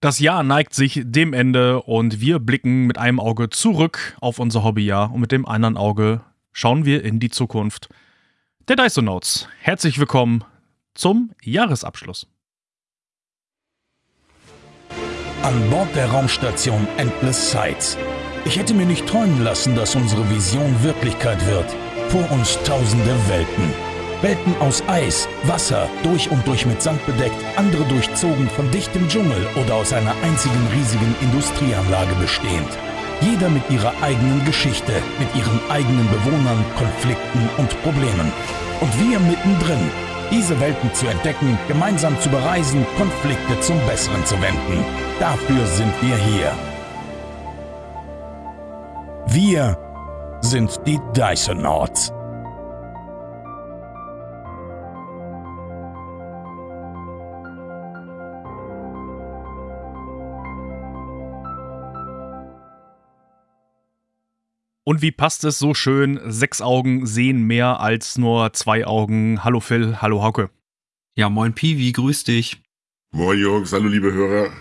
Das Jahr neigt sich dem Ende und wir blicken mit einem Auge zurück auf unser Hobbyjahr und mit dem anderen Auge schauen wir in die Zukunft. Der Dysonauts, herzlich willkommen zum Jahresabschluss. An Bord der Raumstation Endless Sights. Ich hätte mir nicht träumen lassen, dass unsere Vision Wirklichkeit wird. Vor uns tausende Welten. Welten aus Eis, Wasser, durch und durch mit Sand bedeckt, andere durchzogen von dichtem Dschungel oder aus einer einzigen riesigen Industrieanlage bestehend. Jeder mit ihrer eigenen Geschichte, mit ihren eigenen Bewohnern, Konflikten und Problemen. Und wir mittendrin, diese Welten zu entdecken, gemeinsam zu bereisen, Konflikte zum Besseren zu wenden. Dafür sind wir hier. Wir sind die Dysonauts. Und wie passt es so schön? Sechs Augen sehen mehr als nur zwei Augen. Hallo Phil, hallo Hauke. Ja, moin Piwi, grüß dich. Moin Jungs, hallo liebe Hörer.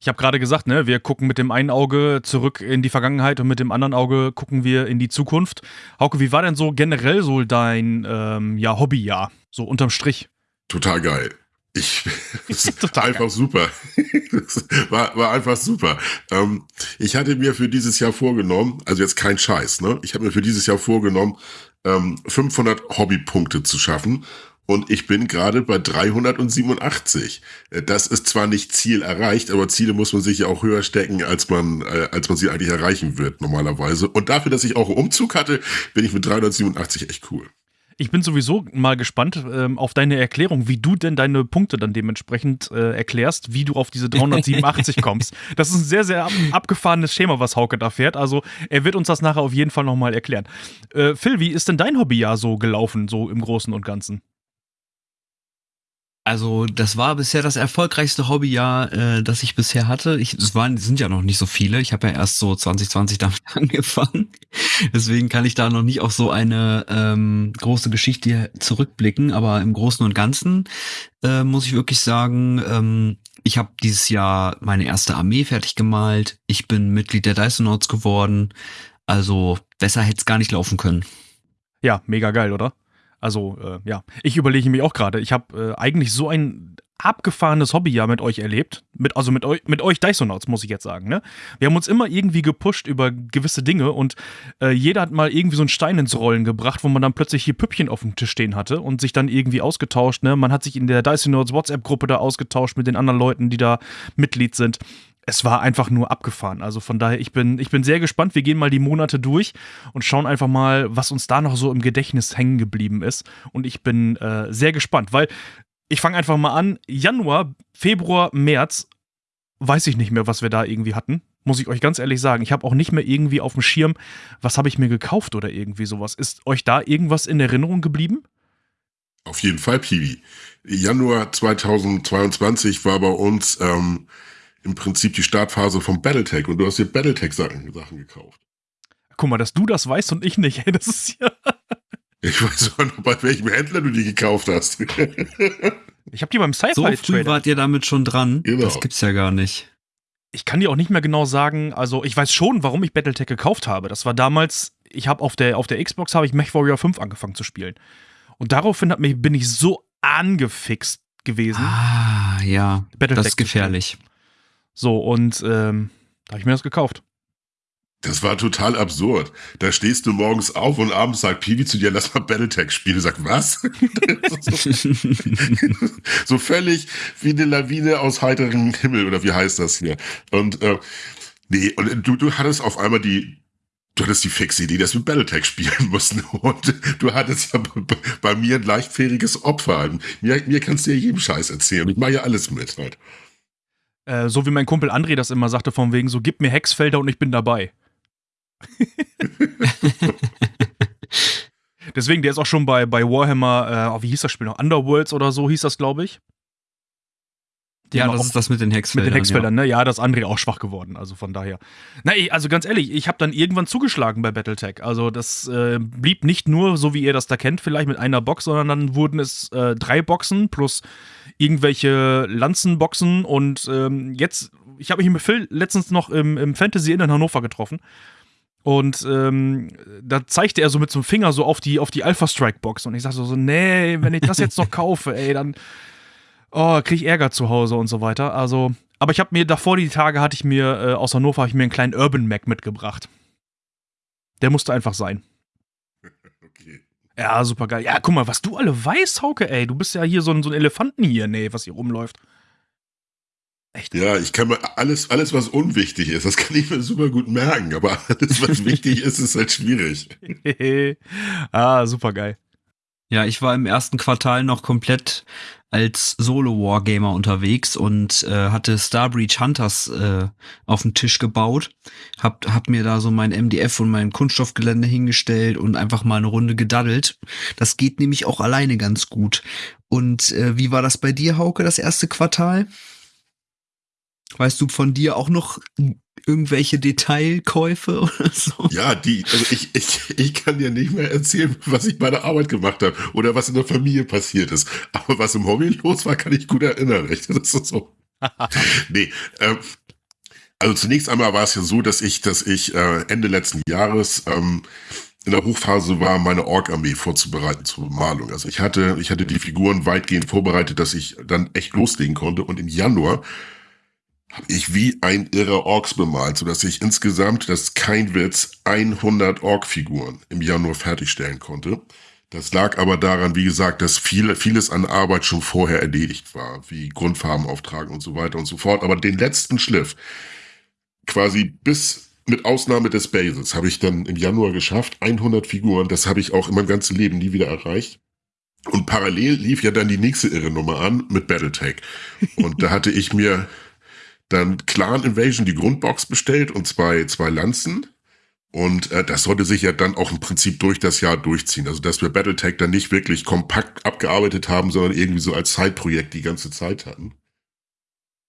Ich habe gerade gesagt, ne, wir gucken mit dem einen Auge zurück in die Vergangenheit und mit dem anderen Auge gucken wir in die Zukunft. Hauke, wie war denn so generell so dein ähm, ja, Hobbyjahr, so unterm Strich? Total geil. Ich, Total einfach geil. super. war, war einfach super. Ähm, ich hatte mir für dieses Jahr vorgenommen, also jetzt kein Scheiß, ne? Ich habe mir für dieses Jahr vorgenommen, ähm, 500 Hobbypunkte zu schaffen. Und ich bin gerade bei 387. Äh, das ist zwar nicht Ziel erreicht, aber Ziele muss man sich ja auch höher stecken, als man, äh, als man sie eigentlich erreichen wird, normalerweise. Und dafür, dass ich auch einen Umzug hatte, bin ich mit 387 echt cool. Ich bin sowieso mal gespannt ähm, auf deine Erklärung, wie du denn deine Punkte dann dementsprechend äh, erklärst, wie du auf diese 387 kommst. Das ist ein sehr, sehr ab abgefahrenes Schema, was Hauke da fährt. Also er wird uns das nachher auf jeden Fall nochmal erklären. Äh, Phil, wie ist denn dein Hobbyjahr so gelaufen, so im Großen und Ganzen? Also das war bisher das erfolgreichste Hobbyjahr, äh, das ich bisher hatte. Ich, es waren, sind ja noch nicht so viele. Ich habe ja erst so 2020 damit angefangen. Deswegen kann ich da noch nicht auf so eine ähm, große Geschichte zurückblicken. Aber im Großen und Ganzen äh, muss ich wirklich sagen, ähm, ich habe dieses Jahr meine erste Armee fertig gemalt. Ich bin Mitglied der Dysonauts geworden. Also besser hätte es gar nicht laufen können. Ja, mega geil, oder? Also, äh, ja, ich überlege mich auch gerade. Ich habe äh, eigentlich so ein abgefahrenes Hobby ja mit euch erlebt. Mit, also mit, eu mit euch Dysonauts, muss ich jetzt sagen. Ne? Wir haben uns immer irgendwie gepusht über gewisse Dinge und äh, jeder hat mal irgendwie so einen Stein ins Rollen gebracht, wo man dann plötzlich hier Püppchen auf dem Tisch stehen hatte und sich dann irgendwie ausgetauscht. Ne? Man hat sich in der Dysonauts WhatsApp-Gruppe da ausgetauscht mit den anderen Leuten, die da Mitglied sind es war einfach nur abgefahren. Also von daher, ich bin, ich bin sehr gespannt. Wir gehen mal die Monate durch und schauen einfach mal, was uns da noch so im Gedächtnis hängen geblieben ist. Und ich bin äh, sehr gespannt, weil ich fange einfach mal an. Januar, Februar, März, weiß ich nicht mehr, was wir da irgendwie hatten. Muss ich euch ganz ehrlich sagen. Ich habe auch nicht mehr irgendwie auf dem Schirm, was habe ich mir gekauft oder irgendwie sowas. Ist euch da irgendwas in Erinnerung geblieben? Auf jeden Fall, Piwi. Januar 2022 war bei uns ähm, im Prinzip die Startphase vom Battletech und du hast dir Battletech-Sachen Sachen gekauft. Guck mal, dass du das weißt und ich nicht, ey, das ist ja. Ich weiß auch noch, bei welchem Händler du die gekauft hast. ich habe die beim Sci-Fi So früh wart ihr damit schon dran. Genau. Das gibt's ja gar nicht. Ich kann dir auch nicht mehr genau sagen, also ich weiß schon, warum ich Battletech gekauft habe. Das war damals, ich habe auf der, auf der Xbox habe ich MechWarrior 5 angefangen zu spielen. Und daraufhin hat mich, bin ich so angefixt gewesen. Ah, ja. Battletech das ist gefährlich. So, und ähm, da habe ich mir das gekauft. Das war total absurd. Da stehst du morgens auf und abends sagt Piwi zu dir, lass mal Battletech spielen. Du sagst, was? so völlig wie eine Lawine aus heiterem Himmel, oder wie heißt das hier? Und äh, nee, und du, du hattest auf einmal die, du hattest die fixe Idee, dass wir Battletech spielen mussten. Und du hattest ja bei mir ein leichtfähriges Opfer. Mir, mir kannst du ja jedem Scheiß erzählen. Ich mache ja alles mit halt. Äh, so wie mein Kumpel André das immer sagte, von wegen so, gib mir Hexfelder und ich bin dabei. Deswegen, der ist auch schon bei, bei Warhammer, äh, oh, wie hieß das Spiel noch? Underworlds oder so hieß das, glaube ich. Ja, das ist das mit den Hexfeldern. Mit den Hexfeldern, ja. ne? Ja, das ist André auch schwach geworden, also von daher. Na, also ganz ehrlich, ich habe dann irgendwann zugeschlagen bei Battletech. Also das äh, blieb nicht nur, so wie ihr das da kennt, vielleicht mit einer Box, sondern dann wurden es äh, drei Boxen plus irgendwelche Lanzenboxen und ähm, jetzt ich habe mich mit Phil letztens noch im, im Fantasy Inn in Hannover getroffen. Und ähm, da zeigte er so mit so einem Finger so auf die, auf die Alpha Strike Box. Und ich sag so, so, nee, wenn ich das jetzt noch kaufe, ey, dann oh, krieg ich Ärger zu Hause und so weiter. Also, aber ich habe mir davor die Tage hatte ich mir äh, aus Hannover habe ich mir einen kleinen Urban Mac mitgebracht. Der musste einfach sein. Okay. Ja, super geil. Ja, guck mal, was du alle weißt, Hauke, ey. Du bist ja hier so ein, so ein Elefanten hier, nee, was hier rumläuft. Echt? Ja, ich kann mir alles, alles, was unwichtig ist, das kann ich mir super gut merken, aber alles, was wichtig ist, ist halt schwierig. ah, super geil. Ja, ich war im ersten Quartal noch komplett als Solo-Wargamer unterwegs und äh, hatte Starbreach Hunters äh, auf den Tisch gebaut. Hab, hab mir da so mein MDF und mein Kunststoffgelände hingestellt und einfach mal eine Runde gedaddelt. Das geht nämlich auch alleine ganz gut. Und äh, wie war das bei dir, Hauke, das erste Quartal? Weißt du von dir auch noch irgendwelche Detailkäufe oder so? Ja, die, also ich, ich, ich kann dir nicht mehr erzählen, was ich bei der Arbeit gemacht habe oder was in der Familie passiert ist. Aber was im Hobby los war, kann ich gut erinnern. Echt? Das ist so. nee, ähm, also zunächst einmal war es ja so, dass ich, dass ich äh, Ende letzten Jahres ähm, in der Hochphase war, meine Ork-Armee vorzubereiten zur Bemalung. Also ich hatte, ich hatte die Figuren weitgehend vorbereitet, dass ich dann echt loslegen konnte. Und im Januar habe ich wie ein irrer Orks bemalt, sodass ich insgesamt, das ist kein Witz, 100 Ork-Figuren im Januar fertigstellen konnte. Das lag aber daran, wie gesagt, dass viel, vieles an Arbeit schon vorher erledigt war, wie Grundfarben auftragen und so weiter und so fort. Aber den letzten Schliff, quasi bis mit Ausnahme des Bases, habe ich dann im Januar geschafft. 100 Figuren, das habe ich auch in meinem ganzen Leben nie wieder erreicht. Und parallel lief ja dann die nächste irre Nummer an mit Battletech. Und da hatte ich mir dann Clan Invasion die Grundbox bestellt und zwei, zwei Lanzen. Und äh, das sollte sich ja dann auch im Prinzip durch das Jahr durchziehen. Also dass wir Battletech dann nicht wirklich kompakt abgearbeitet haben, sondern irgendwie so als Zeitprojekt die ganze Zeit hatten.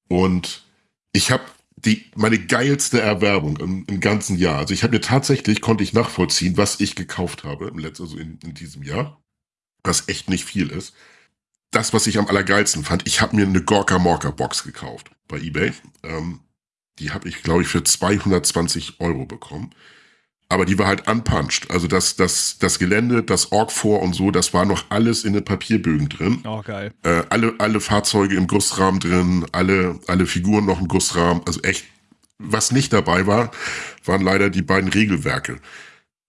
Und ich habe die meine geilste Erwerbung im, im ganzen Jahr. Also ich habe mir tatsächlich konnte ich nachvollziehen, was ich gekauft habe im letzten, also in, in diesem Jahr, was echt nicht viel ist das, was ich am allergeilsten fand, ich habe mir eine Gorka Morka Box gekauft bei eBay. Ähm, die habe ich, glaube ich, für 220 Euro bekommen. Aber die war halt unpunched. Also das, das, das Gelände, das Org vor und so, das war noch alles in den Papierbögen drin. Oh, geil. Äh, alle, alle Fahrzeuge im Gussrahmen drin, alle, alle Figuren noch im Gussrahmen. Also echt, was nicht dabei war, waren leider die beiden Regelwerke.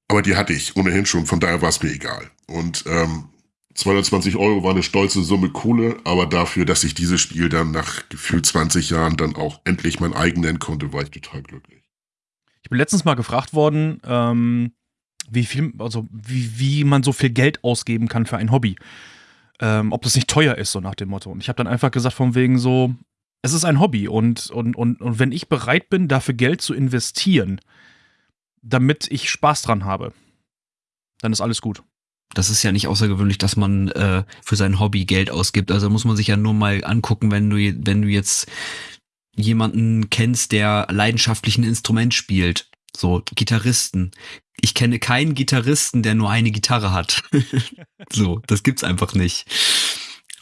Aber die hatte ich ohnehin schon, von daher war es mir egal. Und ähm, 220 Euro war eine stolze Summe Kohle, aber dafür, dass ich dieses Spiel dann nach gefühlt 20 Jahren dann auch endlich mein eigen nennen konnte, war ich total glücklich. Ich bin letztens mal gefragt worden, ähm, wie viel, also wie, wie man so viel Geld ausgeben kann für ein Hobby. Ähm, ob das nicht teuer ist, so nach dem Motto. Und ich habe dann einfach gesagt, von wegen so, es ist ein Hobby und, und, und, und wenn ich bereit bin, dafür Geld zu investieren, damit ich Spaß dran habe, dann ist alles gut das ist ja nicht außergewöhnlich, dass man äh, für sein Hobby Geld ausgibt. Also muss man sich ja nur mal angucken, wenn du, wenn du jetzt jemanden kennst, der leidenschaftlich ein Instrument spielt. So, Gitarristen. Ich kenne keinen Gitarristen, der nur eine Gitarre hat. so, das gibt's einfach nicht.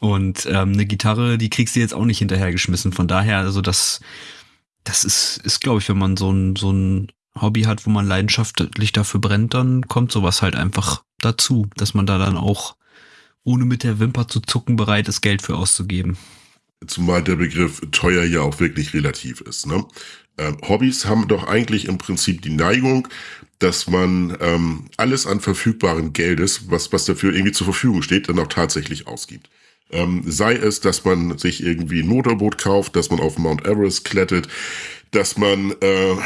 Und ähm, eine Gitarre, die kriegst du jetzt auch nicht hinterhergeschmissen. Von daher, also das, das ist, ist glaube ich, wenn man so ein, so ein Hobby hat, wo man leidenschaftlich dafür brennt, dann kommt sowas halt einfach dazu, dass man da dann auch ohne mit der Wimper zu zucken bereit ist, Geld für auszugeben. Zumal der Begriff teuer ja auch wirklich relativ ist. Ne? Ähm, Hobbys haben doch eigentlich im Prinzip die Neigung, dass man ähm, alles an verfügbarem Geldes, was, was dafür irgendwie zur Verfügung steht, dann auch tatsächlich ausgibt. Ähm, sei es, dass man sich irgendwie ein Motorboot kauft, dass man auf Mount Everest klettert, dass man äh,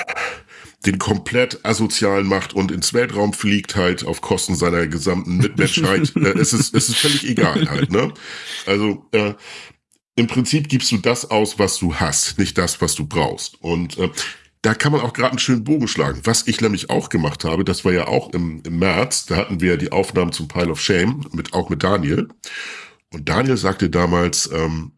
den komplett asozialen macht und ins Weltraum fliegt halt auf Kosten seiner gesamten Mitmenschheit. äh, es, ist, es ist völlig egal halt, ne? Also äh, im Prinzip gibst du das aus, was du hast, nicht das, was du brauchst. Und äh, da kann man auch gerade einen schönen Bogen schlagen. Was ich nämlich auch gemacht habe, das war ja auch im, im März, da hatten wir die Aufnahmen zum Pile of Shame, mit, auch mit Daniel. Und Daniel sagte damals, ähm,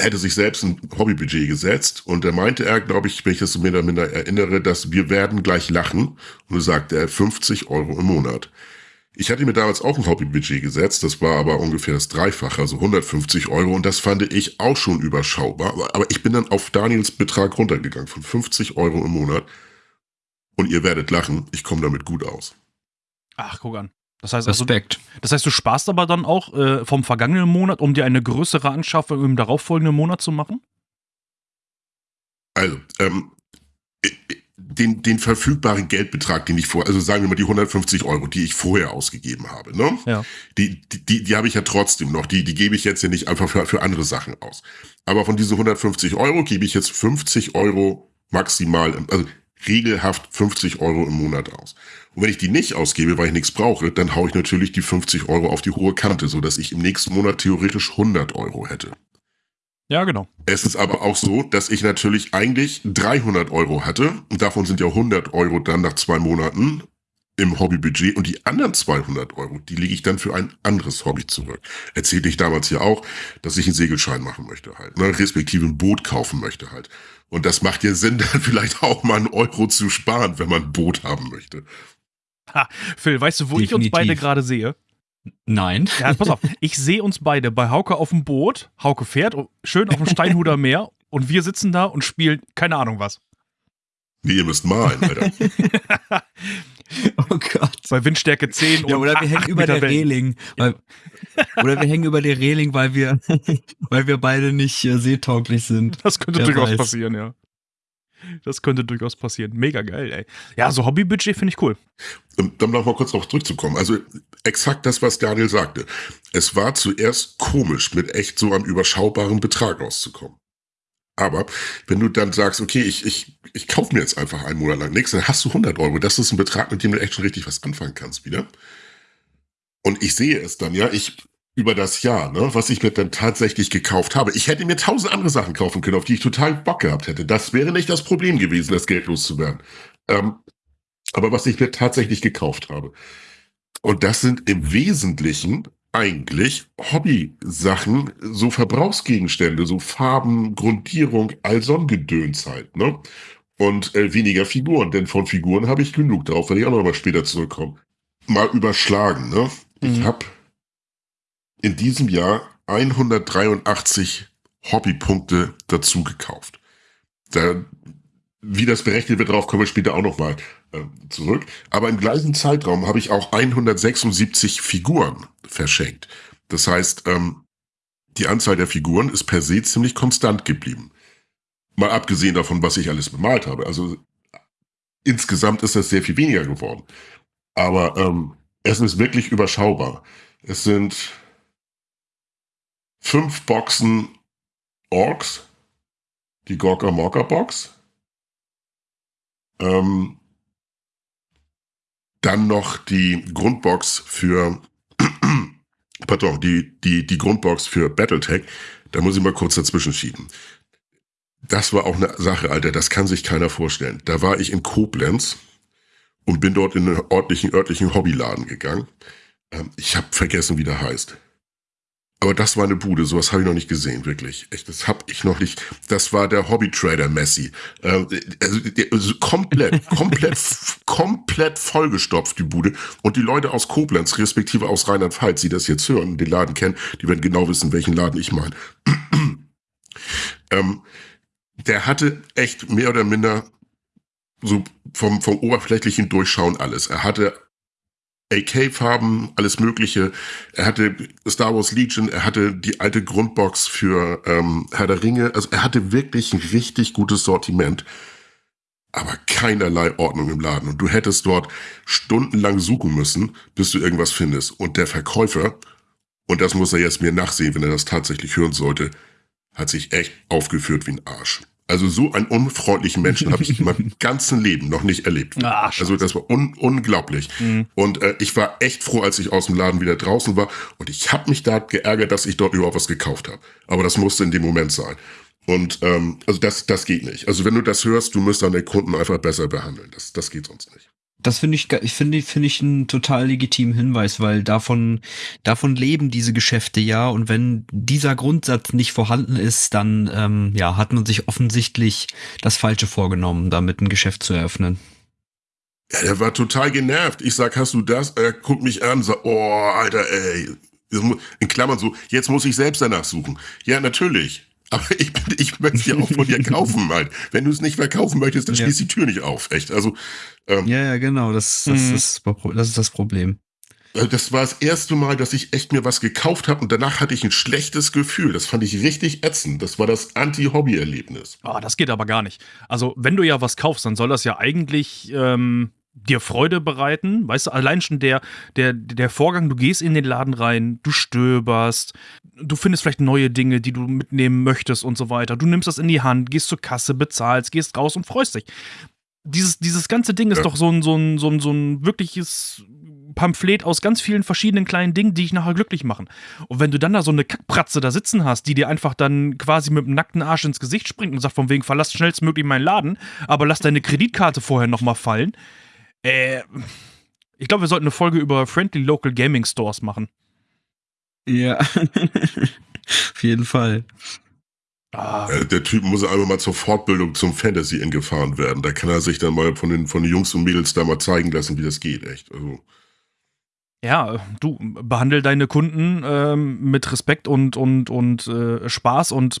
hätte sich selbst ein Hobbybudget gesetzt und da meinte er, glaube ich, wenn ich das mehr oder minder erinnere, dass wir werden gleich lachen und er sagte er 50 Euro im Monat. Ich hatte mir damals auch ein Hobbybudget gesetzt, das war aber ungefähr das Dreifache, also 150 Euro und das fand ich auch schon überschaubar. Aber ich bin dann auf Daniels Betrag runtergegangen von 50 Euro im Monat und ihr werdet lachen, ich komme damit gut aus. Ach, guck an. Das heißt, also, Respekt. das heißt, du sparst aber dann auch äh, vom vergangenen Monat, um dir eine größere Anschaffung im darauffolgenden Monat zu machen? Also, ähm, den, den verfügbaren Geldbetrag, den ich vor, also sagen wir mal die 150 Euro, die ich vorher ausgegeben habe, ne? Ja. Die, die, die, die habe ich ja trotzdem noch. Die, die gebe ich jetzt ja nicht einfach für, für andere Sachen aus. Aber von diesen 150 Euro gebe ich jetzt 50 Euro maximal, also regelhaft 50 Euro im Monat aus. Und wenn ich die nicht ausgebe, weil ich nichts brauche, dann haue ich natürlich die 50 Euro auf die hohe Kante, so dass ich im nächsten Monat theoretisch 100 Euro hätte. Ja, genau. Es ist aber auch so, dass ich natürlich eigentlich 300 Euro hatte und davon sind ja 100 Euro dann nach zwei Monaten im Hobbybudget und die anderen 200 Euro, die lege ich dann für ein anderes Hobby zurück. Erzählte ich damals ja auch, dass ich einen Segelschein machen möchte halt, ne, respektive ein Boot kaufen möchte halt. Und das macht ja Sinn, dann vielleicht auch mal einen Euro zu sparen, wenn man ein Boot haben möchte. Ha, Phil, weißt du, wo ich uns Definitiv. beide gerade sehe? Nein. Ja, pass auf. Ich sehe uns beide bei Hauke auf dem Boot. Hauke fährt schön auf dem Steinhuder Meer und wir sitzen da und spielen keine Ahnung was. Nee, ihr müsst malen, Alter. Oh Gott. Bei Windstärke 10 Ja, und oder wir hängen über Meter der Wellen. Reling. Weil, oder wir hängen über der Reling, weil wir, weil wir beide nicht äh, seetauglich sind. Das könnte Wer durchaus weiß. passieren, ja. Das könnte durchaus passieren. Mega geil, ey. Ja, so Hobbybudget finde ich cool. Dann noch mal kurz darauf zurückzukommen. Also exakt das, was Daniel sagte. Es war zuerst komisch, mit echt so einem überschaubaren Betrag auszukommen. Aber wenn du dann sagst, okay, ich, ich, ich kaufe mir jetzt einfach einen Monat lang nichts, dann hast du 100 Euro. Das ist ein Betrag, mit dem du echt schon richtig was anfangen kannst wieder. Und ich sehe es dann, ja, ich über das Jahr, ne, was ich mir dann tatsächlich gekauft habe. Ich hätte mir tausend andere Sachen kaufen können, auf die ich total Bock gehabt hätte. Das wäre nicht das Problem gewesen, das Geld loszuwerden. Ähm, aber was ich mir tatsächlich gekauft habe. Und das sind im Wesentlichen eigentlich Hobby-Sachen, so Verbrauchsgegenstände, so Farben, Grundierung, all so ein Gedöns halt, ne? Und äh, weniger Figuren, denn von Figuren habe ich genug, darauf werde ich auch noch mal später zurückkommen. Mal überschlagen, ne? Ich Mhm. habe in diesem Jahr 183 Hobbypunkte dazu gekauft. Da, wie das berechnet wird, darauf kommen wir später auch nochmal äh, zurück. Aber im gleichen Zeitraum habe ich auch 176 Figuren verschenkt. Das heißt, ähm, die Anzahl der Figuren ist per se ziemlich konstant geblieben. Mal abgesehen davon, was ich alles bemalt habe. Also insgesamt ist das sehr viel weniger geworden. Aber ähm, es ist wirklich überschaubar. Es sind fünf Boxen Orks, die Gorka Morka Box. Ähm, dann noch die Grundbox für, pardon, die, die, die Grundbox für Battletech. Da muss ich mal kurz dazwischen schieben. Das war auch eine Sache, Alter, das kann sich keiner vorstellen. Da war ich in Koblenz und bin dort in einen ordentlichen, örtlichen Hobbyladen gegangen. Ähm, ich habe vergessen, wie der heißt. Aber das war eine Bude, sowas habe ich noch nicht gesehen, wirklich. Echt, das habe ich noch nicht. Das war der Hobby-Trader Messi. Ähm, also, also komplett, komplett, komplett vollgestopft, die Bude. Und die Leute aus Koblenz, respektive aus Rheinland-Pfalz, die das jetzt hören, den Laden kennen, die werden genau wissen, welchen Laden ich meine. ähm, der hatte echt mehr oder minder so vom, vom oberflächlichen Durchschauen alles. Er hatte AK-Farben, alles Mögliche. Er hatte Star Wars Legion, er hatte die alte Grundbox für ähm, Herr der Ringe. Also er hatte wirklich ein richtig gutes Sortiment, aber keinerlei Ordnung im Laden. Und du hättest dort stundenlang suchen müssen, bis du irgendwas findest. Und der Verkäufer, und das muss er jetzt mir nachsehen, wenn er das tatsächlich hören sollte, hat sich echt aufgeführt wie ein Arsch. Also so einen unfreundlichen Menschen habe ich in meinem ganzen Leben noch nicht erlebt. Ah, also das war un unglaublich. Mhm. Und äh, ich war echt froh, als ich aus dem Laden wieder draußen war. Und ich habe mich da geärgert, dass ich dort überhaupt was gekauft habe. Aber das musste in dem Moment sein. Und ähm, also das, das geht nicht. Also wenn du das hörst, du musst deine Kunden einfach besser behandeln. Das, das geht sonst nicht. Das finde ich, ich finde, finde ich einen total legitimen Hinweis, weil davon, davon leben diese Geschäfte ja. Und wenn dieser Grundsatz nicht vorhanden ist, dann, ähm, ja, hat man sich offensichtlich das Falsche vorgenommen, damit ein Geschäft zu eröffnen. Ja, der war total genervt. Ich sag, hast du das? Er guckt mich an, sagt, oh, Alter, ey. In Klammern so, jetzt muss ich selbst danach suchen. Ja, natürlich. Aber ich, ich möchte es ja auch von dir kaufen, halt. Wenn du es nicht verkaufen möchtest, dann ja. schließ die Tür nicht auf, echt. Also, ähm, ja, ja, genau, das, das, mhm. ist, das ist das Problem. Äh, das war das erste Mal, dass ich echt mir was gekauft habe und danach hatte ich ein schlechtes Gefühl. Das fand ich richtig ätzend. Das war das Anti-Hobby-Erlebnis. Oh, das geht aber gar nicht. Also, wenn du ja was kaufst, dann soll das ja eigentlich ähm, dir Freude bereiten. Weißt du, allein schon der, der, der Vorgang, du gehst in den Laden rein, du stöberst, du findest vielleicht neue Dinge, die du mitnehmen möchtest und so weiter. Du nimmst das in die Hand, gehst zur Kasse, bezahlst, gehst raus und freust dich. Dieses, dieses ganze Ding ist ja. doch so ein, so, ein, so, ein, so ein wirkliches Pamphlet aus ganz vielen verschiedenen kleinen Dingen, die dich nachher glücklich machen. Und wenn du dann da so eine Kackpratze da sitzen hast, die dir einfach dann quasi mit dem nackten Arsch ins Gesicht springt und sagt von wegen, verlass schnellstmöglich meinen Laden, aber lass deine Kreditkarte vorher nochmal fallen, äh, ich glaube, wir sollten eine Folge über Friendly Local Gaming Stores machen. Ja, auf jeden Fall. Ah. Der Typ muss einfach mal zur Fortbildung zum Fantasy Inn gefahren werden. Da kann er sich dann mal von den, von den Jungs und Mädels da mal zeigen lassen, wie das geht, echt. Also. Ja, du behandel deine Kunden ähm, mit Respekt und, und, und äh, Spaß und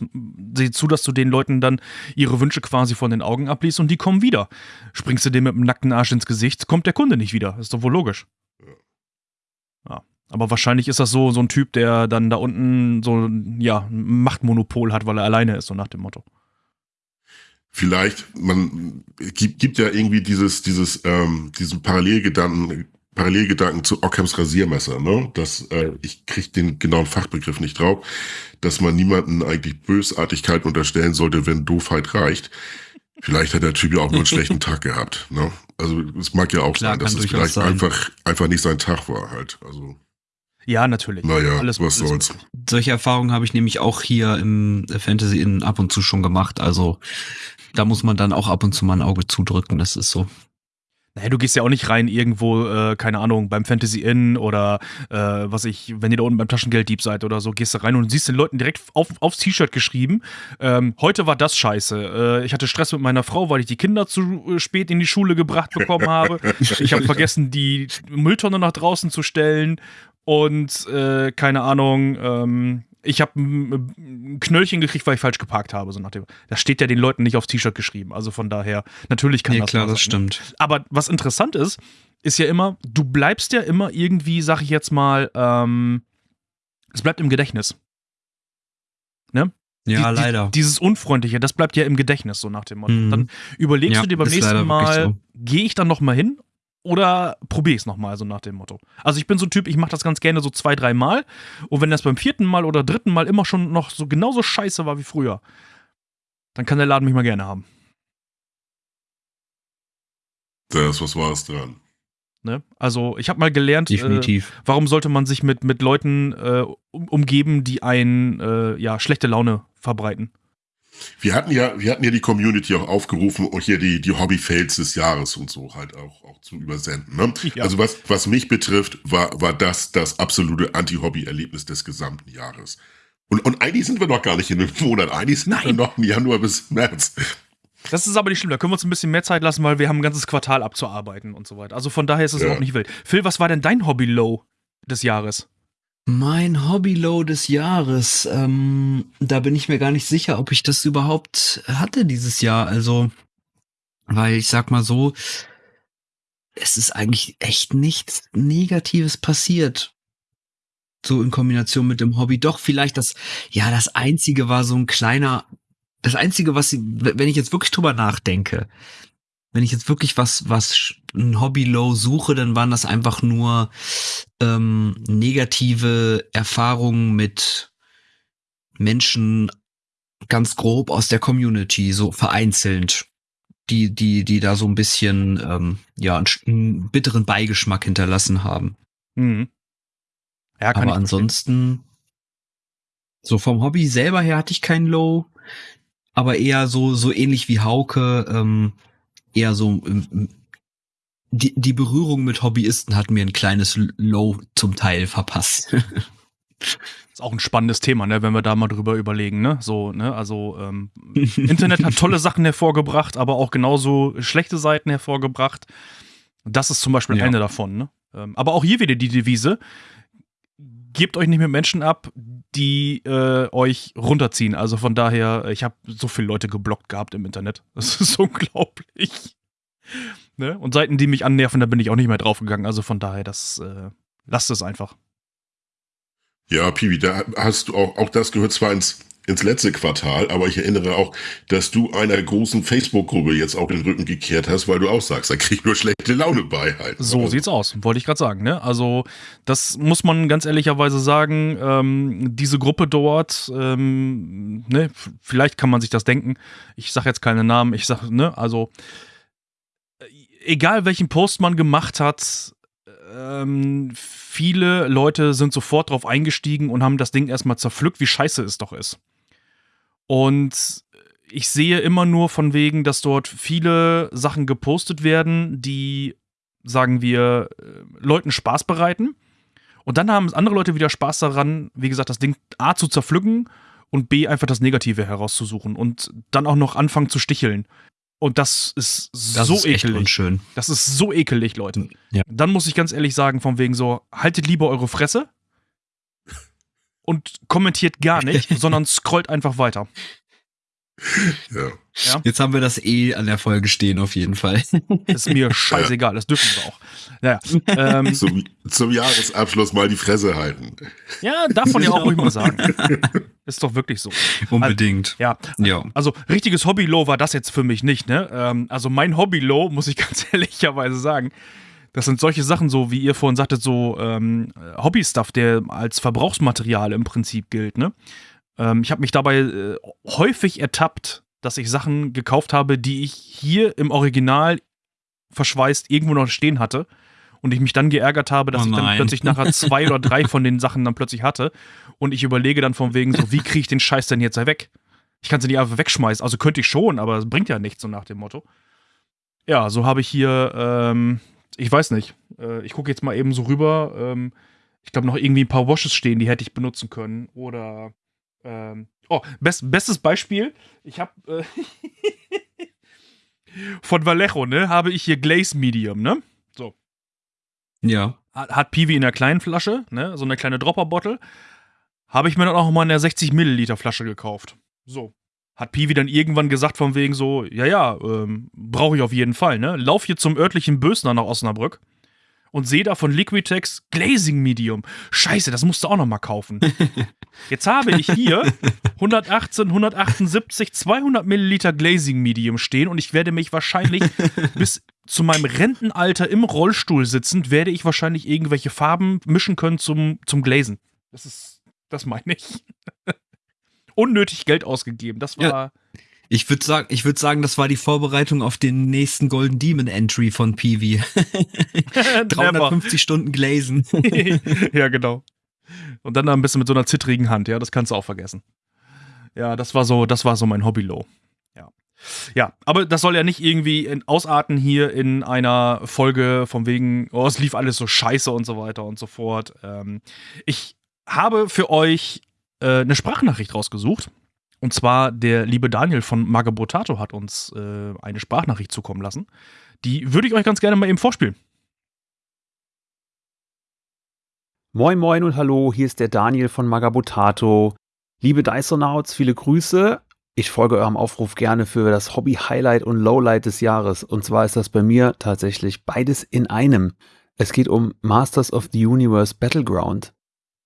sieh zu, dass du den Leuten dann ihre Wünsche quasi von den Augen abliest und die kommen wieder. Springst du dem mit dem nackten Arsch ins Gesicht, kommt der Kunde nicht wieder. Ist doch wohl logisch. Ja. Aber wahrscheinlich ist das so, so ein Typ, der dann da unten so ja, ein Machtmonopol hat, weil er alleine ist, so nach dem Motto. Vielleicht, man gibt, gibt ja irgendwie dieses, dieses, ähm, diesen Parallelgedanken, Parallelgedanken zu Ockhams Rasiermesser, ne? Das, äh, ich krieg den genauen Fachbegriff nicht drauf, dass man niemanden eigentlich Bösartigkeit unterstellen sollte, wenn Doofheit reicht. Vielleicht hat der Typ ja auch nur einen schlechten Tag gehabt, ne? Also es mag ja auch Klar, sein, dass es vielleicht sein. einfach einfach nicht sein Tag war halt. Also ja, natürlich. Naja, alles, was soll's. Solche Erfahrungen habe ich nämlich auch hier im Fantasy Inn ab und zu schon gemacht. Also da muss man dann auch ab und zu mal ein Auge zudrücken. Das ist so. Naja, du gehst ja auch nicht rein irgendwo, äh, keine Ahnung, beim Fantasy Inn oder äh, was ich, wenn ihr da unten beim Taschengelddieb seid oder so, gehst du rein und siehst den Leuten direkt auf, aufs T-Shirt geschrieben, ähm, heute war das scheiße. Äh, ich hatte Stress mit meiner Frau, weil ich die Kinder zu äh, spät in die Schule gebracht bekommen habe. ich habe vergessen, die Mülltonne nach draußen zu stellen und äh, keine Ahnung, ähm, ich habe ein Knöllchen gekriegt, weil ich falsch geparkt habe. So nach dem, das steht ja den Leuten nicht aufs T-Shirt geschrieben. Also von daher, natürlich kann ja, das klar, das stimmt. Aber was interessant ist, ist ja immer, du bleibst ja immer irgendwie, sag ich jetzt mal, ähm, es bleibt im Gedächtnis. Ne? Ja, die, leider. Die, dieses Unfreundliche, das bleibt ja im Gedächtnis, so nach dem Motto. Mhm. Dann überlegst ja, du dir beim nächsten Mal, so. gehe ich dann noch mal hin oder probiere ich es nochmal, so nach dem Motto. Also ich bin so ein Typ, ich mache das ganz gerne so zwei, drei Mal. Und wenn das beim vierten Mal oder dritten Mal immer schon noch so genauso scheiße war wie früher, dann kann der Laden mich mal gerne haben. Da ist was Wahres dran. Ne? Also ich habe mal gelernt, Definitiv. Äh, warum sollte man sich mit, mit Leuten äh, umgeben, die einen äh, ja, schlechte Laune verbreiten. Wir hatten ja, wir hatten ja die Community auch aufgerufen, und hier die, die Hobby-Fails des Jahres und so halt auch, auch zu übersenden. Ne? Ja. Also was, was mich betrifft, war, war das das absolute Anti-Hobby-Erlebnis des gesamten Jahres. Und, und eigentlich sind wir noch gar nicht in einem Monat. Eigentlich sind Nein. wir noch im Januar bis März. Das ist aber nicht schlimm, da können wir uns ein bisschen mehr Zeit lassen, weil wir haben ein ganzes Quartal abzuarbeiten und so weiter. Also von daher ist es ja. überhaupt nicht wild. Phil, was war denn dein Hobby-Low des Jahres? Mein Hobby-Low des Jahres, ähm, da bin ich mir gar nicht sicher, ob ich das überhaupt hatte dieses Jahr. Also, weil ich sag mal so, es ist eigentlich echt nichts Negatives passiert. So in Kombination mit dem Hobby. Doch, vielleicht das, ja, das einzige war so ein kleiner, das einzige, was, wenn ich jetzt wirklich drüber nachdenke, wenn ich jetzt wirklich was, was ein Hobby-Low suche, dann waren das einfach nur ähm, negative Erfahrungen mit Menschen ganz grob aus der Community, so vereinzelt, die, die, die da so ein bisschen, ähm, ja, einen, einen bitteren Beigeschmack hinterlassen haben. Mhm. Ja, kann Aber ansonsten, so vom Hobby selber her hatte ich keinen Low, aber eher so, so ähnlich wie Hauke, ähm, eher so die, die Berührung mit Hobbyisten hat mir ein kleines Low zum Teil verpasst. ist auch ein spannendes Thema, ne, wenn wir da mal drüber überlegen, ne? So, ne, also ähm, Internet hat tolle Sachen hervorgebracht, aber auch genauso schlechte Seiten hervorgebracht. Das ist zum Beispiel Ja. eine davon. Ne? Ähm, aber auch hier wieder die Devise: Gebt euch nicht mit Menschen ab, die äh, euch runterziehen. Also von daher, ich habe so viele Leute geblockt gehabt im Internet. Das ist unglaublich. Ne? Und Seiten, die mich annerven, da bin ich auch nicht mehr draufgegangen. Also von daher, das äh, lasst es einfach. Ja, Piwi, da hast du auch, auch das gehört zwar ins, ins letzte Quartal, aber ich erinnere auch, dass du einer großen Facebook-Gruppe jetzt auch den Rücken gekehrt hast, weil du auch sagst, da krieg ich nur schlechte Laune bei halt. So Also, sieht's aus, wollte ich gerade sagen. Ne? Also, das muss man ganz ehrlicherweise sagen. Ähm, diese Gruppe dort, ähm, ne, vielleicht kann man sich das denken. Ich sage jetzt keine Namen. Ich sage, ne, also, egal welchen Post man gemacht hat, ähm, viele Leute sind sofort drauf eingestiegen und haben das Ding erstmal zerpflückt, wie scheiße es doch ist. Und ich sehe immer nur von wegen, dass dort viele Sachen gepostet werden, die, sagen wir, äh, Leuten Spaß bereiten. Und dann haben andere Leute wieder Spaß daran, wie gesagt, das Ding A zu zerpflücken und B einfach das Negative herauszusuchen und dann auch noch anfangen zu sticheln. Und das ist Das so ist echt ekelig. unschön. Das ist so ekelig, Leute. Ja. Dann muss ich ganz ehrlich sagen, von wegen so, haltet lieber eure Fresse und kommentiert gar nicht, sondern scrollt einfach weiter. ja. Jetzt haben wir das eh an der Folge stehen, auf jeden Fall. Ist mir scheißegal, das dürfen wir auch. Naja, ähm, Zum, zum Jahresabschluss mal die Fresse halten. ja, darf man ja auch ruhig mal sagen. Ist doch wirklich so. Unbedingt. Ja, Ja. also richtiges Hobby-Low war das jetzt für mich nicht, ne? Ähm, also mein Hobby-Low, muss ich ganz ehrlicherweise sagen, das sind solche Sachen so, wie ihr vorhin sagtet, so ähm, Hobby-Stuff, der als Verbrauchsmaterial im Prinzip gilt, ne? Ähm, ich habe mich dabei äh, häufig ertappt, dass ich Sachen gekauft habe, die ich hier im Original verschweißt irgendwo noch stehen hatte und ich mich dann geärgert habe, dass Oh ich dann plötzlich nachher zwei oder drei von den Sachen dann plötzlich hatte und ich überlege dann von wegen so, wie kriege ich den Scheiß denn jetzt weg? Ich kann sie nicht einfach wegschmeißen. Also könnte ich schon, aber es bringt ja nichts, so nach dem Motto. Ja, so habe ich hier, ähm, ich weiß nicht, äh, ich gucke jetzt mal eben so rüber. Ähm, ich glaube noch irgendwie ein paar Washes stehen, die hätte ich benutzen können. Oder, ähm, oh, best, bestes Beispiel. Ich habe äh, von Vallejo, ne, habe ich hier Glaze Medium, ne? Ja. Hat, hat Piwi in der kleinen Flasche, ne, so eine kleine Dropper-Bottle. Habe ich mir dann auch mal in der 60 Milliliter Flasche gekauft. So. Hat Piwi dann irgendwann gesagt von wegen so, ja, ja, ähm, brauche ich auf jeden Fall, ne? Lauf hier zum örtlichen Bösner nach Osnabrück und sehe da von Liquitex Glazing Medium. Scheiße, das musst du auch noch mal kaufen. Jetzt habe ich hier 118, 178, 200 Milliliter Glazing Medium stehen und ich werde mich wahrscheinlich bis zu meinem Rentenalter im Rollstuhl sitzend, werde ich wahrscheinlich irgendwelche Farben mischen können zum, zum Glazen. Das ist, das meine ich. Unnötig Geld ausgegeben. Das war. Ich würde sagen, ich würde sagen, das war die Vorbereitung auf den nächsten Golden Demon Entry von Peewee. 350 Stunden Glazen. ja, genau. Und dann da ein bisschen mit so einer zittrigen Hand, ja, das kannst du auch vergessen. Ja, das war so, das war so mein Hobby-Low. Ja. Ja, aber das soll ja nicht irgendwie in, ausarten hier in einer Folge von wegen, oh, es lief alles so scheiße und so weiter und so fort. Ähm, ich habe für euch äh, eine Sprachnachricht rausgesucht. Und zwar der liebe Daniel von Magabotato hat uns äh, eine Sprachnachricht zukommen lassen. Die würde ich euch ganz gerne mal eben vorspielen. Moin Moin und Hallo, hier ist der Daniel von Magabotato. Liebe Dysonauts, viele Grüße. Ich folge eurem Aufruf gerne für das Hobby Highlight und Lowlight des Jahres. Und zwar ist das bei mir tatsächlich beides in einem. Es geht um Masters of the Universe Battleground.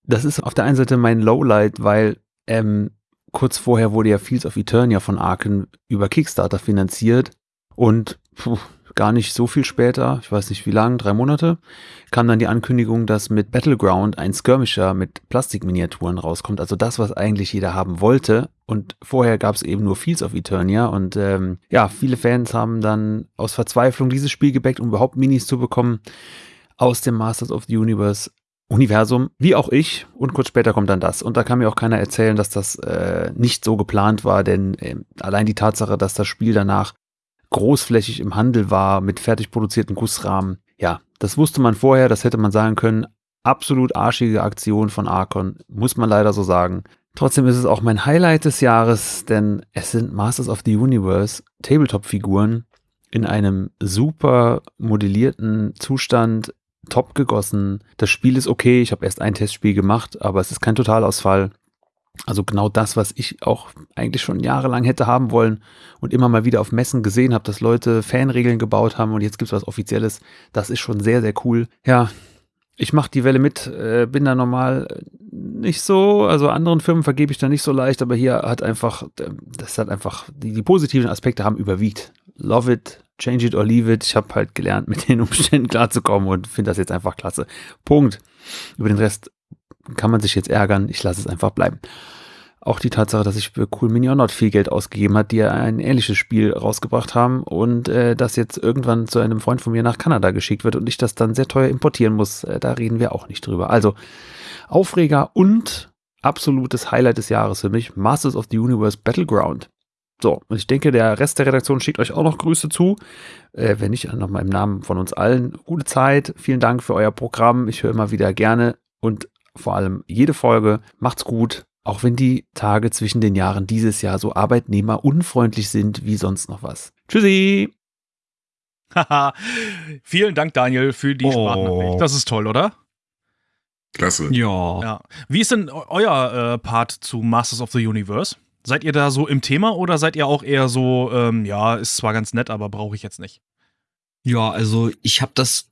Das ist auf der einen Seite mein Lowlight, weil ähm, kurz vorher wurde ja Fields of Eternia von Arken über Kickstarter finanziert und puh, gar nicht so viel später, ich weiß nicht wie lang, drei Monate, kam dann die Ankündigung, dass mit Battleground ein Skirmisher mit Plastikminiaturen rauskommt. Also das, was eigentlich jeder haben wollte. Und vorher gab es eben nur Fields of Eternia. Und ähm, ja, viele Fans haben dann aus Verzweiflung dieses Spiel gebackt, um überhaupt Minis zu bekommen aus dem Masters of the Universe Universum, wie auch ich. Und kurz später kommt dann das. Und da kann mir auch keiner erzählen, dass das äh, nicht so geplant war, denn äh, allein die Tatsache, dass das Spiel danach großflächig im Handel war mit fertig produzierten Gussrahmen, ja, das wusste man vorher, das hätte man sagen können. Absolut arschige Aktion von Archon, muss man leider so sagen. Trotzdem ist es auch mein Highlight des Jahres, denn es sind Masters of the Universe Tabletop-Figuren in einem super modellierten Zustand, top gegossen. Das Spiel ist okay, ich habe erst ein Testspiel gemacht, aber es ist kein Totalausfall. Also genau das, was ich auch eigentlich schon jahrelang hätte haben wollen und immer mal wieder auf Messen gesehen habe, dass Leute Fanregeln gebaut haben und jetzt gibt es was Offizielles. Das ist schon sehr, sehr cool. Ja, ich mache die Welle mit, äh, bin da normal nicht so, also anderen Firmen vergebe ich da nicht so leicht, aber hier hat einfach, das hat einfach, die, die positiven Aspekte haben überwiegt. Love it, change it or leave it. Ich habe halt gelernt, mit den Umständen klarzukommen und finde das jetzt einfach klasse. Punkt. Über den Rest kann man sich jetzt ärgern. Ich lasse es einfach bleiben. Auch die Tatsache, dass ich für Cool Mini or Not viel Geld ausgegeben hat, die ein ähnliches Spiel rausgebracht haben und äh, das jetzt irgendwann zu einem Freund von mir nach Kanada geschickt wird und ich das dann sehr teuer importieren muss, äh, da reden wir auch nicht drüber. Also Aufreger und absolutes Highlight des Jahres für mich, Masters of the Universe Battleground. So, und ich denke, der Rest der Redaktion schickt euch auch noch Grüße zu. Äh, wenn nicht, nochmal im Namen von uns allen. Gute Zeit, vielen Dank für euer Programm. Ich höre immer wieder gerne und vor allem jede Folge. Macht's gut, auch wenn die Tage zwischen den Jahren dieses Jahr so arbeitnehmerunfreundlich sind wie sonst noch was. Tschüssi! Haha, vielen Dank, Daniel, für die oh. Sprachnachricht. Das ist toll, oder? Klasse. Ja. ja. Wie ist denn euer äh, Part zu Masters of the Universe? Seid ihr da so im Thema oder seid ihr auch eher so, ähm, ja, ist zwar ganz nett, aber brauche ich jetzt nicht? Ja, also ich habe das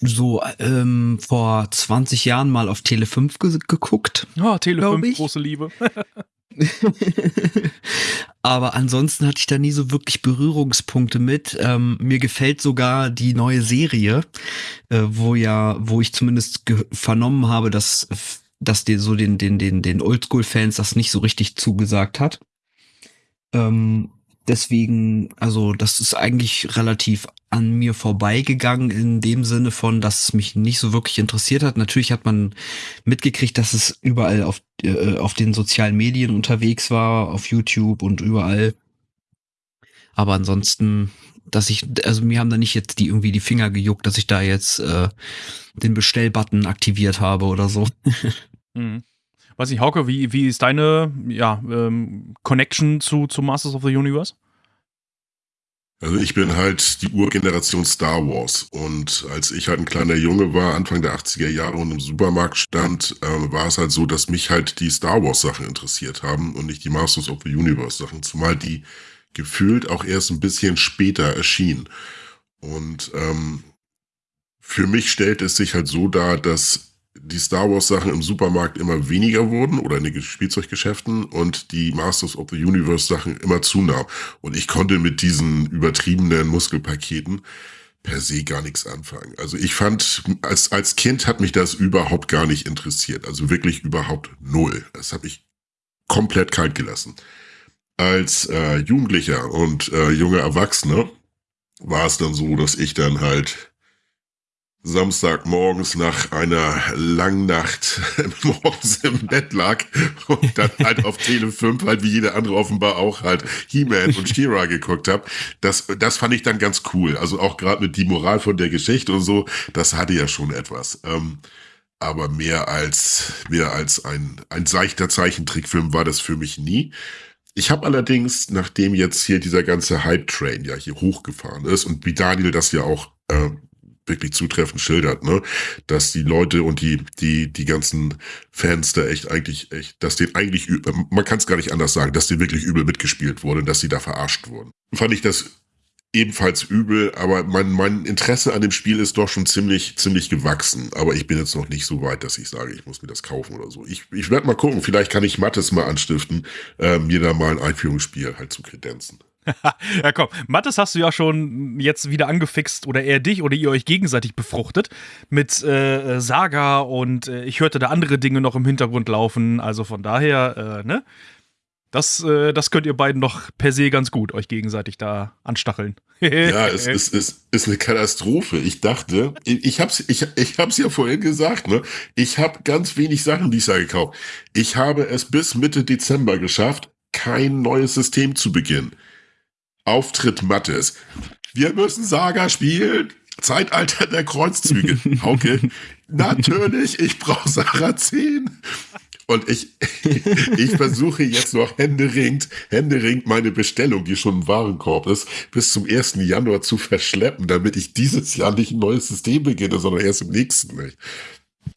so ähm, vor 20 Jahren mal auf Tele 5 ge geguckt. Ja, Tele 5, große Liebe. Aber ansonsten hatte ich da nie so wirklich Berührungspunkte mit. Ähm, mir gefällt sogar die neue Serie, äh, wo ja, wo ich zumindest vernommen habe, dass dass dir so den, den, den, den Oldschool-Fans das nicht so richtig zugesagt hat. Ähm, deswegen, also das ist eigentlich relativ an mir vorbeigegangen in dem Sinne von, dass es mich nicht so wirklich interessiert hat. Natürlich hat man mitgekriegt, dass es überall auf, äh, auf den sozialen Medien unterwegs war, auf YouTube und überall. Aber ansonsten, dass ich, also mir haben da nicht jetzt die irgendwie die Finger gejuckt, dass ich da jetzt äh, den Bestellbutton aktiviert habe oder so. Mhm. Weiß nicht, Hauke, wie, wie ist deine ja, ähm, Connection zu, zu Masters of the Universe? Also ich bin halt die Urgeneration Star Wars und als ich halt ein kleiner Junge war, Anfang der 80er Jahre und im Supermarkt stand, äh, war es halt so, dass mich halt die Star Wars Sachen interessiert haben und nicht die Masters of the Universe Sachen, zumal die gefühlt auch erst ein bisschen später erschienen. Und ähm, für mich stellt es sich halt so dar, dass die Star Wars Sachen im Supermarkt immer weniger wurden oder in den Spielzeuggeschäften und die Masters of the Universe Sachen immer zunahmen. Und ich konnte mit diesen übertriebenen Muskelpaketen per se gar nichts anfangen. Also ich fand, als, als Kind hat mich das überhaupt gar nicht interessiert. Also wirklich überhaupt null. Das habe ich komplett kalt gelassen. Als äh, Jugendlicher und äh, junger Erwachsener war es dann so, dass ich dann halt Samstagmorgens nach einer langen Nacht morgens im Bett lag und dann halt auf Tele 5 halt wie jeder andere offenbar auch halt He-Man und She-Ra geguckt habe. Das, das fand ich dann ganz cool. Also auch gerade mit die Moral von der Geschichte und so, das hatte ja schon etwas. Ähm, aber mehr als, mehr als ein, ein seichter Zeichentrickfilm war das für mich nie. Ich habe allerdings, nachdem jetzt hier dieser ganze Hype-Train ja hier hochgefahren ist und wie Daniel das ja auch äh, wirklich zutreffend schildert, ne? Dass die Leute und die, die, die ganzen Fans da echt eigentlich, echt, dass denen eigentlich, man kann es gar nicht anders sagen, dass denen wirklich übel mitgespielt wurde, dass sie da verarscht wurden. Fand ich das ebenfalls übel, aber mein, mein Interesse an dem Spiel ist doch schon ziemlich, ziemlich gewachsen. Aber ich bin jetzt noch nicht so weit, dass ich sage, ich muss mir das kaufen oder so. Ich, ich werde mal gucken, vielleicht kann ich Mattes mal anstiften, äh, mir da mal ein Einführungsspiel halt zu kredenzen. ja, komm. Mattes hast du ja schon jetzt wieder angefixt oder eher dich oder ihr euch gegenseitig befruchtet mit äh, Saga und äh, ich hörte da andere Dinge noch im Hintergrund laufen. Also von daher, äh, ne? Das, äh, das könnt ihr beiden doch per se ganz gut euch gegenseitig da anstacheln. ja, es ist, es ist eine Katastrophe. Ich dachte, ich, ich hab's, ich, ich hab's ja vorhin gesagt, ne? Ich habe ganz wenig Sachen dieses Jahr gekauft. Ich habe es bis Mitte Dezember geschafft, kein neues System zu beginnen. Auftritt Mattes. Wir müssen Saga spielen. Zeitalter der Kreuzzüge. Hauke, natürlich, ich brauche Sarah 10. Und ich, ich versuche jetzt noch händeringend, händeringend meine Bestellung, die schon im Warenkorb ist, bis zum 1. Januar zu verschleppen, damit ich dieses Jahr nicht ein neues System beginne, sondern erst im nächsten. Nicht?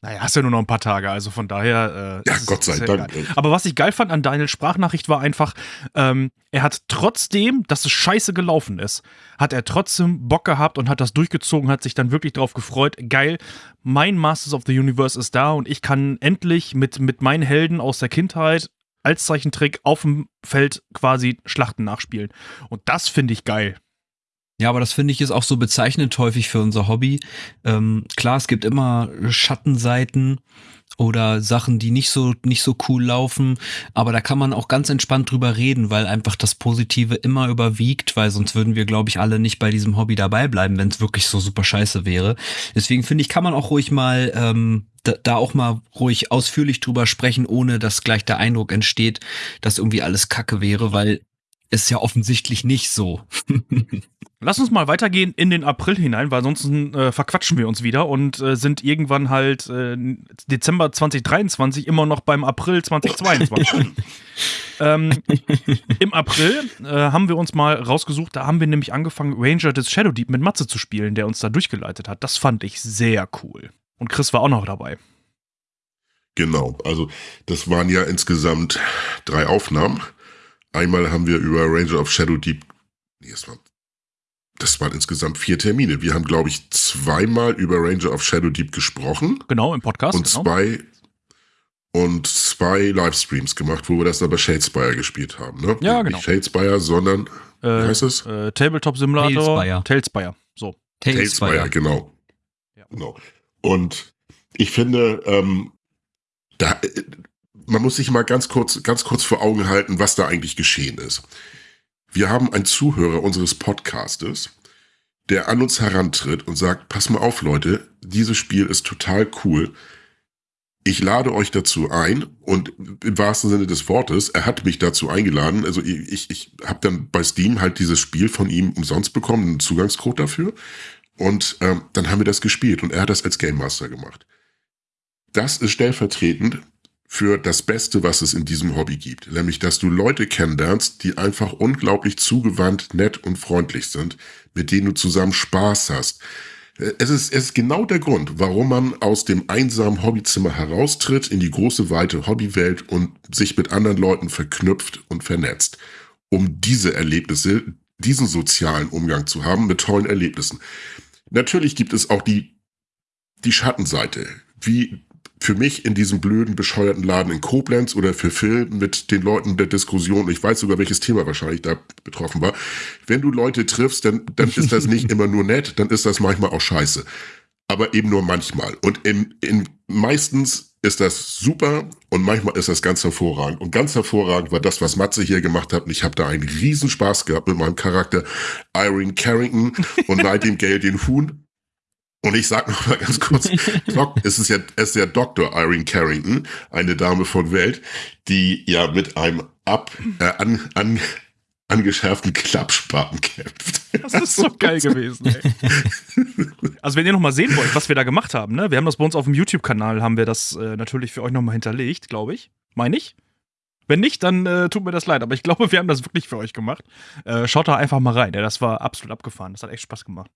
Naja, hast ja nur noch ein paar Tage, also von daher. Äh, ja, Gott sei Dank. Geil. Aber was ich geil fand an Daniels Sprachnachricht war einfach, ähm, er hat trotzdem, dass es scheiße gelaufen ist, hat er trotzdem Bock gehabt und hat das durchgezogen, hat sich dann wirklich drauf gefreut. Geil, mein Masters of the Universe ist da und ich kann endlich mit, mit meinen Helden aus der Kindheit als Zeichentrick auf dem Feld quasi Schlachten nachspielen. Und das finde ich geil. Ja, aber das finde ich ist auch so bezeichnend häufig für unser Hobby. Ähm, klar, es gibt immer Schattenseiten oder Sachen, die nicht so nicht so cool laufen, aber da kann man auch ganz entspannt drüber reden, weil einfach das Positive immer überwiegt, weil sonst würden wir, glaube ich, alle nicht bei diesem Hobby dabei bleiben, wenn es wirklich so super scheiße wäre. Deswegen finde ich, kann man auch ruhig mal ähm, da, da auch mal ruhig ausführlich drüber sprechen, ohne dass gleich der Eindruck entsteht, dass irgendwie alles Kacke wäre, weil ist ja offensichtlich nicht so. Lass uns mal weitergehen in den April hinein, weil sonst äh, verquatschen wir uns wieder und äh, sind irgendwann halt äh, Dezember 2023 immer noch beim April 2022. ähm, Im April äh, haben wir uns mal rausgesucht, da haben wir nämlich angefangen, Ranger des Shadow Deep mit Matze zu spielen, der uns da durchgeleitet hat. Das fand ich sehr cool. Und Chris war auch noch dabei. Genau, also das waren ja insgesamt drei Aufnahmen. Einmal haben wir über Ranger of Shadow Deep, nee, das waren, insgesamt vier Termine. Wir haben, glaube ich, zweimal über Ranger of Shadow Deep gesprochen. Genau, im Podcast. Und genau. zwei und zwei Livestreams gemacht, wo wir das aber Shadespire gespielt haben. Ne? Ja, genau. Nicht Shadespire, sondern äh, wie heißt es? Äh, Tabletop Simulator. Talespire. Talespire. So. Talespire, Talespire genau. Ja. genau. Und ich finde, ähm, da, man muss sich mal ganz kurz, ganz kurz vor Augen halten, was da eigentlich geschehen ist. Wir haben einen Zuhörer unseres Podcastes, der an uns herantritt und sagt, pass mal auf, Leute, dieses Spiel ist total cool. Ich lade euch dazu ein und im wahrsten Sinne des Wortes, er hat mich dazu eingeladen. Also ich, ich, habe dann bei Steam halt dieses Spiel von ihm umsonst bekommen, einen Zugangscode dafür. Und ähm, dann haben wir das gespielt und er hat das als Game Master gemacht. Das ist stellvertretend für das Beste, was es in diesem Hobby gibt. Nämlich, dass du Leute kennenlernst, die einfach unglaublich zugewandt, nett und freundlich sind, mit denen du zusammen Spaß hast. Es ist, es ist genau der Grund, warum man aus dem einsamen Hobbyzimmer heraustritt in die große, weite Hobbywelt und sich mit anderen Leuten verknüpft und vernetzt. Um diese Erlebnisse, diesen sozialen Umgang zu haben mit tollen Erlebnissen. Natürlich gibt es auch die, die Schattenseite, wie für mich in diesem blöden, bescheuerten Laden in Koblenz oder für Phil mit den Leuten der Diskussion, ich weiß sogar, welches Thema wahrscheinlich da betroffen war, wenn du Leute triffst, dann, dann ist das nicht immer nur nett, dann ist das manchmal auch scheiße. Aber eben nur manchmal. Und in, in meistens ist das super und manchmal ist das ganz hervorragend. Und ganz hervorragend war das, was Matze hier gemacht hat. Und ich habe da einen Riesenspaß gehabt mit meinem Charakter Irene Carrington und Nightingale den Huhn. Und ich sag noch mal ganz kurz, Doc, es ist ja, es ist ja Dr. Irene Carrington, eine Dame von Welt, die ja mit einem ab, äh, an, an, angeschärften Klappspaten kämpft. Das ist so geil gewesen. Ey. Also wenn ihr noch mal sehen wollt, was wir da gemacht haben, ne? Wir haben das bei uns auf dem YouTube-Kanal, haben wir das äh, natürlich für euch noch mal hinterlegt, glaube ich. Meine ich. Wenn nicht, dann äh, tut mir das leid. Aber ich glaube, wir haben das wirklich für euch gemacht. Äh, schaut da einfach mal rein. Ja, das war absolut abgefahren. Das hat echt Spaß gemacht.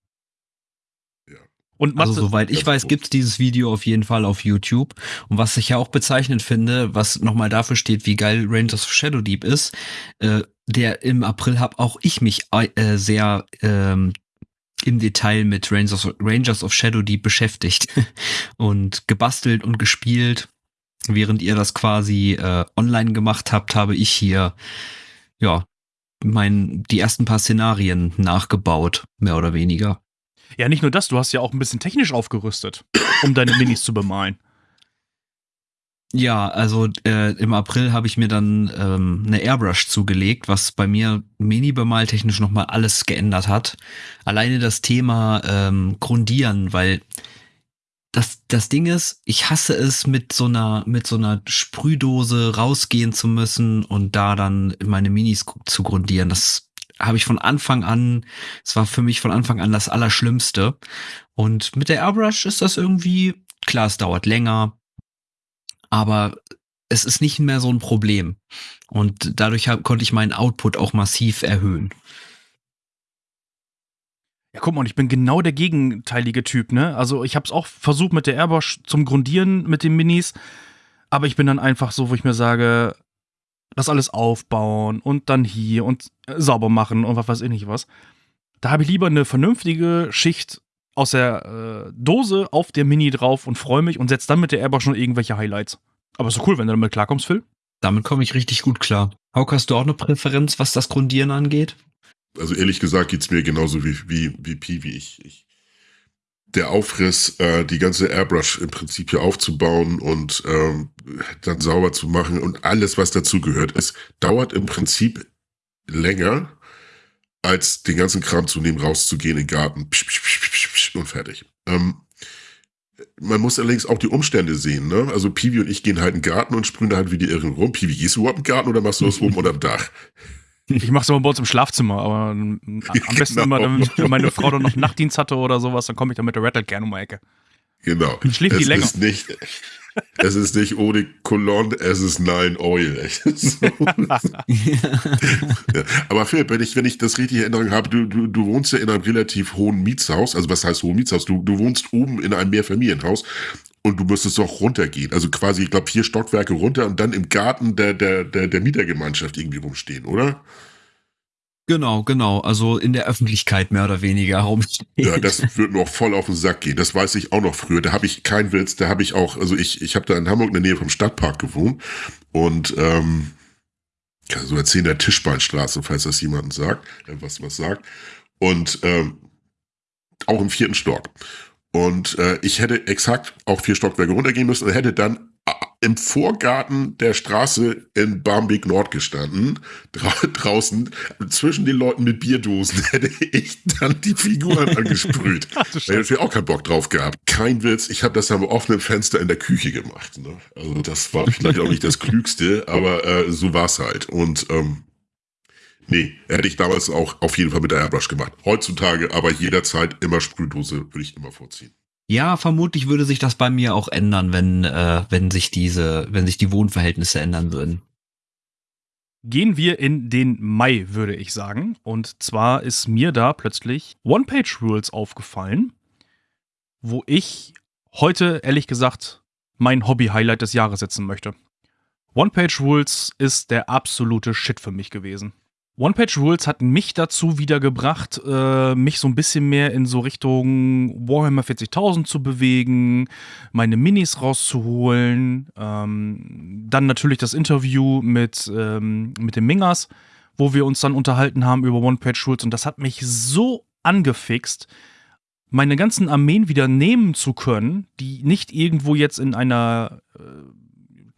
Und also soweit ich weiß, gibt's dieses Video auf jeden Fall auf YouTube. Und was ich ja auch bezeichnend finde, was nochmal dafür steht, wie geil Rangers of Shadow Deep ist, äh, der im April habe auch ich mich äh, sehr ähm, im Detail mit Rangers, Rangers of Shadow Deep beschäftigt und gebastelt und gespielt. Während ihr das quasi äh, online gemacht habt, habe ich hier ja mein die ersten paar Szenarien nachgebaut, mehr oder weniger. Ja, nicht nur das, du hast ja auch ein bisschen technisch aufgerüstet, um deine Minis zu bemalen. Ja, also äh, im April habe ich mir dann ähm, eine Airbrush zugelegt, was bei mir Mini-Bemaltechnisch nochmal alles geändert hat. Alleine das Thema ähm, Grundieren, weil das, das Ding ist, ich hasse es, mit so einer, mit so einer Sprühdose rausgehen zu müssen und da dann meine Minis zu grundieren. Das habe ich von Anfang an, es war für mich von Anfang an das Allerschlimmste. Und mit der Airbrush ist das irgendwie, klar, es dauert länger, aber es ist nicht mehr so ein Problem. Und dadurch hab, konnte ich meinen Output auch massiv erhöhen. Ja, guck mal, ich bin genau der gegenteilige Typ, ne? Also ich habe es auch versucht mit der Airbosch zum Grundieren mit den Minis, aber ich bin dann einfach so, wo ich mir sage, das alles aufbauen und dann hier und äh, sauber machen und was weiß ich nicht was. Da habe ich lieber eine vernünftige Schicht aus der äh, Dose auf der Mini drauf und freue mich und setze dann mit der Airbosch schon irgendwelche Highlights. Aber ist doch cool, wenn du damit klarkommst, Phil. Damit komme ich richtig gut klar. Hauke, hast du auch eine Präferenz, was das Grundieren angeht? Also ehrlich gesagt geht's mir genauso wie, wie, wie Pi, wie ich. ich der Aufriss, äh, die ganze Airbrush im Prinzip hier aufzubauen und ähm, dann sauber zu machen und alles, was dazu gehört, es dauert im Prinzip länger, als den ganzen Kram zu nehmen, rauszugehen in den Garten und fertig. Ähm, man muss allerdings auch die Umstände sehen. Ne? Also Piwi und ich gehen halt in den Garten und sprühen da halt wie die Irren rum. Piwi, gehst du überhaupt in den Garten oder machst du das oben oder am Dach? Ich mach's aber bei uns im Schlafzimmer, aber am besten genau. immer, wenn meine Frau dann noch Nachtdienst hatte oder sowas, dann komme ich dann mit der Rattle gerne um die Ecke. Genau. Dann schläft die länger. Ist nicht, es ist nicht ohne Cologne, es ist Nine Oil. so. ja. Aber Philipp, wenn ich, wenn ich das richtig in Erinnerung habe, du, du, du wohnst ja in einem relativ hohen Mietshaus. Also was heißt hohen Mietshaus? Du, du wohnst oben in einem Mehrfamilienhaus und du müsstest doch runtergehen. Also quasi, ich glaube, vier Stockwerke runter und dann im Garten der, der, der, der Mietergemeinschaft irgendwie rumstehen, oder? Genau, genau. Also in der Öffentlichkeit mehr oder weniger rumstehen. Ja, das wird noch voll auf den Sack gehen. Das weiß ich auch noch früher. Da habe ich keinen Witz, da habe ich auch, also ich, ich habe da in Hamburg in der Nähe vom Stadtpark gewohnt und ähm, kann so erzählen, der Tischbeinstraße, falls das jemanden sagt, äh, was was sagt. Und ähm, auch im vierten Stock. Und äh, ich hätte exakt auch vier Stockwerke runtergehen müssen und hätte dann im Vorgarten der Straße in Barmbek Nord gestanden, dra draußen zwischen den Leuten mit Bierdosen, hätte ich dann die Figuren angesprüht. ich hätte auch keinen Bock drauf gehabt. Kein Witz, ich habe das am offenen Fenster in der Küche gemacht. Ne? Also das war vielleicht auch nicht das Klügste, aber äh, so war's halt. Und ähm, nee, hätte ich damals auch auf jeden Fall mit der Airbrush gemacht. Heutzutage aber jederzeit immer Sprühdose würde ich immer vorziehen. Ja, vermutlich würde sich das bei mir auch ändern, wenn, äh, wenn sich diese, wenn sich die Wohnverhältnisse ändern würden. Gehen wir in den Mai, würde ich sagen. Und zwar ist mir da plötzlich One-Page-Rules aufgefallen, wo ich heute, ehrlich gesagt, mein Hobby-Highlight des Jahres setzen möchte. One-Page-Rules ist der absolute Shit für mich gewesen. One-Page-Rules hat mich dazu wieder gebracht, äh, mich so ein bisschen mehr in so Richtung Warhammer 40.000 zu bewegen, meine Minis rauszuholen. Ähm, dann natürlich das Interview mit, ähm, mit den Mingers, wo wir uns dann unterhalten haben über One-Page-Rules. Und das hat mich so angefixt, meine ganzen Armeen wieder nehmen zu können, die nicht irgendwo jetzt in einer äh,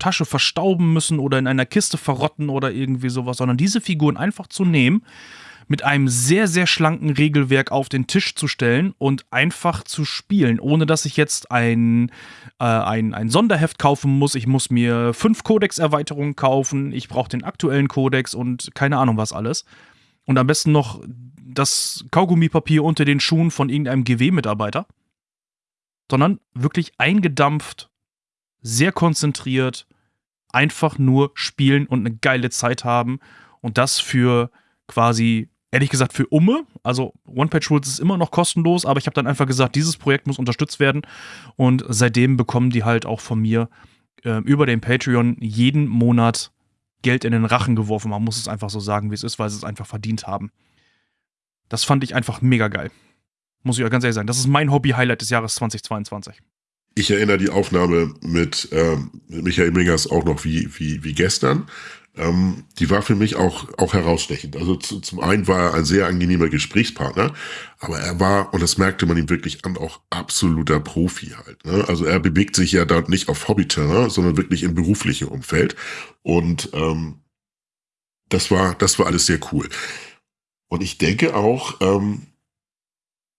Tasche verstauben müssen oder in einer Kiste verrotten oder irgendwie sowas, sondern diese Figuren einfach zu nehmen, mit einem sehr, sehr schlanken Regelwerk auf den Tisch zu stellen und einfach zu spielen, ohne dass ich jetzt ein, äh, ein, ein Sonderheft kaufen muss. Ich muss mir fünf Codex-Erweiterungen kaufen, ich brauche den aktuellen Codex und keine Ahnung was alles. Und am besten noch das Kaugummipapier unter den Schuhen von irgendeinem GW-Mitarbeiter. Sondern wirklich eingedampft, sehr konzentriert, einfach nur spielen und eine geile Zeit haben. Und das für quasi, ehrlich gesagt, für Umme. Also One-Page-Rules ist immer noch kostenlos, aber ich habe dann einfach gesagt, dieses Projekt muss unterstützt werden. Und seitdem bekommen die halt auch von mir äh, über den Patreon jeden Monat Geld in den Rachen geworfen. Man muss es einfach so sagen, wie es ist, weil sie es einfach verdient haben. Das fand ich einfach mega geil. Muss ich euch ganz ehrlich sagen. Das ist mein Hobby-Highlight des Jahres 2022 ich erinnere die Aufnahme mit, ähm, Michael Mingers auch noch wie, wie, wie gestern. Ähm, die war für mich auch, auch herausstechend. Also zu, zum einen war er ein sehr angenehmer Gesprächspartner, aber er war, und das merkte man ihm wirklich an, auch absoluter Profi halt. Ne? Also er bewegt sich ja dort nicht auf Hobbyterrain, sondern wirklich im beruflichen Umfeld. Und ähm, das war, das war alles sehr cool. Und ich denke auch, ähm,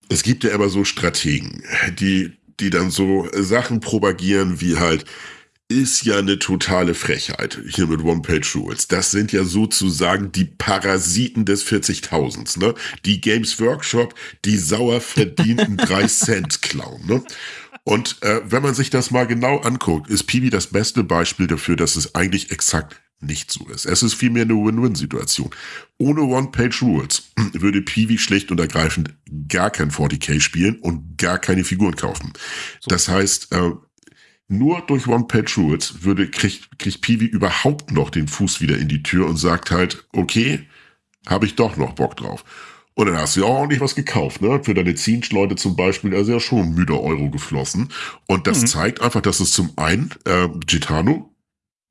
es gibt ja immer so Strategen, die die dann so Sachen propagieren wie halt, ist ja eine totale Frechheit hier mit One-Page-Rules. Das sind ja sozusagen die Parasiten des 40.000, ne? Die Games Workshop, die sauer verdienten 3 Cent klauen, ne? Und äh, wenn man sich das mal genau anguckt, ist Piwi das beste Beispiel dafür, dass es eigentlich exakt nicht so ist. Es ist vielmehr eine Win-Win-Situation. Ohne One-Page-Rules würde Piwi schlicht und ergreifend gar kein 40k spielen und gar keine Figuren kaufen. So. Das heißt, äh, nur durch One-Page-Rules würde, kriegt, kriegt Piwi überhaupt noch den Fuß wieder in die Tür und sagt halt, okay, habe ich doch noch Bock drauf. Und dann hast du ja auch ordentlich was gekauft, ne? Für deine Zinschleute zum Beispiel, also ja schon müde Euro geflossen. Und das mhm. zeigt einfach, dass es zum einen äh, Gitano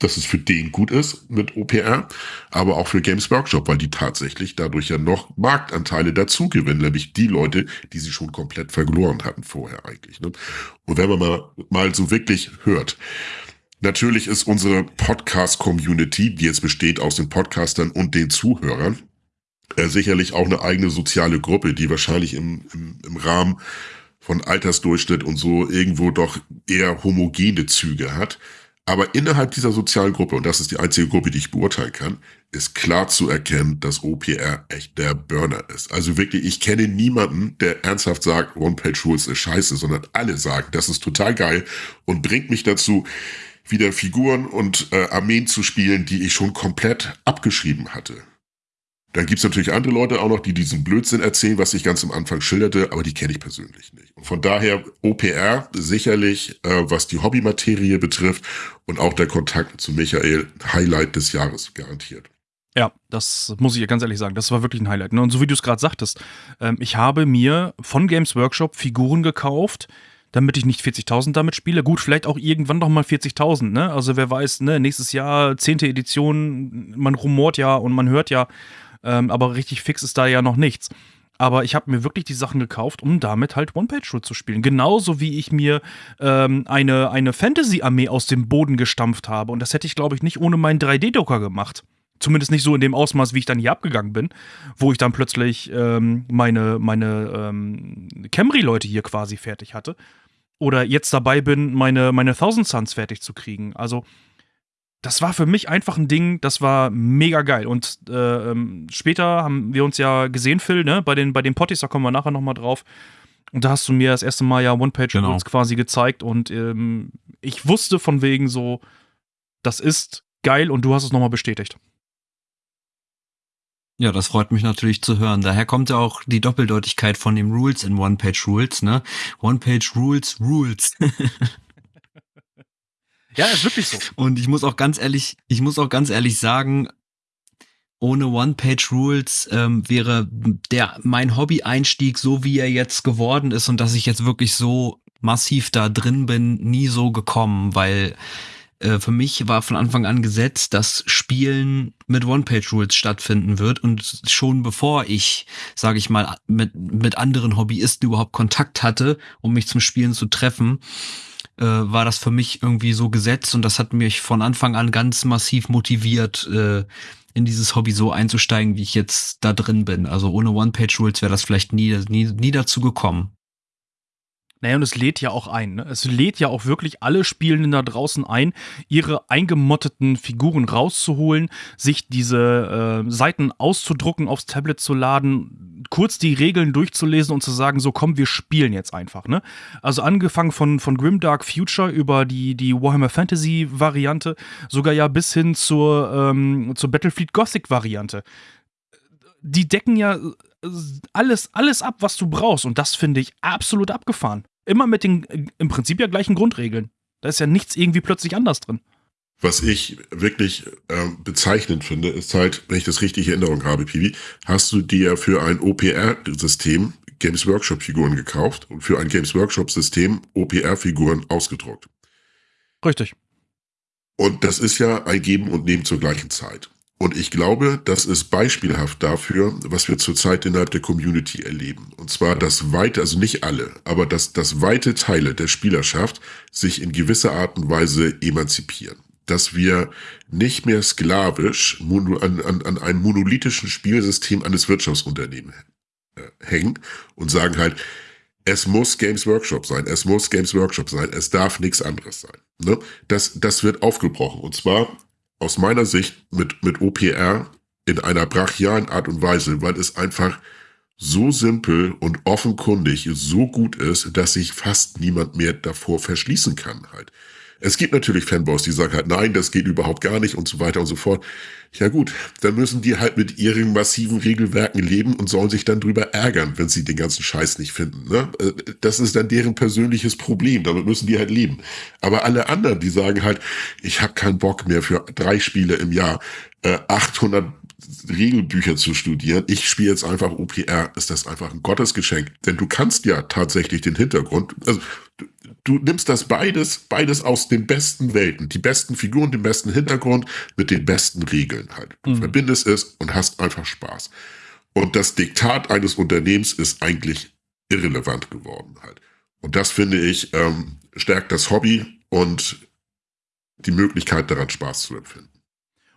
dass es für den gut ist mit OPR, aber auch für Games Workshop, weil die tatsächlich dadurch ja noch Marktanteile dazu gewinnen, nämlich die Leute, die sie schon komplett verloren hatten vorher eigentlich. Ne? Und wenn man mal, mal so wirklich hört, natürlich ist unsere Podcast-Community, die jetzt besteht aus den Podcastern und den Zuhörern, äh, sicherlich auch eine eigene soziale Gruppe, die wahrscheinlich im, im, im Rahmen von Altersdurchschnitt und so irgendwo doch eher homogene Züge hat. Aber innerhalb dieser sozialen Gruppe, und das ist die einzige Gruppe, die ich beurteilen kann, ist klar zu erkennen, dass OPR echt der Burner ist. Also wirklich, ich kenne niemanden, der ernsthaft sagt, One-Page-Rules ist scheiße, sondern alle sagen, das ist total geil und bringt mich dazu, wieder Figuren und äh, Armeen zu spielen, die ich schon komplett abgeschrieben hatte. Dann gibt's natürlich andere Leute auch noch, die diesen Blödsinn erzählen, was ich ganz am Anfang schilderte, aber die kenne ich persönlich nicht. Und von daher OPR sicherlich, äh, was die Hobbymaterie betrifft und auch der Kontakt zu Michael, Highlight des Jahres garantiert. Ja, das muss ich ganz ehrlich sagen. Das war wirklich ein Highlight. Ne? Und so wie du es gerade sagtest, ähm, ich habe mir von Games Workshop Figuren gekauft, damit ich nicht 40.000 damit spiele. Gut, vielleicht auch irgendwann noch mal 40.000, ne? Also wer weiß, ne, nächstes Jahr, zehnte Edition, man rumort ja und man hört ja, ähm, aber richtig fix ist da ja noch nichts. Aber ich habe mir wirklich die Sachen gekauft, um damit halt One-Page-Root zu spielen. Genauso wie ich mir ähm, eine, eine Fantasy-Armee aus dem Boden gestampft habe. Und das hätte ich, glaube ich, nicht ohne meinen 3D-Drucker gemacht. Zumindest nicht so in dem Ausmaß, wie ich dann hier abgegangen bin, wo ich dann plötzlich ähm, meine, meine ähm, Camry-Leute hier quasi fertig hatte. Oder jetzt dabei bin, meine, meine Thousand Suns fertig zu kriegen. Also, das war für mich einfach ein Ding, das war mega geil. Und äh, ähm, später haben wir uns ja gesehen, Phil, ne? Bei den, bei den Potties, da kommen wir nachher nochmal drauf. Und da hast du mir das erste Mal ja One-Page genau. quasi gezeigt und ähm, ich wusste von wegen so, das ist geil und du hast es nochmal bestätigt. Ja, das freut mich natürlich zu hören. Daher kommt ja auch die Doppeldeutigkeit von dem Rules in One-Page-Rules, ne? One-Page-Rules, Rules. Ja, ist wirklich so. Und ich muss auch ganz ehrlich, ich muss auch ganz ehrlich sagen, ohne One-Page-Rules ähm, wäre der mein Hobby-Einstieg, so wie er jetzt geworden ist und dass ich jetzt wirklich so massiv da drin bin, nie so gekommen, weil äh, für mich war von Anfang an gesetzt, dass Spielen mit One-Page-Rules stattfinden wird und schon bevor ich, sage ich mal, mit, mit anderen Hobbyisten überhaupt Kontakt hatte, um mich zum Spielen zu treffen, äh, war das für mich irgendwie so gesetzt und das hat mich von Anfang an ganz massiv motiviert, äh, in dieses Hobby so einzusteigen, wie ich jetzt da drin bin. Also ohne One-Page-Rules wäre das vielleicht nie, nie, nie dazu gekommen. Naja, und es lädt ja auch ein. Ne? Es lädt ja auch wirklich alle Spielenden da draußen ein, ihre eingemotteten Figuren rauszuholen, sich diese äh, Seiten auszudrucken, aufs Tablet zu laden, kurz die Regeln durchzulesen und zu sagen, so komm, wir spielen jetzt einfach. Ne? Also angefangen von, von Grimdark Future über die, die Warhammer Fantasy Variante, sogar ja bis hin zur, ähm, zur Battlefield Gothic Variante. Die decken ja alles, alles ab, was du brauchst. Und das finde ich absolut abgefahren. Immer mit den im Prinzip ja gleichen Grundregeln. Da ist ja nichts irgendwie plötzlich anders drin. Was ich wirklich äh, bezeichnend finde, ist halt, wenn ich das richtig in Erinnerung habe, Piwi, hast du dir für ein OPR-System Games Workshop-Figuren gekauft und für ein Games Workshop-System OPR-Figuren ausgedruckt. Richtig. Und das ist ja ein Geben und Nehmen zur gleichen Zeit. Und ich glaube, das ist beispielhaft dafür, was wir zurzeit innerhalb der Community erleben. Und zwar, dass weite, also nicht alle, aber dass, dass weite Teile der Spielerschaft sich in gewisser Art und Weise emanzipieren. Dass wir nicht mehr sklavisch an, an, an einem monolithischen Spielsystem eines Wirtschaftsunternehmens äh, hängen und sagen halt, es muss Games Workshop sein, es muss Games Workshop sein, es darf nichts anderes sein. Ne? Das, das wird aufgebrochen. Und zwar aus meiner Sicht mit, mit OPR in einer brachialen Art und Weise, weil es einfach so simpel und offenkundig so gut ist, dass sich fast niemand mehr davor verschließen kann halt. Es gibt natürlich Fanboys, die sagen halt, nein, das geht überhaupt gar nicht und so weiter und so fort. Ja gut, dann müssen die halt mit ihren massiven Regelwerken leben und sollen sich dann drüber ärgern, wenn sie den ganzen Scheiß nicht finden. Ne? Äh, das ist dann deren persönliches Problem, damit müssen die halt leben. Aber alle anderen, die sagen halt, ich habe keinen Bock mehr für drei Spiele im Jahr äh, 800 Regelbücher zu studieren. Ich spiele jetzt einfach OPR, ist das einfach ein Gottesgeschenk. Denn du kannst ja tatsächlich den Hintergrund, also du, nimmst das beides, beides aus den besten Welten, die besten Figuren, den besten Hintergrund mit den besten Regeln halt. Du mhm. verbindest es und hast einfach Spaß. Und das Diktat eines Unternehmens ist eigentlich irrelevant geworden halt. Und das finde ich ähm, stärkt das Hobby und die Möglichkeit daran Spaß zu empfinden.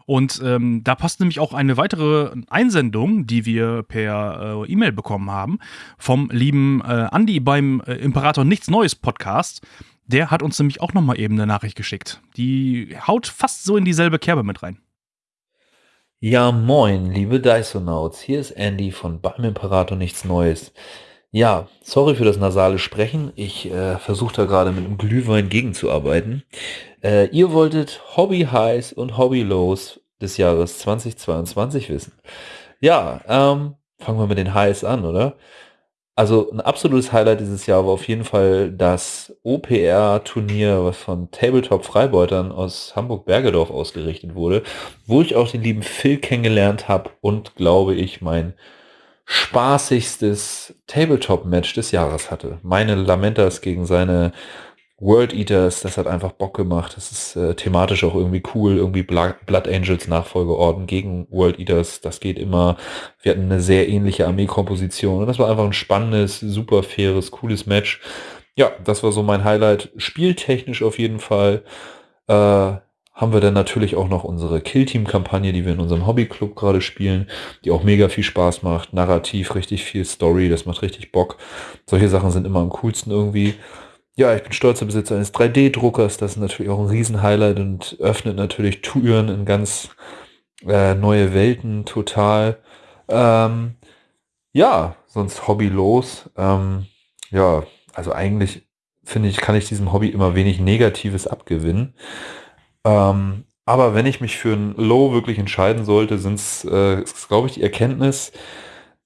Und ähm, da passt nämlich auch eine weitere Einsendung, die wir per äh, E-Mail bekommen haben, vom lieben äh, Andi beim äh, Imperator Nichts Neues Podcast. Der hat uns nämlich auch nochmal eben eine Nachricht geschickt. Die haut fast so in dieselbe Kerbe mit rein. Ja, moin, liebe Dysonauts. Hier ist Andy von beim Imperator Nichts Neues. Ja, sorry für das nasale Sprechen. Ich äh, versuche da gerade mit einem Glühwein gegenzuarbeiten. Äh, ihr wolltet Hobby Highs und Hobby Lows des Jahres 2022 wissen. Ja, ähm, fangen wir mit den Highs an, oder? Also ein absolutes Highlight dieses Jahr war auf jeden Fall das OPR-Turnier, was von Tabletop-Freibeutern aus Hamburg-Bergedorf ausgerichtet wurde, wo ich auch den lieben Phil kennengelernt habe und glaube ich mein spaßigstes Tabletop-Match des Jahres hatte. Meine Lamentas gegen seine World Eaters, das hat einfach Bock gemacht. Das ist äh, thematisch auch irgendwie cool. Irgendwie Blood Angels Nachfolgeorden gegen World Eaters. Das geht immer. Wir hatten eine sehr ähnliche Armeekomposition. Und das war einfach ein spannendes, super faires, cooles Match. Ja, das war so mein Highlight. Spieltechnisch auf jeden Fall. Äh, haben wir dann natürlich auch noch unsere Killteam-Kampagne, die wir in unserem Hobbyclub gerade spielen, die auch mega viel Spaß macht. Narrativ, richtig viel Story, das macht richtig Bock. Solche Sachen sind immer am coolsten irgendwie. Ja, ich bin stolzer Besitzer eines 3D-Druckers. Das ist natürlich auch ein Riesenhighlight und öffnet natürlich Türen in ganz äh, neue Welten total. Ähm, ja, sonst hobbylos. Ähm, ja, also eigentlich finde ich, kann ich diesem Hobby immer wenig Negatives abgewinnen. Ähm, aber wenn ich mich für ein Low wirklich entscheiden sollte, sind es, äh, glaube ich, die Erkenntnis,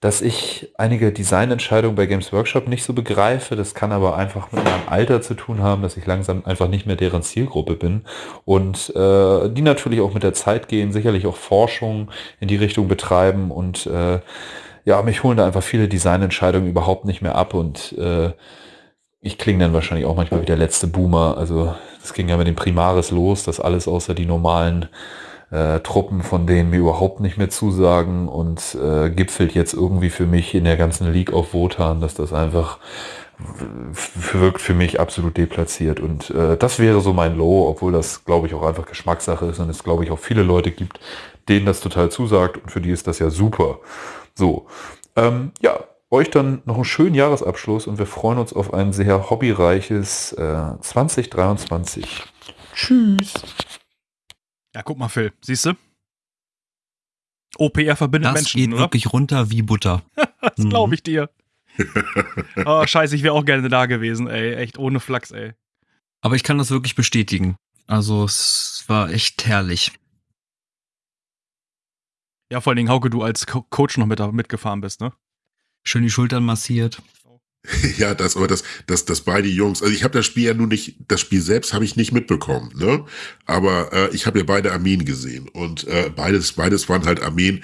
dass ich einige Designentscheidungen bei Games Workshop nicht so begreife. Das kann aber einfach mit meinem Alter zu tun haben, dass ich langsam einfach nicht mehr deren Zielgruppe bin. Und äh, die natürlich auch mit der Zeit gehen, sicherlich auch Forschung in die Richtung betreiben und äh, ja, mich holen da einfach viele Designentscheidungen überhaupt nicht mehr ab und äh, ich klinge dann wahrscheinlich auch manchmal wie der letzte Boomer. Also das ging ja mit dem Primaris los, dass alles außer die normalen äh, Truppen, von denen mir überhaupt nicht mehr zusagen und äh, gipfelt jetzt irgendwie für mich in der ganzen League of Wotan, dass das einfach wirkt für mich absolut deplatziert und äh, das wäre so mein Low, obwohl das glaube ich auch einfach Geschmackssache ist und es glaube ich auch viele Leute gibt, denen das total zusagt und für die ist das ja super. So, ähm, ja, euch dann noch einen schönen Jahresabschluss und wir freuen uns auf ein sehr hobbyreiches äh, 2023. Tschüss. Ja, guck mal, Phil, siehst du? OPR verbindet das Menschen. Das geht oder? wirklich runter wie Butter. das mhm. glaube ich dir. oh, scheiße, ich wäre auch gerne da gewesen, ey. Echt ohne Flachs, ey. Aber ich kann das wirklich bestätigen. Also, es war echt herrlich. Ja, vor allen Dingen, Hauke, du als Co Coach noch mit, mitgefahren bist, ne? Schön die Schultern massiert. Ja, das, aber das, das, das beide Jungs. Also ich habe das Spiel ja nun nicht, das Spiel selbst habe ich nicht mitbekommen, ne? Aber äh, ich habe ja beide Armeen gesehen und äh, beides, beides waren halt Armeen,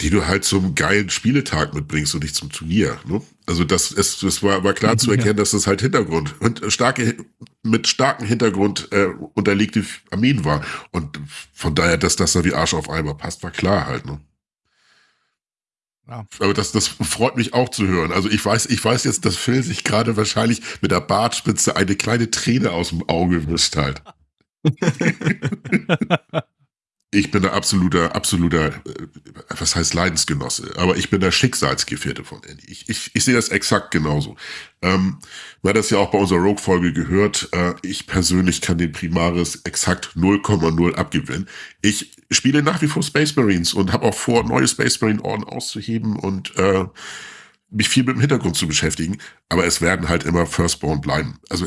die du halt zum geilen Spieletag mitbringst und nicht zum Turnier. Ne? Also das, es, das war, war klar zu erkennen, ja. dass das halt Hintergrund und starke mit starkem Hintergrund äh, unterlegte Armeen war und von daher, dass das da wie Arsch auf Eimer passt, war klar halt. Ne? Ja. Aber das, das freut mich auch zu hören. Also ich weiß, ich weiß jetzt, dass Phil sich gerade wahrscheinlich mit der Bartspitze eine kleine Träne aus dem Auge wischt halt. ich bin der absoluter, absoluter, äh, was heißt Leidensgenosse, aber ich bin der Schicksalsgefährte von Andy. Ich, ich, ich sehe das exakt genauso. Ähm, weil das ja auch bei unserer Rogue-Folge gehört, äh, ich persönlich kann den Primaris exakt 0,0 abgewinnen. Ich spiele nach wie vor Space Marines und habe auch vor, neue Space Marine Orden auszuheben und äh, mich viel mit dem Hintergrund zu beschäftigen, aber es werden halt immer Firstborn bleiben. Also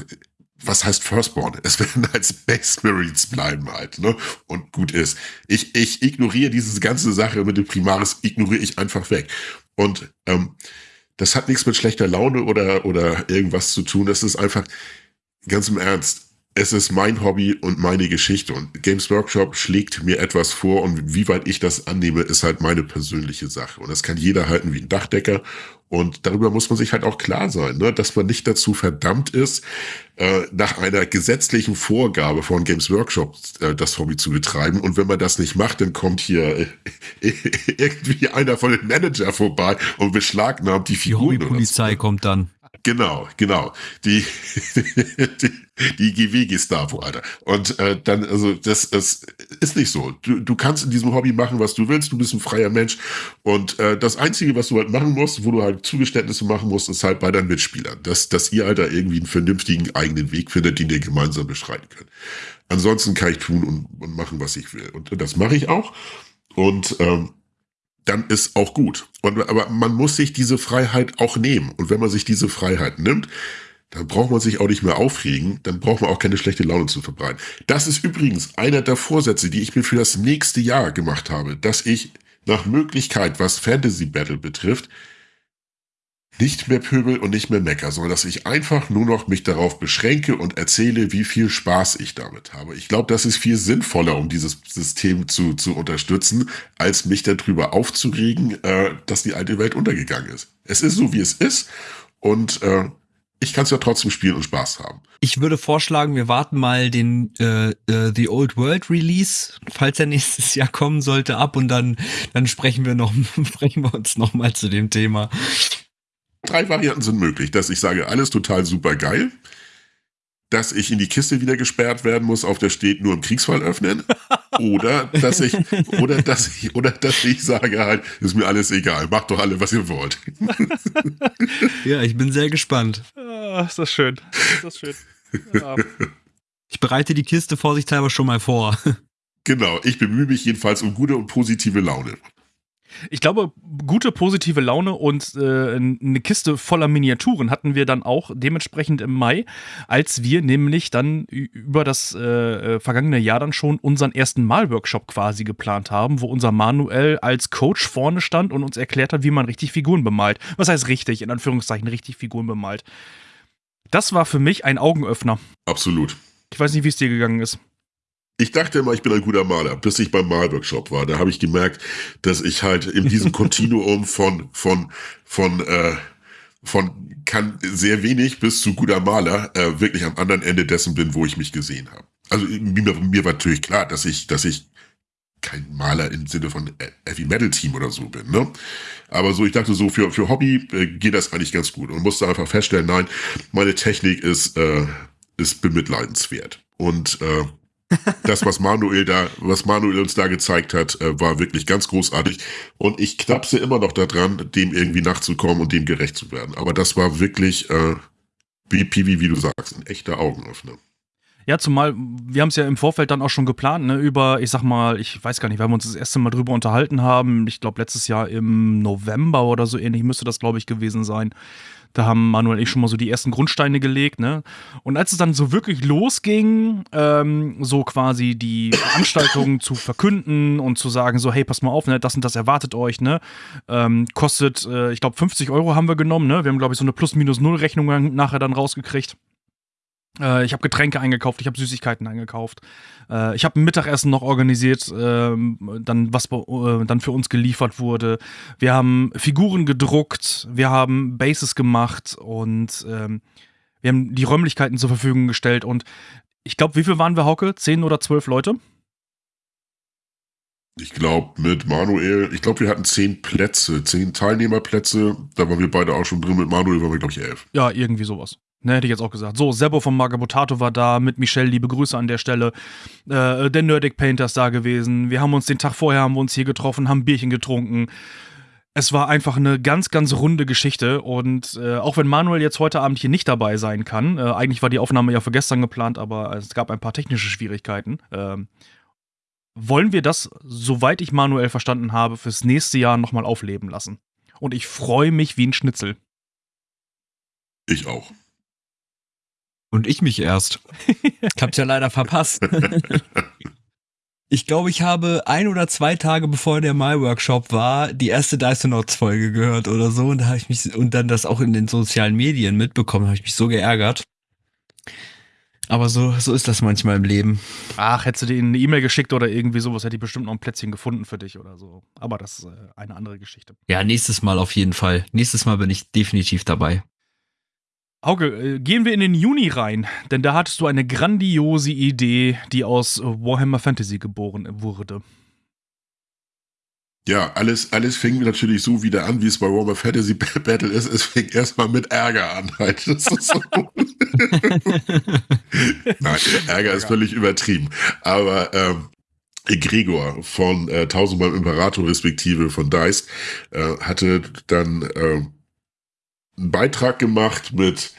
was heißt Firstborn? Es werden halt Space Marines bleiben halt, ne? Und gut ist. Ich, ich ignoriere diese ganze Sache mit dem Primaris, ignoriere ich einfach weg. Und ähm, das hat nichts mit schlechter Laune oder, oder irgendwas zu tun. Das ist einfach, ganz im Ernst, es ist mein Hobby und meine Geschichte. Und Games Workshop schlägt mir etwas vor und wie weit ich das annehme, ist halt meine persönliche Sache. Und das kann jeder halten wie ein Dachdecker. Und darüber muss man sich halt auch klar sein, ne? dass man nicht dazu verdammt ist, äh, nach einer gesetzlichen Vorgabe von Games Workshop äh, das Hobby zu betreiben. Und wenn man das nicht macht, dann kommt hier äh, irgendwie einer von den Manager vorbei und beschlagnahmt die Figuren. Die Polizei kommt dann. Genau, genau. Die, die, die GW-Gestapo, Alter. Und äh, dann, also, das, das ist nicht so. Du, du kannst in diesem Hobby machen, was du willst. Du bist ein freier Mensch. Und äh, das Einzige, was du halt machen musst, wo du halt Zugeständnisse machen musst, ist halt bei deinen Mitspielern. Dass, dass ihr halt da irgendwie einen vernünftigen eigenen Weg findet, den ihr gemeinsam beschreiten könnt. Ansonsten kann ich tun und, und machen, was ich will. Und das mache ich auch. Und ähm, dann ist auch gut. Und, aber man muss sich diese Freiheit auch nehmen. Und wenn man sich diese Freiheit nimmt, dann braucht man sich auch nicht mehr aufregen, dann braucht man auch keine schlechte Laune zu verbreiten. Das ist übrigens einer der Vorsätze, die ich mir für das nächste Jahr gemacht habe, dass ich nach Möglichkeit, was Fantasy Battle betrifft, nicht mehr pöbel und nicht mehr mecker, sondern dass ich einfach nur noch mich darauf beschränke und erzähle, wie viel Spaß ich damit habe. Ich glaube, das ist viel sinnvoller, um dieses System zu, zu unterstützen, als mich darüber aufzuregen, äh, dass die alte Welt untergegangen ist. Es ist so, wie es ist und äh, ich kann es ja trotzdem spielen und Spaß haben. Ich würde vorschlagen, wir warten mal den äh, äh, The Old World Release, falls er nächstes Jahr kommen sollte, ab und dann dann sprechen wir noch sprechen wir uns noch mal zu dem Thema. Drei Varianten sind möglich, dass ich sage, alles total super geil, dass ich in die Kiste wieder gesperrt werden muss, auf der steht nur im Kriegsfall öffnen, oder dass ich, oder dass ich, oder dass ich sage halt, ist mir alles egal, macht doch alle, was ihr wollt. ja, ich bin sehr gespannt. Ah, ist das schön. Ist das schön. Ja. Ich bereite die Kiste vorsichtshalber schon mal vor. Genau, ich bemühe mich jedenfalls um gute und positive Laune. Ich glaube, gute positive Laune und äh, eine Kiste voller Miniaturen hatten wir dann auch dementsprechend im Mai, als wir nämlich dann über das äh, vergangene Jahr dann schon unseren ersten Malworkshop quasi geplant haben, wo unser Manuel als Coach vorne stand und uns erklärt hat, wie man richtig Figuren bemalt. Was heißt richtig, in Anführungszeichen richtig Figuren bemalt. Das war für mich ein Augenöffner. Absolut. Ich weiß nicht, wie es dir gegangen ist. Ich dachte immer, ich bin ein guter Maler, bis ich beim Malworkshop war. Da habe ich gemerkt, dass ich halt in diesem Kontinuum von, von, von, äh, von kann sehr wenig bis zu guter Maler äh, wirklich am anderen Ende dessen bin, wo ich mich gesehen habe. Also mir, mir war natürlich klar, dass ich, dass ich kein Maler im Sinne von Heavy Metal Team oder so bin, ne? Aber so, ich dachte so, für, für Hobby äh, geht das eigentlich ganz gut und musste einfach feststellen, nein, meine Technik ist, äh, ist bemitleidenswert. Und äh, das, was Manuel da, was Manuel uns da gezeigt hat, äh, war wirklich ganz großartig. Und ich knapse immer noch daran, dem irgendwie nachzukommen und dem gerecht zu werden. Aber das war wirklich, äh, wie Piwi, wie du sagst, ein echter Augenöffner. Ja, zumal wir haben es ja im Vorfeld dann auch schon geplant, ne, über, ich sag mal, ich weiß gar nicht, weil wir uns das erste Mal drüber unterhalten haben. Ich glaube, letztes Jahr im November oder so ähnlich müsste das, glaube ich, gewesen sein. Da haben Manuel und ich schon mal so die ersten Grundsteine gelegt, ne? Und als es dann so wirklich losging, ähm, so quasi die Veranstaltungen zu verkünden und zu sagen, so, hey, pass mal auf, ne, das und das erwartet euch, ne? Ähm, kostet, äh, ich glaube, 50 Euro haben wir genommen, ne? Wir haben, glaube ich, so eine Plus-Minus-Null-Rechnung nachher dann rausgekriegt. Äh, ich habe Getränke eingekauft, ich habe Süßigkeiten eingekauft. Äh, ich habe ein Mittagessen noch organisiert, ähm, dann was äh, dann für uns geliefert wurde. Wir haben Figuren gedruckt, wir haben Bases gemacht und ähm, wir haben die Räumlichkeiten zur Verfügung gestellt. Und ich glaube, wie viel waren wir, Hauke? Zehn oder zwölf Leute? Ich glaube, mit Manuel, ich glaube, wir hatten zehn Plätze, zehn Teilnehmerplätze. Da waren wir beide auch schon drin. Mit Manuel waren wir, glaube ich, elf. Ja, irgendwie sowas. Ne, hätte ich jetzt auch gesagt. So, Sebo von Magabotato war da, mit Michelle, liebe Grüße an der Stelle. Äh, der Nerdic Painter ist da gewesen. Wir haben uns den Tag vorher haben wir uns hier getroffen, haben Bierchen getrunken. Es war einfach eine ganz, ganz runde Geschichte. Und äh, auch wenn Manuel jetzt heute Abend hier nicht dabei sein kann, äh, eigentlich war die Aufnahme ja für gestern geplant, aber es gab ein paar technische Schwierigkeiten. Ähm, wollen wir das, soweit ich Manuel verstanden habe, fürs nächste Jahr nochmal aufleben lassen. Und ich freue mich wie ein Schnitzel. Ich auch. Und ich mich erst. Ich hab's ja leider verpasst. Ich glaube, ich habe ein oder zwei Tage bevor der My Workshop war, die erste Dysonauts Folge gehört oder so und da habe ich mich und dann das auch in den sozialen Medien mitbekommen, habe ich mich so geärgert. Aber so so ist das manchmal im Leben. Ach, hättest du dir eine E-Mail geschickt oder irgendwie sowas, hätte ich bestimmt noch ein Plätzchen gefunden für dich oder so. Aber das ist äh, eine andere Geschichte. Ja, nächstes Mal auf jeden Fall. Nächstes Mal bin ich definitiv dabei. Hauke, äh, gehen wir in den Juni rein, denn da hattest du eine grandiose Idee, die aus Warhammer Fantasy geboren wurde. Ja, alles, alles fing natürlich so wieder an, wie es bei Warhammer Fantasy Battle ist. Es fing erstmal mit Ärger an. Halt. Das ist so. Nein, Ärger ist völlig übertrieben. Aber ähm, Gregor von äh, Tausendmal Imperator respektive von Dice äh, hatte dann äh, einen Beitrag gemacht mit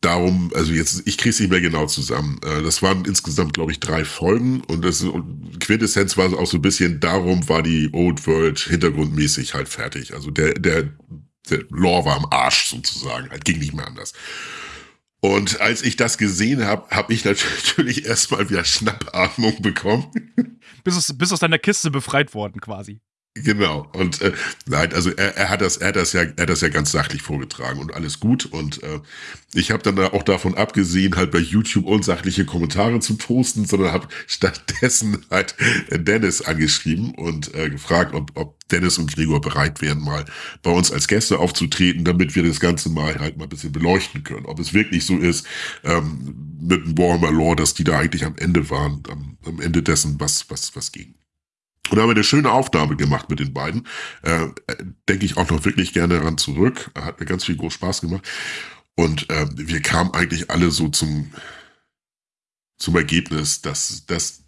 darum, also jetzt, ich kriege es nicht mehr genau zusammen. Äh, das waren insgesamt, glaube ich, drei Folgen und das Quintessenz war auch so ein bisschen, darum war die Old World hintergrundmäßig halt fertig. Also der, der, der Lore war am Arsch sozusagen, halt ging nicht mehr anders. Und als ich das gesehen habe, habe ich natürlich erstmal wieder Schnappatmung bekommen. Bist aus, bist aus deiner Kiste befreit worden quasi. Genau. Und äh, nein, also er, er hat das, er hat das ja, er hat das ja ganz sachlich vorgetragen und alles gut. Und äh, ich habe dann auch davon abgesehen, halt bei YouTube unsachliche Kommentare zu posten, sondern habe stattdessen halt Dennis angeschrieben und äh, gefragt, ob, ob Dennis und Gregor bereit wären, mal bei uns als Gäste aufzutreten, damit wir das Ganze mal halt mal ein bisschen beleuchten können. Ob es wirklich so ist, ähm, mit dem Warhammer Lore, dass die da eigentlich am Ende waren, am, am Ende dessen, was, was, was ging. Und da haben wir eine schöne Aufnahme gemacht mit den beiden. Äh, Denke ich auch noch wirklich gerne daran zurück. Hat mir ganz viel groß Spaß gemacht. Und äh, wir kamen eigentlich alle so zum, zum Ergebnis, dass, dass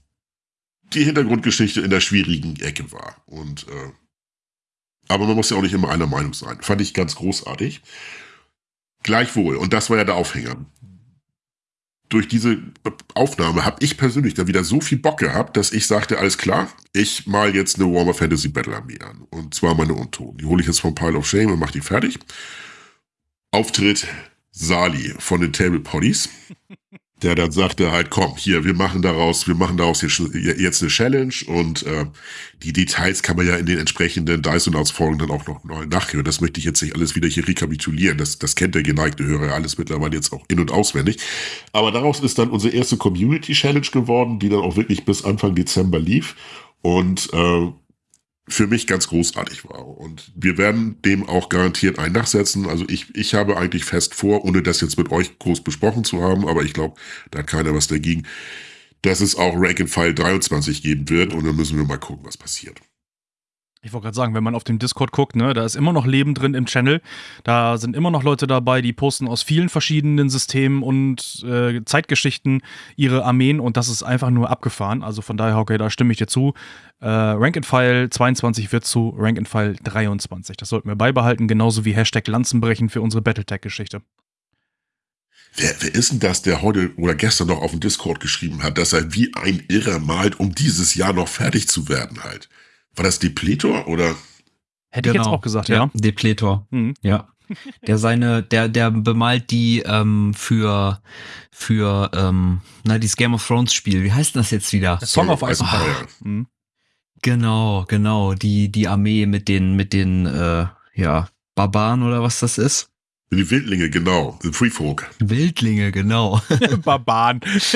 die Hintergrundgeschichte in der schwierigen Ecke war. Und äh, aber man muss ja auch nicht immer einer Meinung sein. Fand ich ganz großartig. Gleichwohl, und das war ja der Aufhänger durch diese Aufnahme habe ich persönlich da wieder so viel Bock gehabt, dass ich sagte, alles klar, ich mal jetzt eine Warmer Fantasy Battle Armee an. Und zwar meine Untoten. Die hole ich jetzt vom Pile of Shame und mache die fertig. Auftritt Sali von den Table Potties der dann sagte halt, komm, hier, wir machen daraus, wir machen daraus jetzt eine Challenge und äh, die Details kann man ja in den entsprechenden Dysonauts-Folgen dann auch noch nachhören. Das möchte ich jetzt nicht alles wieder hier rekapitulieren. Das, das kennt der geneigte Hörer alles mittlerweile jetzt auch in- und auswendig. Aber daraus ist dann unsere erste Community-Challenge geworden, die dann auch wirklich bis Anfang Dezember lief. Und äh, für mich ganz großartig war. Und wir werden dem auch garantiert ein nachsetzen. Also ich, ich habe eigentlich fest vor, ohne das jetzt mit euch groß besprochen zu haben, aber ich glaube, da hat keiner was dagegen, dass es auch Rank and File 23 geben wird und dann müssen wir mal gucken, was passiert. Ich wollte gerade sagen, wenn man auf dem Discord guckt, ne, da ist immer noch Leben drin im Channel. Da sind immer noch Leute dabei, die posten aus vielen verschiedenen Systemen und äh, Zeitgeschichten ihre Armeen und das ist einfach nur abgefahren. Also von daher, okay, da stimme ich dir zu. Äh, Rank and File 22 wird zu Rank and File 23. Das sollten wir beibehalten, genauso wie Hashtag Lanzenbrechen für unsere Battletech-Geschichte. Wer, wer ist denn das, der heute oder gestern noch auf dem Discord geschrieben hat, dass er wie ein Irrer malt, um dieses Jahr noch fertig zu werden halt? War das Depletor oder? Hätte genau. ich jetzt auch gesagt, ja. ja. Depletor. Mhm. Ja. Der seine, der, der bemalt die ähm, für für ähm, na dieses Game of Thrones Spiel. Wie heißt das jetzt wieder? Song of Ice and Fire. Mhm. Genau, genau. Die die Armee mit den mit den äh, ja Barbaren oder was das ist. Die Wildlinge, genau. The Free Folk. Wildlinge, genau. Barbaren. das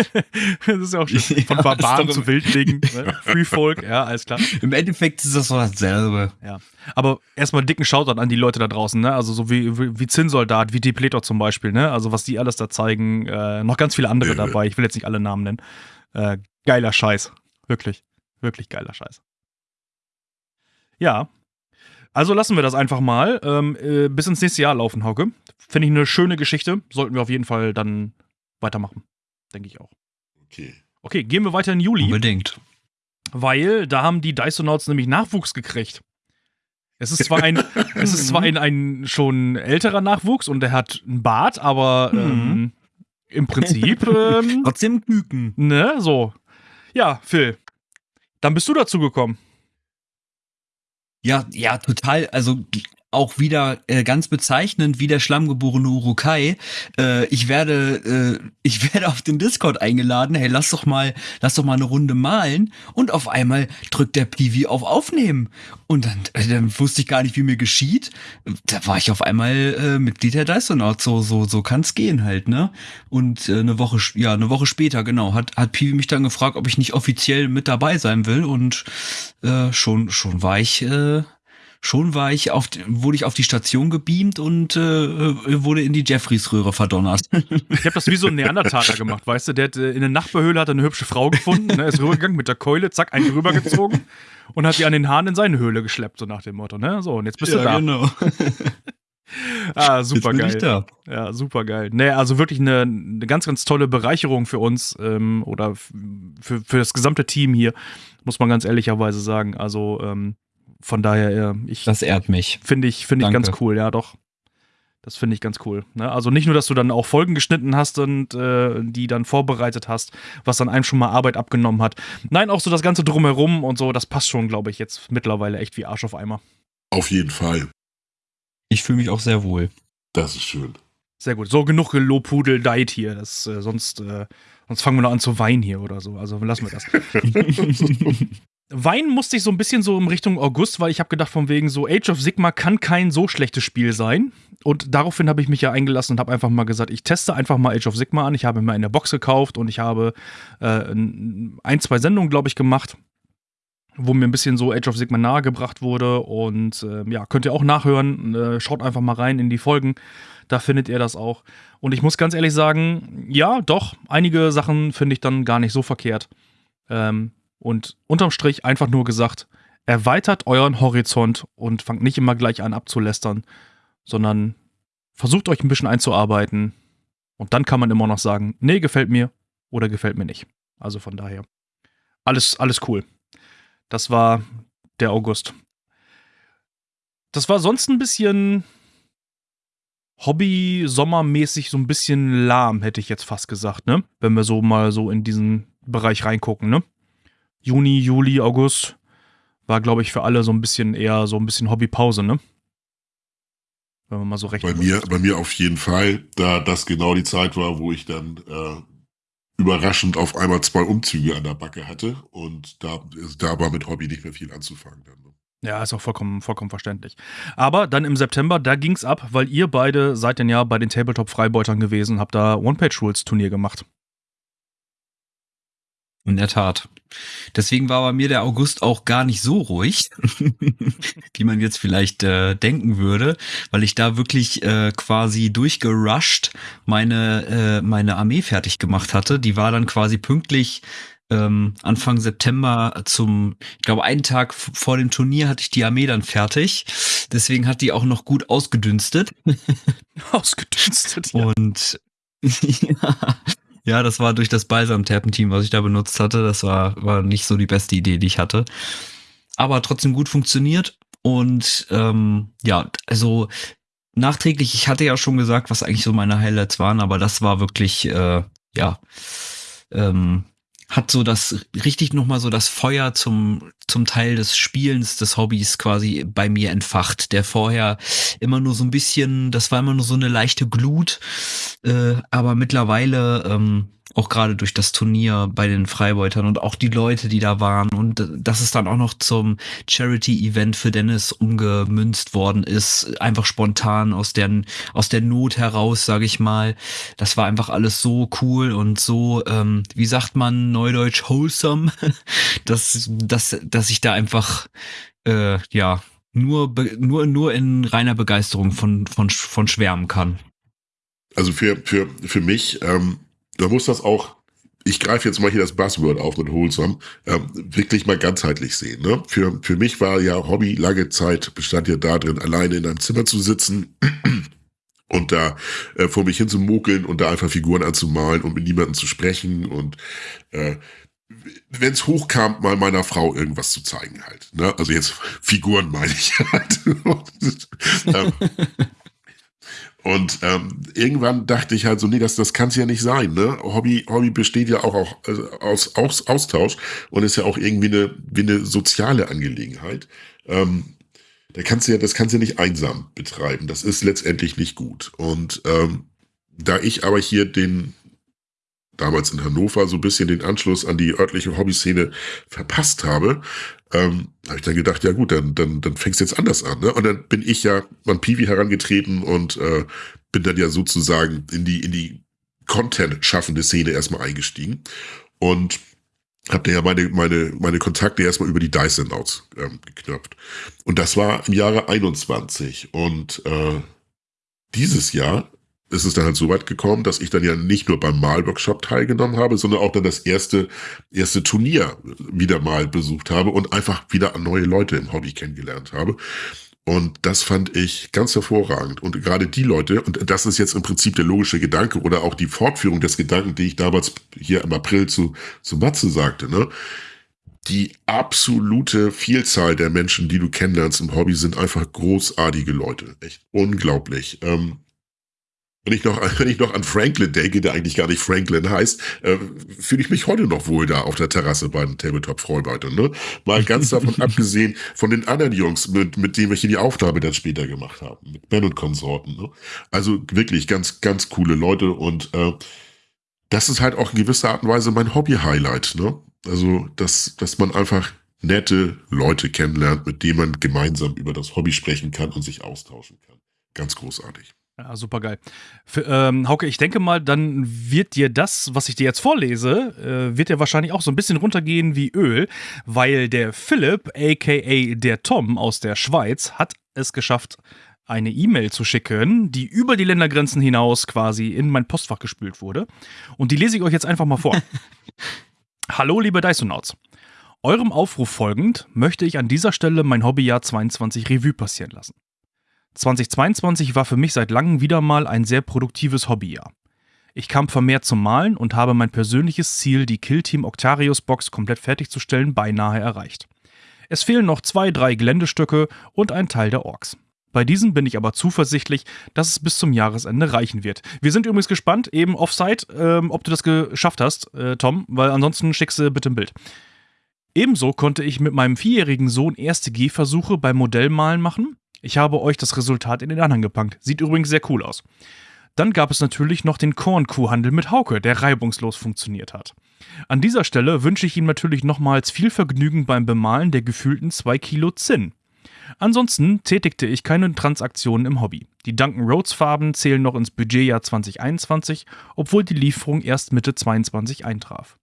ist ja auch schön. Von Barbaren zu Wildlingen. Ne? Free Folk, ja, alles klar. Im Endeffekt ist das so dasselbe. Ja. Aber erstmal dicken Shoutout an die Leute da draußen, ne? Also so wie, wie, wie Zinnsoldat, wie Depletor zum Beispiel, ne? Also was die alles da zeigen. Äh, noch ganz viele andere ja, dabei. Ich will jetzt nicht alle Namen nennen. Äh, geiler Scheiß. Wirklich. Wirklich geiler Scheiß. Ja, Also lassen wir das einfach mal ähm, äh, bis ins nächste Jahr laufen, Hauke. Finde ich eine schöne Geschichte. Sollten wir auf jeden Fall dann weitermachen. Denke ich auch. Okay. Okay, gehen wir weiter in Juli. Unbedingt. Weil da haben die Dysonauts nämlich Nachwuchs gekriegt. Es ist zwar ein, es ist zwar ein, ein schon älterer Nachwuchs und der hat einen Bart, aber ähm, im Prinzip, ähm, Trotzdem Küken. ne, so. Ja, Phil, dann bist du dazu gekommen. Ja, ja, total. Also auch wieder äh, ganz bezeichnend wie der schlammgeborene Urukai. Äh, ich werde, äh, ich werde auf den Discord eingeladen. Hey, lass doch mal, lass doch mal eine Runde malen. Und auf einmal drückt der Piwi auf Aufnehmen. Und dann, äh, dann wusste ich gar nicht, wie mir geschieht. Da war ich auf einmal äh, Mitglied der Dysonaut. So, so, so kann's gehen halt, ne? Und äh, eine Woche, ja, eine Woche später, genau, hat, hat Piwi mich dann gefragt, ob ich nicht offiziell mit dabei sein will. Und äh, schon, schon war ich. Äh, Schon war ich auf, wurde ich auf die Station gebeamt und äh, wurde in die Jeffreys-Röhre verdonnert. Ich habe das wie so ein Neandertaler gemacht, weißt du? Der hat äh, in der Nachbarhöhle hat er eine hübsche Frau gefunden, ne, ist rübergegangen mit der Keule, zack, einen rübergezogen und hat die an den Haaren in seine Höhle geschleppt, so nach dem Motto, ne? So, und jetzt bist du da. genau. Ah, super bin ich geil. da. Ja, super geil. Nee, also wirklich eine, eine ganz, ganz tolle Bereicherung für uns ähm, oder für, für das gesamte Team hier, muss man ganz ehrlicherweise sagen. Also ähm, von daher, äh, ich Das ehrt mich. finde ich, finde ich ganz cool, ja doch. Das finde ich ganz cool. Ne? Also nicht nur, dass du dann auch Folgen geschnitten hast und äh, die dann vorbereitet hast, was dann einem schon mal Arbeit abgenommen hat. Nein, auch so das Ganze drumherum und so, das passt schon, glaube ich, jetzt mittlerweile echt wie Arsch auf Eimer. Auf jeden Fall. Ich fühle mich auch sehr wohl. Das ist schön. Sehr gut. So genug gelobhudeldeit hier. Das, äh, sonst, äh, sonst fangen wir noch an zu weinen hier oder so. Also lassen wir das. Weinen musste ich so ein bisschen so in Richtung August, weil ich habe gedacht, von wegen so Age of Sigma kann kein so schlechtes Spiel sein. Und daraufhin habe ich mich ja eingelassen und habe einfach mal gesagt, ich teste einfach mal Age of Sigma an. Ich habe mir eine Box gekauft und ich habe äh, ein, zwei Sendungen, glaube ich, gemacht, wo mir ein bisschen so Age of Sigma nahegebracht wurde. Und äh, ja, könnt ihr auch nachhören. Äh, schaut einfach mal rein in die Folgen. Da findet ihr das auch. Und ich muss ganz ehrlich sagen, ja, doch, einige Sachen finde ich dann gar nicht so verkehrt. Ähm, und unterm Strich einfach nur gesagt, erweitert euren Horizont und fangt nicht immer gleich an abzulästern, sondern versucht euch ein bisschen einzuarbeiten. Und dann kann man immer noch sagen, nee, gefällt mir oder gefällt mir nicht. Also von daher, alles, alles cool. Das war der August. Das war sonst ein bisschen Hobby-Sommermäßig so ein bisschen lahm, hätte ich jetzt fast gesagt, ne? Wenn wir so mal so in diesen Bereich reingucken, ne? Juni, Juli, August war, glaube ich, für alle so ein bisschen eher so ein bisschen Hobbypause, ne? Wenn man mal so recht. Bei mir, bei mir auf jeden Fall, da das genau die Zeit war, wo ich dann äh, überraschend auf einmal zwei Umzüge an der Backe hatte und da, da war mit Hobby nicht mehr viel anzufangen. Dann, ne? Ja, ist auch vollkommen, vollkommen verständlich. Aber dann im September, da ging's ab, weil ihr beide seid denn ja bei den Tabletop-Freibeutern gewesen, habt da One-Page-Rules-Turnier gemacht. In der Tat. Deswegen war bei mir der August auch gar nicht so ruhig, wie man jetzt vielleicht äh, denken würde, weil ich da wirklich äh, quasi durchgerusht meine, äh, meine Armee fertig gemacht hatte. Die war dann quasi pünktlich ähm, Anfang September zum, ich glaube, einen Tag vor dem Turnier hatte ich die Armee dann fertig. Deswegen hat die auch noch gut ausgedünstet. Ausgedünstet. Ja. Und ja, ja, das war durch das Balsam-Terpentin, was ich da benutzt hatte. Das war, war nicht so die beste Idee, die ich hatte. Aber trotzdem gut funktioniert. Und ähm, ja, also nachträglich, ich hatte ja schon gesagt, was eigentlich so meine Highlights waren, aber das war wirklich, äh, ja, ähm, hat so das richtig nochmal so das Feuer zum, zum Teil des Spielens, des Hobbys quasi bei mir entfacht, der vorher immer nur so ein bisschen, das war immer nur so eine leichte Glut, äh, aber mittlerweile ähm, auch gerade durch das Turnier bei den Freibeutern und auch die Leute, die da waren und dass es dann auch noch zum Charity-Event für Dennis umgemünzt worden ist, einfach spontan aus der, aus der Not heraus, sage ich mal. Das war einfach alles so cool und so, ähm, wie sagt man, neudeutsch wholesome, dass, dass, dass ich da einfach, äh, ja, nur, nur, nur in reiner Begeisterung von, von, von schwärmen kann. Also für, für, für mich, ähm, da muss das auch ich greife jetzt mal hier das Buzzword auf mit Wholesome, ähm, wirklich mal ganzheitlich sehen. Ne? Für, für mich war ja Hobby lange Zeit, bestand ja darin, alleine in einem Zimmer zu sitzen und da äh, vor mich hin zu mokeln und da einfach Figuren anzumalen und mit niemandem zu sprechen und äh, wenn es hochkam, mal meiner Frau irgendwas zu zeigen halt. Ne? Also jetzt Figuren meine ich halt. ähm, und ähm, irgendwann dachte ich halt so, nee, das, das kann es ja nicht sein. Ne? Hobby, Hobby besteht ja auch, auch äh, aus, aus Austausch und ist ja auch irgendwie eine, wie eine soziale Angelegenheit. Ähm, da kannst du ja, das kannst du ja nicht einsam betreiben. Das ist letztendlich nicht gut. Und ähm, da ich aber hier den damals in Hannover so ein bisschen den Anschluss an die örtliche Hobbyszene verpasst habe, ähm, habe ich dann gedacht, ja gut, dann, dann, dann fängst du jetzt anders an. Ne? Und dann bin ich ja an Piwi herangetreten und äh, bin dann ja sozusagen in die, in die Content-schaffende Szene erstmal eingestiegen. Und habe ja meine, meine, meine Kontakte erstmal über die Dyson Notes ähm, geknöpft. Und das war im Jahre 21. Und äh, dieses Jahr ist es dann halt so weit gekommen, dass ich dann ja nicht nur beim Malworkshop teilgenommen habe, sondern auch dann das erste, erste Turnier wieder mal besucht habe und einfach wieder neue Leute im Hobby kennengelernt habe. Und das fand ich ganz hervorragend. Und gerade die Leute, und das ist jetzt im Prinzip der logische Gedanke oder auch die Fortführung des Gedanken, die ich damals hier im April zu, zu Matze sagte, ne? Die absolute Vielzahl der Menschen, die du kennenlernst im Hobby, sind einfach großartige Leute. Echt unglaublich. Ähm, wenn ich noch, wenn ich noch an Franklin denke, der eigentlich gar nicht Franklin heißt, äh, fühle ich mich heute noch wohl da auf der Terrasse bei den Tabletop-Freundeutern. Ne? Mal ganz davon abgesehen von den anderen Jungs, mit, mit denen wir hier die Aufnahme dann später gemacht haben, mit Ben und Konsorten. Ne? Also wirklich ganz, ganz coole Leute und äh, das ist halt auch in gewisser Art und Weise mein Hobby-Highlight. Ne? Also, dass, dass man einfach nette Leute kennenlernt, mit denen man gemeinsam über das Hobby sprechen kann und sich austauschen kann. Ganz großartig. Ja, super geil. Ähm, Hauke, ich denke mal, dann wird dir das, was ich dir jetzt vorlese, äh, wird dir wahrscheinlich auch so ein bisschen runtergehen wie Öl, weil der Philipp, aka der Tom aus der Schweiz, hat es geschafft, eine E-Mail zu schicken, die über die Ländergrenzen hinaus quasi in mein Postfach gespült wurde. Und die lese ich euch jetzt einfach mal vor. Hallo, liebe Dysonauts. Eurem Aufruf folgend möchte ich an dieser Stelle mein Hobbyjahr 22 Revue passieren lassen. 2022 war für mich seit langem wieder mal ein sehr produktives Hobbyjahr. Ich kam vermehrt zum Malen und habe mein persönliches Ziel, die Killteam Octarius Box komplett fertigzustellen, beinahe erreicht. Es fehlen noch zwei, drei Geländestücke und ein Teil der Orks. Bei diesem bin ich aber zuversichtlich, dass es bis zum Jahresende reichen wird. Wir sind übrigens gespannt, eben offside, ähm, ob du das geschafft hast, äh, Tom, weil ansonsten schickst du bitte ein Bild. Ebenso konnte ich mit meinem vierjährigen Sohn erste Gehversuche beim Modellmalen machen ich habe euch das Resultat in den Anhang gepackt. Sieht übrigens sehr cool aus. Dann gab es natürlich noch den Kornkuhhandel mit Hauke, der reibungslos funktioniert hat. An dieser Stelle wünsche ich ihm natürlich nochmals viel Vergnügen beim Bemalen der gefühlten 2 Kilo Zinn. Ansonsten tätigte ich keine Transaktionen im Hobby. Die Duncan Rhodes Farben zählen noch ins Budgetjahr 2021, obwohl die Lieferung erst Mitte 22 eintraf.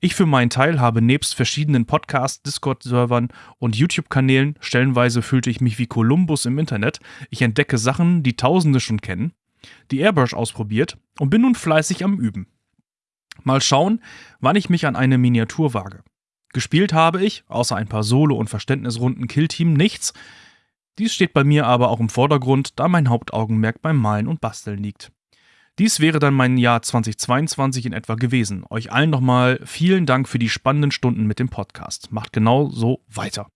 Ich für meinen Teil habe nebst verschiedenen Podcasts, Discord-Servern und YouTube-Kanälen, stellenweise fühlte ich mich wie Kolumbus im Internet. Ich entdecke Sachen, die Tausende schon kennen, die Airbrush ausprobiert und bin nun fleißig am Üben. Mal schauen, wann ich mich an eine Miniatur wage. Gespielt habe ich, außer ein paar Solo- und Verständnisrunden Killteam, nichts. Dies steht bei mir aber auch im Vordergrund, da mein Hauptaugenmerk beim Malen und Basteln liegt. Dies wäre dann mein Jahr 2022 in etwa gewesen. Euch allen nochmal vielen Dank für die spannenden Stunden mit dem Podcast. Macht genau so weiter.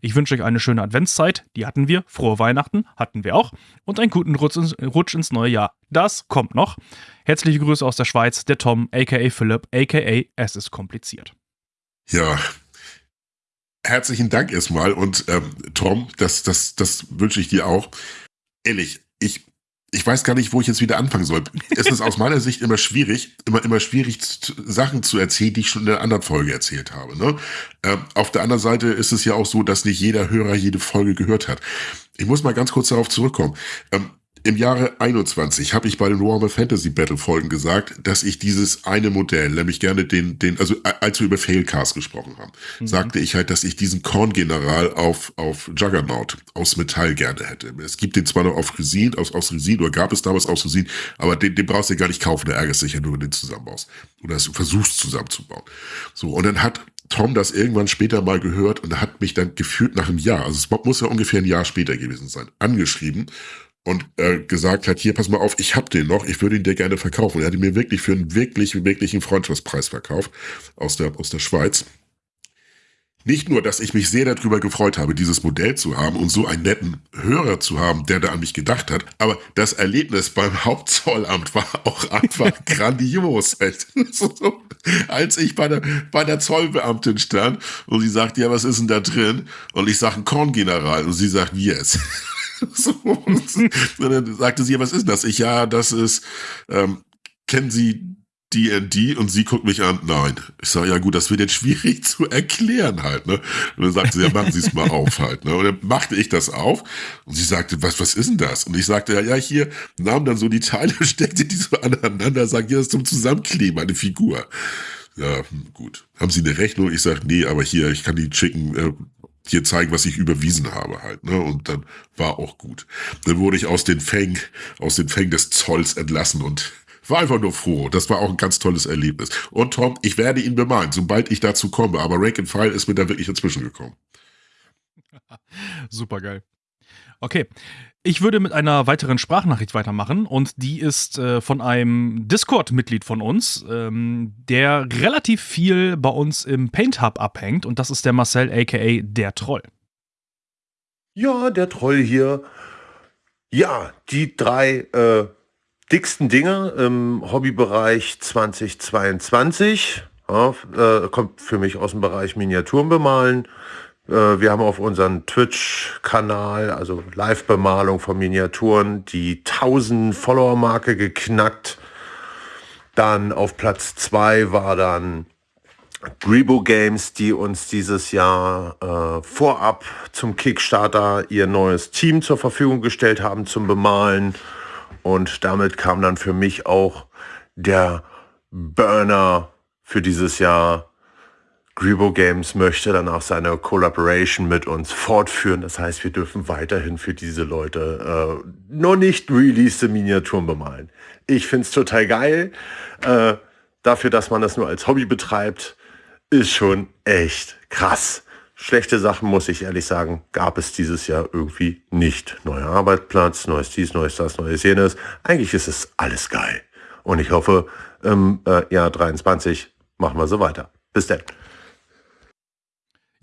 Ich wünsche euch eine schöne Adventszeit. Die hatten wir. Frohe Weihnachten hatten wir auch. Und einen guten Rutsch ins, Rutsch ins neue Jahr. Das kommt noch. Herzliche Grüße aus der Schweiz, der Tom, aka Philipp, aka Es ist kompliziert. Ja, herzlichen Dank erstmal. Und ähm, Tom, das, das, das wünsche ich dir auch. Ehrlich, ich ich weiß gar nicht, wo ich jetzt wieder anfangen soll. Es ist aus meiner Sicht immer schwierig, immer, immer schwierig, Sachen zu erzählen, die ich schon in einer anderen Folge erzählt habe. Ne? Ähm, auf der anderen Seite ist es ja auch so, dass nicht jeder Hörer jede Folge gehört hat. Ich muss mal ganz kurz darauf zurückkommen. Ähm, Im Jahre 21 habe ich bei den Warhammer Fantasy Battle Folgen gesagt, dass ich dieses eine Modell, nämlich gerne den, den, also als wir über Failcast gesprochen haben, mhm. sagte ich halt, dass ich diesen Korn-General auf, auf Juggernaut aus Metall gerne hätte. Es gibt den zwar noch auf Resin, aus, aus Resin, oder gab es damals aus Resin, aber den, den brauchst du gar nicht kaufen, der ärgert sich ja nur, wenn du den zusammenbaust. Oder du versuchst zusammenzubauen. So, und dann hat Tom das irgendwann später mal gehört und hat mich dann gefühlt nach einem Jahr, also es muss ja ungefähr ein Jahr später gewesen sein, angeschrieben und äh, gesagt hat, hier, pass mal auf, ich hab den noch, ich würde ihn dir gerne verkaufen. Und er hat ihn mir wirklich für einen wirklich, wirklichen Freundschaftspreis verkauft aus der, aus der Schweiz. Nicht nur, dass ich mich sehr darüber gefreut habe, dieses Modell zu haben und so einen netten Hörer zu haben, der da an mich gedacht hat, aber das Erlebnis beim Hauptzollamt war auch einfach grandios. Als ich bei der, bei der Zollbeamtin stand und sie sagt, ja, was ist denn da drin? Und ich sage, ein Korngeneral. Und sie sagt, yes. so, und dann sagte sie, was ist das? Ich, ja, das ist, ähm, kennen Sie D&D und sie guckt mich an, nein. Ich sage, ja gut, das wird jetzt schwierig zu erklären halt, ne? Und dann sagte sie, ja, machen Sie es mal auf halt, ne? Und dann machte ich das auf und sie sagte, was, was ist denn das? Und ich sagte, ja, ja, hier, nahm dann so die Teile, steckte die so aneinander, sagt, ja, das ist zum Zusammenkleben, eine Figur. Ja, hm, gut. Haben Sie eine Rechnung? Ich sage, nee, aber hier, ich kann die schicken, äh, hier zeigen, was ich überwiesen habe halt, ne? Und dann war auch gut. Dann wurde ich aus den Fängen, aus den Fängen des Zolls entlassen und war einfach nur froh. Das war auch ein ganz tolles Erlebnis. Und Tom, ich werde ihn bemalen, sobald ich dazu komme. Aber Rank and File ist mir da wirklich inzwischen gekommen. Super geil. Okay. Ich würde mit einer weiteren Sprachnachricht weitermachen und die ist äh, von einem Discord-Mitglied von uns, ähm, der relativ viel bei uns im Paint Hub abhängt und das ist der Marcel aka der Troll. Ja, der Troll hier. Ja, die drei äh, dicksten Dinge im Hobbybereich 2022. Ja, äh, kommt für mich aus dem Bereich Miniaturen bemalen. Äh, wir haben auf unseren Twitch-Kanal, also Live-Bemalung von Miniaturen, die 1000 Follower-Marke geknackt. Dann auf Platz 2 war dann Grebo Games, die uns dieses Jahr äh, vorab zum Kickstarter ihr neues Team zur Verfügung gestellt haben zum Bemalen. Und damit kam dann für mich auch der Burner für dieses Jahr. Grebo Games möchte dann auch seine Collaboration mit uns fortführen. Das heißt, wir dürfen weiterhin für diese Leute äh, noch nicht released Miniaturen bemalen. Ich finde es total geil. Äh, dafür, dass man das nur als Hobby betreibt, ist schon echt krass. Schlechte Sachen, muss ich ehrlich sagen, gab es dieses Jahr irgendwie nicht. Neuer Arbeitsplatz, neues dies, neues das, neues jenes. Eigentlich ist es alles geil. Und ich hoffe, im äh, Jahr 23 machen wir so weiter. Bis dann.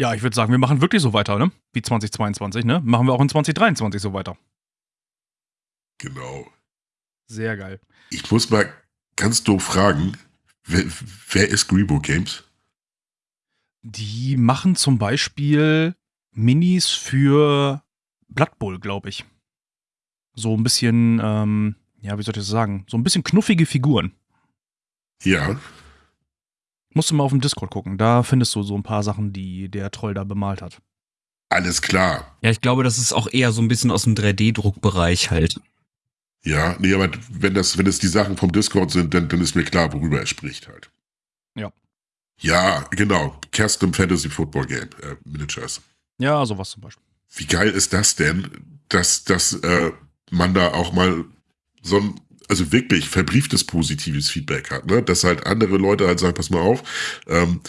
Ja, ich würde sagen, wir machen wirklich so weiter, ne? Wie 2022, ne? Machen wir auch in 2023 so weiter. Genau. Sehr geil. Ich muss mal ganz doof fragen, wer, wer ist Grebo Games? Die machen zum Beispiel Minis für Blood Bowl, glaube ich. So ein bisschen, ähm, ja, wie soll ich das sagen? So ein bisschen knuffige Figuren. Ja. Musst du mal auf dem Discord gucken. Da findest du so ein paar Sachen, die der Troll da bemalt hat. Alles klar. Ja, ich glaube, das ist auch eher so ein bisschen aus dem 3D-Druckbereich halt. Ja, nee, aber wenn das, wenn es die Sachen vom Discord sind, dann, dann ist mir klar, worüber er spricht halt. Ja. Ja, genau. Custom Fantasy Football Game äh, Miniatures. Ja, sowas zum Beispiel. Wie geil ist das denn, dass, dass äh, man da auch mal so ein, also wirklich verbrieftes positives Feedback hat, ne? Dass halt andere Leute halt sagen, pass mal auf, ähm,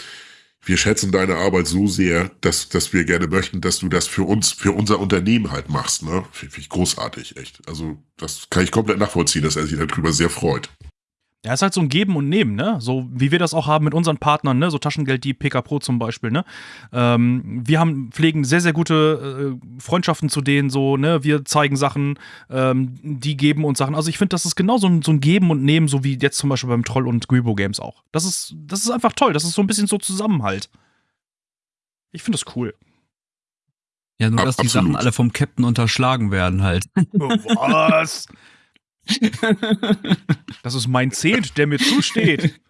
wir schätzen deine Arbeit so sehr, dass, dass wir gerne möchten, dass du das für uns, für unser Unternehmen halt machst, ne? Finde ich großartig, echt. Also, das kann ich komplett nachvollziehen, dass er sich darüber sehr freut. Ja, ist halt so ein Geben und Nehmen, ne? So wie wir das auch haben mit unseren Partnern, ne? So Taschengeld, die PK Pro zum Beispiel, ne? Ähm, wir haben, pflegen sehr, sehr gute äh, Freundschaften zu denen, so, ne? Wir zeigen Sachen, ähm, die geben uns Sachen. Also ich finde, das ist genau so ein, so ein Geben und Nehmen, so wie jetzt zum Beispiel beim Troll und Grebo Games auch. Das ist, das ist einfach toll. Das ist so ein bisschen so Zusammenhalt. Ich finde das cool. Ja, nur dass Absolut. die Sachen alle vom Captain unterschlagen werden halt. Was? Das ist mein Zehnt, der mir zusteht.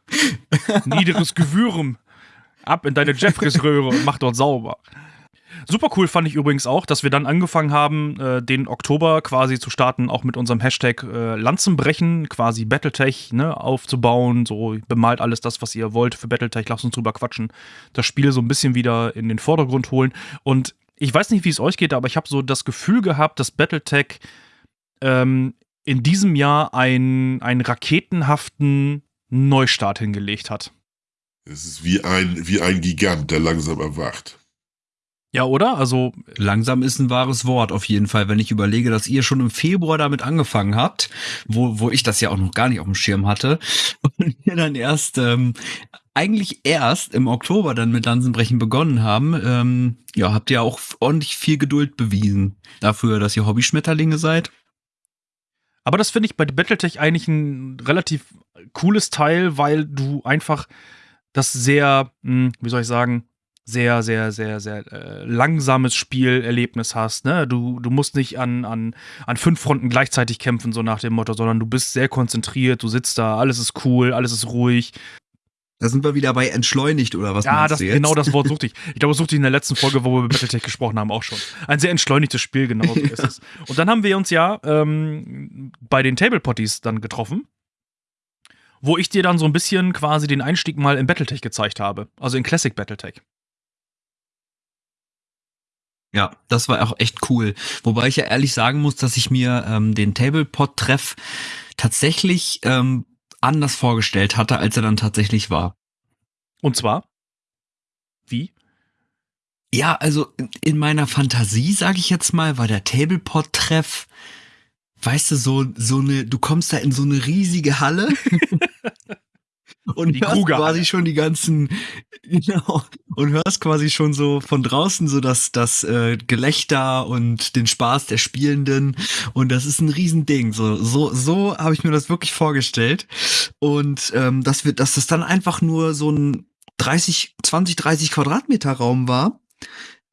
Niederes Gewürm. Ab in deine Jeffreys-Röhre und mach dort sauber. Super cool fand ich übrigens auch, dass wir dann angefangen haben, äh, den Oktober quasi zu starten, auch mit unserem Hashtag äh, Lanzenbrechen, quasi Battletech ne, aufzubauen. So bemalt alles das, was ihr wollt für Battletech, lasst uns drüber quatschen. Das Spiel so ein bisschen wieder in den Vordergrund holen. Und ich weiß nicht, wie es euch geht, aber ich habe so das Gefühl gehabt, dass Battletech ähm, in diesem Jahr einen, einen raketenhaften Neustart hingelegt hat. Es ist wie ein, wie ein Gigant, der langsam erwacht. Ja, oder? Also langsam ist ein wahres Wort auf jeden Fall, wenn ich überlege, dass ihr schon im Februar damit angefangen habt, wo, wo ich das ja auch noch gar nicht auf dem Schirm hatte und wir dann erst ähm, eigentlich erst im Oktober dann mit Lanzenbrechen begonnen haben. Ähm, ja, habt ihr auch ordentlich viel Geduld bewiesen dafür, dass ihr Hobbyschmetterlinge seid. Aber das finde ich bei Battletech eigentlich ein relativ cooles Teil, weil du einfach das sehr, hm, wie soll ich sagen, sehr, sehr, sehr, sehr äh, langsames Spielerlebnis hast. Ne? Du, du musst nicht an, an, an fünf Fronten gleichzeitig kämpfen, so nach dem Motto, sondern du bist sehr konzentriert, du sitzt da, alles ist cool, alles ist ruhig. Da sind wir wieder bei entschleunigt oder was? Ja, das, genau das Wort suchte ich. Ich glaube, das suchte ich in der letzten Folge, wo wir über Battletech gesprochen haben, auch schon. Ein sehr entschleunigtes Spiel, genau so ist es. Und dann haben wir uns ja ähm, bei den Table Potties dann getroffen, wo ich dir dann so ein bisschen quasi den Einstieg mal in Battletech gezeigt habe. Also in Classic Battletech. Ja, das war auch echt cool. Wobei ich ja ehrlich sagen muss, dass ich mir ähm, den Tablepot-Treff tatsächlich ähm, anders vorgestellt hatte, als er dann tatsächlich war. Und zwar? Wie? Ja, also in meiner Fantasie, sage ich jetzt mal, war der Tablepot-Treff, weißt du, so, so eine, du kommst da in so eine riesige Halle und die hörst quasi schon die ganzen, genau, und hörst quasi schon so von draußen so das, das äh, Gelächter und den Spaß der Spielenden und das ist ein Riesending. So, so, so habe ich mir das wirklich vorgestellt. Und ähm, dass wir, dass das dann einfach nur so ein 30, 20, 30 Quadratmeter Raum war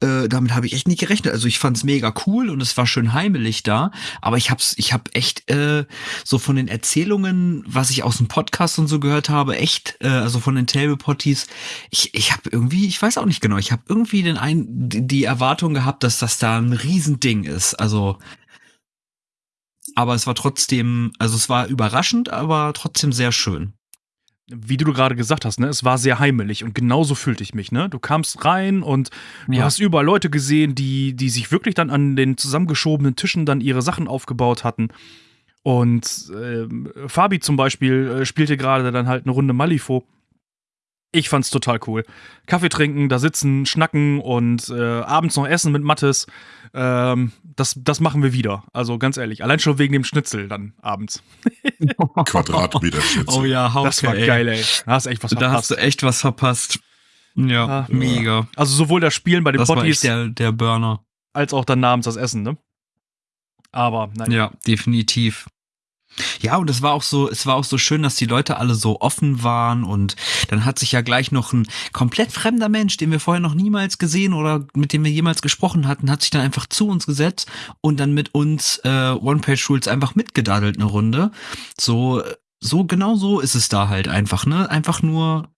äh, damit habe ich echt nicht gerechnet. Also ich fand's mega cool und es war schön heimelig da, aber ich hab's, ich hab echt äh, so von den Erzählungen, was ich aus dem Podcast und so gehört habe, echt, äh, also von den Table Potties, ich, ich habe irgendwie, ich weiß auch nicht genau, ich habe irgendwie den ein, die Erwartung gehabt, dass das da ein Riesending ist. Also aber es war trotzdem, also es war überraschend, aber trotzdem sehr schön wie du gerade gesagt hast, ne, es war sehr heimelig und genauso fühlte ich mich, ne? Du kamst rein und du ja. hast überall Leute gesehen, die, die sich wirklich dann an den zusammengeschobenen Tischen dann ihre Sachen aufgebaut hatten. Und äh, Fabi zum Beispiel äh, spielte gerade dann halt eine Runde Malifo. Ich fand's total cool. Kaffee trinken, da sitzen, schnacken und äh, abends noch essen mit Mattes. Ähm, das, das machen wir wieder. Also ganz ehrlich, allein schon wegen dem Schnitzel dann abends. Quadratmeter Schnitzel. Oh ja, Hauke, Das war ey. geil, ey. Da hast echt was verpasst. Da hast du echt was verpasst. Ja, ah, mega. Also sowohl das Spielen bei den das Potties der, der Burner. als auch dann abends das Essen, ne? Aber nein. Ja, definitiv. Ja, und es war auch so, es war auch so schön, dass die Leute alle so offen waren und dann hat sich ja gleich noch ein komplett fremder Mensch, den wir vorher noch niemals gesehen oder mit dem wir jemals gesprochen hatten, hat sich dann einfach zu uns gesetzt und dann mit uns äh, One-Page-Rules einfach mitgedaddelt eine Runde. So, so genau so ist es da halt einfach, ne? Einfach nur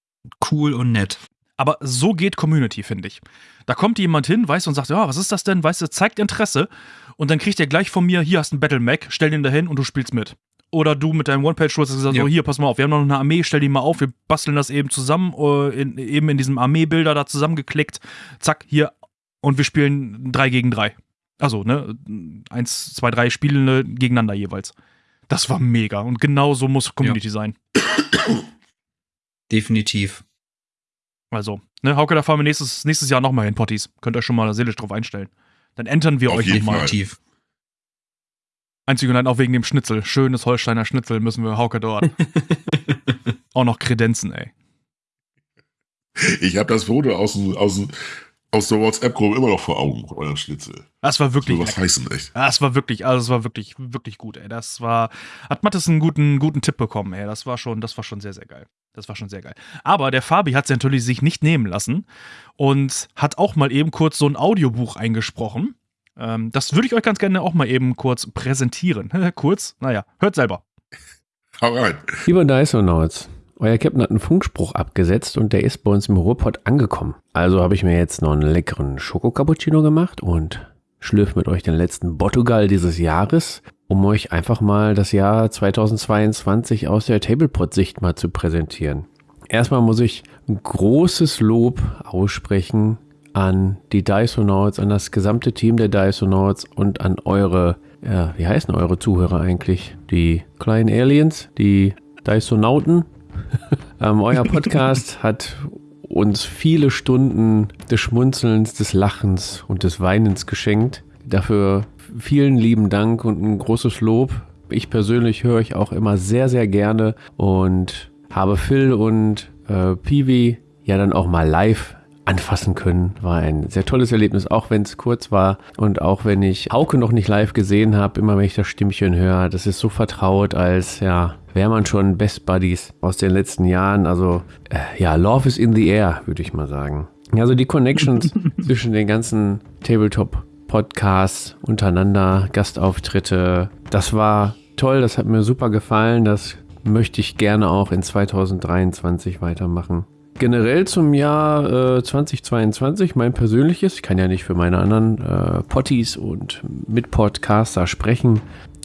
cool und nett. Aber so geht Community, finde ich. Da kommt jemand hin, weißt du, und sagt, ja, was ist das denn? Weißt du, zeigt Interesse und dann kriegt er gleich von mir, hier hast du einen Battle Mac, stell den da hin und du spielst mit. Oder du mit deinem One-Page-Rules hast gesagt, ja. so hier, pass mal auf, wir haben noch eine Armee, stell die mal auf, wir basteln das eben zusammen, uh, in, eben in diesem Armeebilder da zusammengeklickt, zack, hier, und wir spielen drei gegen drei. Also, ne, eins, zwei, drei Spielende gegeneinander jeweils. Das war mega und genau so muss Community ja. sein. Definitiv. Also, ne, Hauke, da fahren wir nächstes, nächstes Jahr nochmal hin, Potties. Könnt ihr schon mal seelisch drauf einstellen. Dann entern wir Auf euch nochmal. Definitiv. Einzig und allein auch wegen dem Schnitzel. Schönes Holsteiner Schnitzel müssen wir Hauke dort. auch noch Kredenzen, ey. Ich habe das Foto aus, aus, aus der WhatsApp-Gruppe immer noch vor Augen, euer Schnitzel. Das war wirklich. Das was heißen, echt. Das war wirklich, also das war wirklich, wirklich gut, ey. Das war, hat Mattes einen guten, guten Tipp bekommen, ey. Das war schon, das war schon sehr, sehr geil. Das war schon sehr geil. Aber der Fabi hat es natürlich sich nicht nehmen lassen und hat auch mal eben kurz so ein Audiobuch eingesprochen. Ähm, das würde ich euch ganz gerne auch mal eben kurz präsentieren. kurz, naja, hört selber. Hau rein. Lieber Dysonauts, Euer Captain hat einen Funkspruch abgesetzt und der ist bei uns im Ruhrpott angekommen. Also habe ich mir jetzt noch einen leckeren Schoko-Cappuccino gemacht und schlürfe mit euch den letzten Bottugal dieses Jahres, um euch einfach mal das Jahr 2022 aus der Tablepot-Sicht mal zu präsentieren. Erstmal muss ich ein großes Lob aussprechen an die Dysonauts, an das gesamte Team der Dysonauts und an eure, ja, wie heißen eure Zuhörer eigentlich? Die kleinen Aliens, die Dysonauten. ähm, euer Podcast hat uns viele Stunden des Schmunzelns, des Lachens und des Weinens geschenkt. Dafür vielen lieben Dank und ein großes Lob. Ich persönlich höre euch auch immer sehr, sehr gerne und habe Phil und äh, Peewee ja dann auch mal live anfassen können. War ein sehr tolles Erlebnis, auch wenn es kurz war und auch wenn ich Hauke noch nicht live gesehen habe, immer wenn ich das Stimmchen höre, das ist so vertraut, als ja, wäre man schon Best Buddies aus den letzten Jahren. Also äh, ja, Love is in the air, würde ich mal sagen. Also die Connections zwischen den ganzen Tabletop Podcasts untereinander, Gastauftritte, das war toll, das hat mir super gefallen, das möchte ich gerne auch in 2023 weitermachen generell zum Jahr äh, 2022 mein persönliches, ich kann ja nicht für meine anderen äh, Potties und Mitpodcaster sprechen.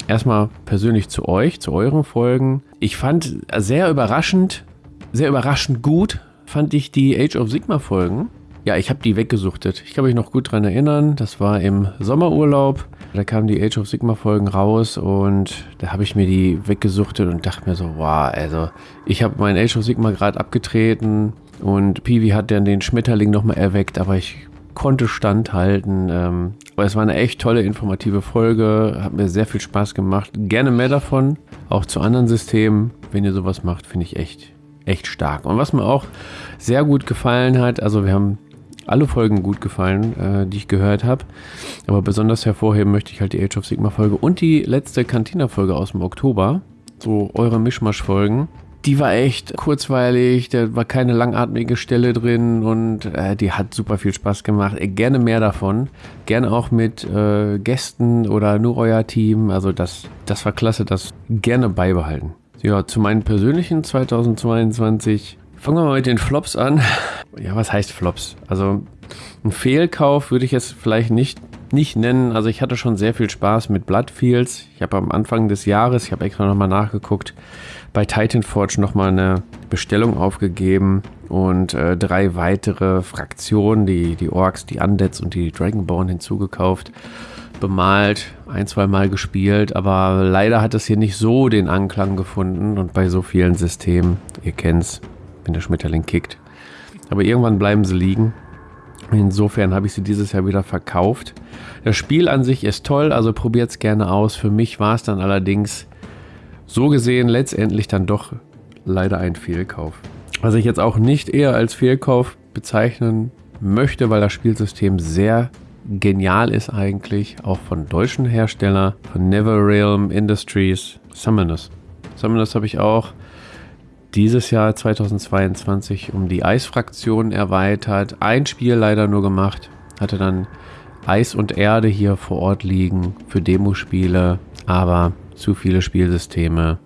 Erstmal persönlich zu euch, zu euren Folgen. Ich fand sehr überraschend, sehr überraschend gut, fand ich die Age of Sigma Folgen. Ja, ich habe die weggesuchtet. Ich kann mich noch gut dran erinnern. Das war im Sommerurlaub. Da kamen die Age of Sigma Folgen raus und da habe ich mir die weggesuchtet und dachte mir so, wow, also ich habe mein Age of Sigma gerade abgetreten und Peewee hat dann den Schmetterling nochmal erweckt, aber ich konnte standhalten. Ähm, aber es war eine echt tolle, informative Folge. Hat mir sehr viel Spaß gemacht. Gerne mehr davon. Auch zu anderen Systemen. Wenn ihr sowas macht, finde ich echt, echt stark. Und was mir auch sehr gut gefallen hat, also wir haben alle Folgen gut gefallen, äh, die ich gehört habe. Aber besonders hervorheben möchte ich halt die Age of Sigma Folge und die letzte Cantina Folge aus dem Oktober. So eure Mischmasch-Folgen. Die war echt kurzweilig, da war keine langatmige Stelle drin und äh, die hat super viel Spaß gemacht. Äh, gerne mehr davon. Gerne auch mit äh, Gästen oder nur euer Team. Also das, das war klasse, das gerne beibehalten. Ja, zu meinen persönlichen 2022 Fangen wir mal mit den Flops an. Ja, was heißt Flops? Also ein Fehlkauf würde ich jetzt vielleicht nicht, nicht nennen. Also ich hatte schon sehr viel Spaß mit Bloodfields. Ich habe am Anfang des Jahres, ich habe extra nochmal nachgeguckt, bei Titanforge nochmal eine Bestellung aufgegeben und äh, drei weitere Fraktionen, die, die Orks, die Undeads und die Dragonborn hinzugekauft, bemalt, ein, zwei Mal gespielt, aber leider hat es hier nicht so den Anklang gefunden und bei so vielen Systemen, ihr kennt's, wenn der Schmetterling kickt. Aber irgendwann bleiben sie liegen. Insofern habe ich sie dieses Jahr wieder verkauft. Das Spiel an sich ist toll, also probiert es gerne aus. Für mich war es dann allerdings so gesehen letztendlich dann doch leider ein Fehlkauf. Was ich jetzt auch nicht eher als Fehlkauf bezeichnen möchte, weil das Spielsystem sehr genial ist eigentlich, auch von deutschen Herstellern, von Neverrealm Industries, Summoners. Summoners habe ich auch dieses Jahr 2022 um die Eisfraktion erweitert. Ein Spiel leider nur gemacht. Hatte dann Eis und Erde hier vor Ort liegen für Demospiele, aber zu viele Spielsysteme.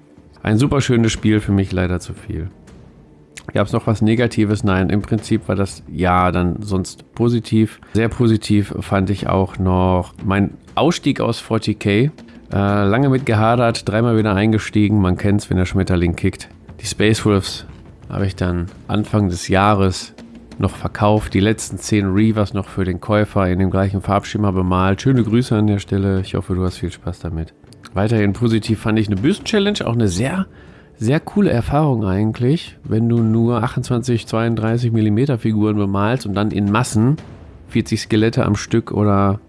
Ein super schönes Spiel, für mich leider zu viel. Gab es noch was Negatives? Nein, im Prinzip war das ja dann sonst positiv. Sehr positiv fand ich auch noch mein Ausstieg aus 40k. Äh, lange mit gehadert, dreimal wieder eingestiegen. Man kennt es, wenn der Schmetterling kickt. Die Space Wolves habe ich dann Anfang des Jahres noch verkauft. Die letzten 10 Reavers noch für den Käufer in dem gleichen Farbschema bemalt. Schöne Grüße an der Stelle. Ich hoffe, du hast viel Spaß damit. Weiterhin positiv fand ich eine Büsten-Challenge. Auch eine sehr, sehr coole Erfahrung eigentlich. Wenn du nur 28, 32 mm Figuren bemalst und dann in Massen 40 Skelette am Stück oder,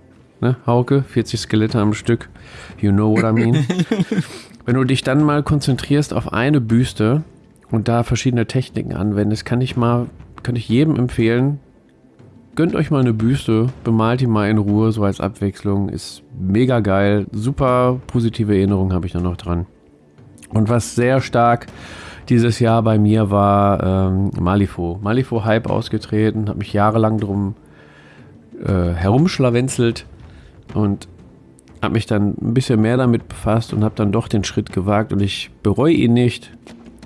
ne, Hauke? 40 Skelette am Stück. You know what I mean. Wenn du dich dann mal konzentrierst auf eine Büste und da verschiedene Techniken anwendest, kann ich mal, kann ich jedem empfehlen, gönnt euch mal eine Büste, bemalt die mal in Ruhe, so als Abwechslung. Ist mega geil. Super positive Erinnerungen habe ich da noch dran. Und was sehr stark dieses Jahr bei mir war ähm, Malifo. Malifo Hype ausgetreten, habe mich jahrelang drum äh, herumschlawenzelt und habe mich dann ein bisschen mehr damit befasst und habe dann doch den Schritt gewagt und ich bereue ihn nicht.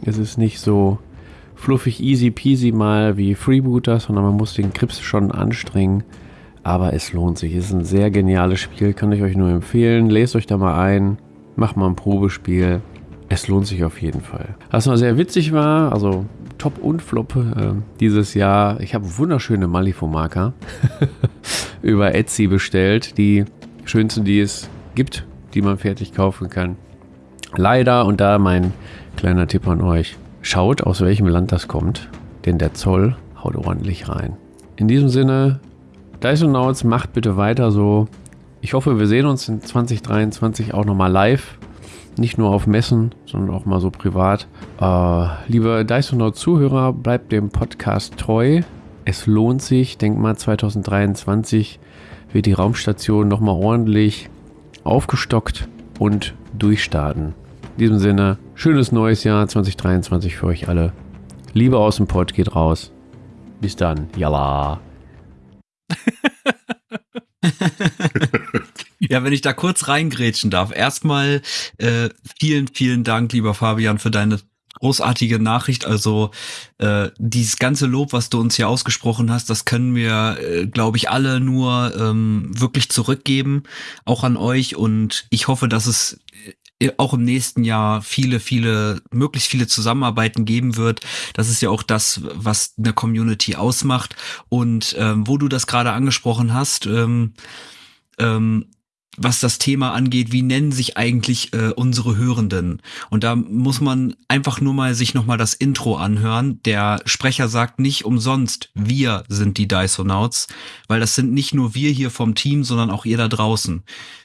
Es ist nicht so fluffig easy peasy mal wie Freebooter, sondern man muss den Grips schon anstrengen. Aber es lohnt sich. Es ist ein sehr geniales Spiel, kann ich euch nur empfehlen. Lest euch da mal ein, macht mal ein Probespiel. Es lohnt sich auf jeden Fall. Was noch sehr witzig war, also Top und Flop äh, dieses Jahr. Ich habe wunderschöne Malifo-Marker über Etsy bestellt. Die schönsten, die es gibt, die man fertig kaufen kann. Leider, und da mein kleiner Tipp an euch, schaut, aus welchem Land das kommt, denn der Zoll haut ordentlich rein. In diesem Sinne, Dysonauts, macht bitte weiter so. Ich hoffe, wir sehen uns in 2023 auch nochmal live. Nicht nur auf Messen, sondern auch mal so privat. Äh, liebe Dysonaut-Zuhörer, bleibt dem Podcast treu. Es lohnt sich. Denk mal, 2023 wird die Raumstation nochmal ordentlich aufgestockt und durchstarten. In diesem Sinne, schönes neues Jahr 2023 für euch alle. Liebe aus dem Pod geht raus. Bis dann. Yalla. ja, wenn ich da kurz reingrätschen darf. Erstmal äh, vielen, vielen Dank, lieber Fabian, für deine großartige Nachricht. Also äh, dieses ganze Lob, was du uns hier ausgesprochen hast, das können wir, äh, glaube ich, alle nur ähm, wirklich zurückgeben, auch an euch. Und ich hoffe, dass es auch im nächsten Jahr viele, viele, möglichst viele Zusammenarbeiten geben wird. Das ist ja auch das, was eine Community ausmacht. Und ähm, wo du das gerade angesprochen hast, ähm, ähm, was das Thema angeht, wie nennen sich eigentlich äh, unsere Hörenden? Und da muss man einfach nur mal sich nochmal das Intro anhören. Der Sprecher sagt nicht umsonst, wir sind die Dysonauts, weil das sind nicht nur wir hier vom Team, sondern auch ihr da draußen.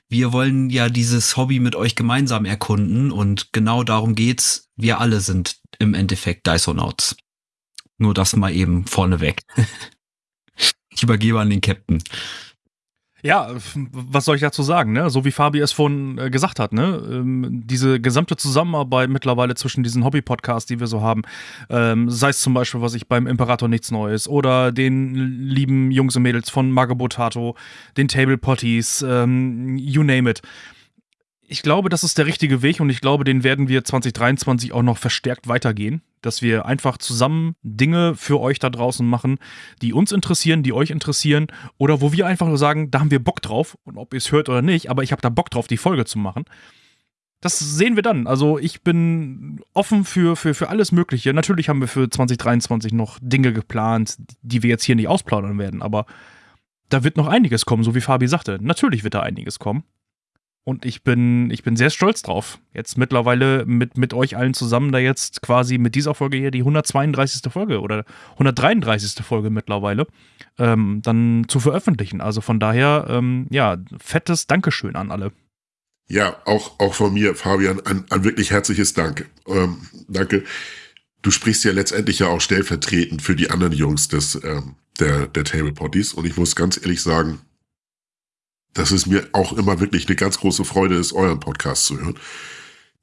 Wir wollen ja dieses Hobby mit euch gemeinsam erkunden und genau darum geht's. Wir alle sind im Endeffekt Dysonauts. Nur das mal eben vorneweg. ich übergebe an den Captain. Ja, was soll ich dazu sagen, ne? So wie Fabi es vorhin äh, gesagt hat, ne? Ähm, diese gesamte Zusammenarbeit mittlerweile zwischen diesen Hobby-Podcasts, die wir so haben, ähm, sei es zum Beispiel, was ich beim Imperator nichts Neues oder den lieben Jungs und Mädels von Magabotato, den Table Potties, ähm, you name it ich glaube, das ist der richtige Weg und ich glaube, den werden wir 2023 auch noch verstärkt weitergehen, dass wir einfach zusammen Dinge für euch da draußen machen, die uns interessieren, die euch interessieren oder wo wir einfach nur sagen, da haben wir Bock drauf und ob ihr es hört oder nicht, aber ich habe da Bock drauf, die Folge zu machen. Das sehen wir dann. Also ich bin offen für, für, für alles Mögliche. Natürlich haben wir für 2023 noch Dinge geplant, die wir jetzt hier nicht ausplaudern werden, aber da wird noch einiges kommen, so wie Fabi sagte. Natürlich wird da einiges kommen. Und ich bin, ich bin sehr stolz drauf. Jetzt mittlerweile mit, mit euch allen zusammen da jetzt quasi mit dieser Folge hier die 132. Folge oder 133. Folge mittlerweile ähm, dann zu veröffentlichen. Also von daher, ähm, ja, fettes Dankeschön an alle. Ja, auch, auch von mir, Fabian, ein, ein wirklich herzliches Dank. Ähm, danke. Du sprichst ja letztendlich ja auch stellvertretend für die anderen Jungs des, ähm, der, der Table Potties. Und ich muss ganz ehrlich sagen, dass es mir auch immer wirklich eine ganz große Freude ist, euren Podcast zu hören.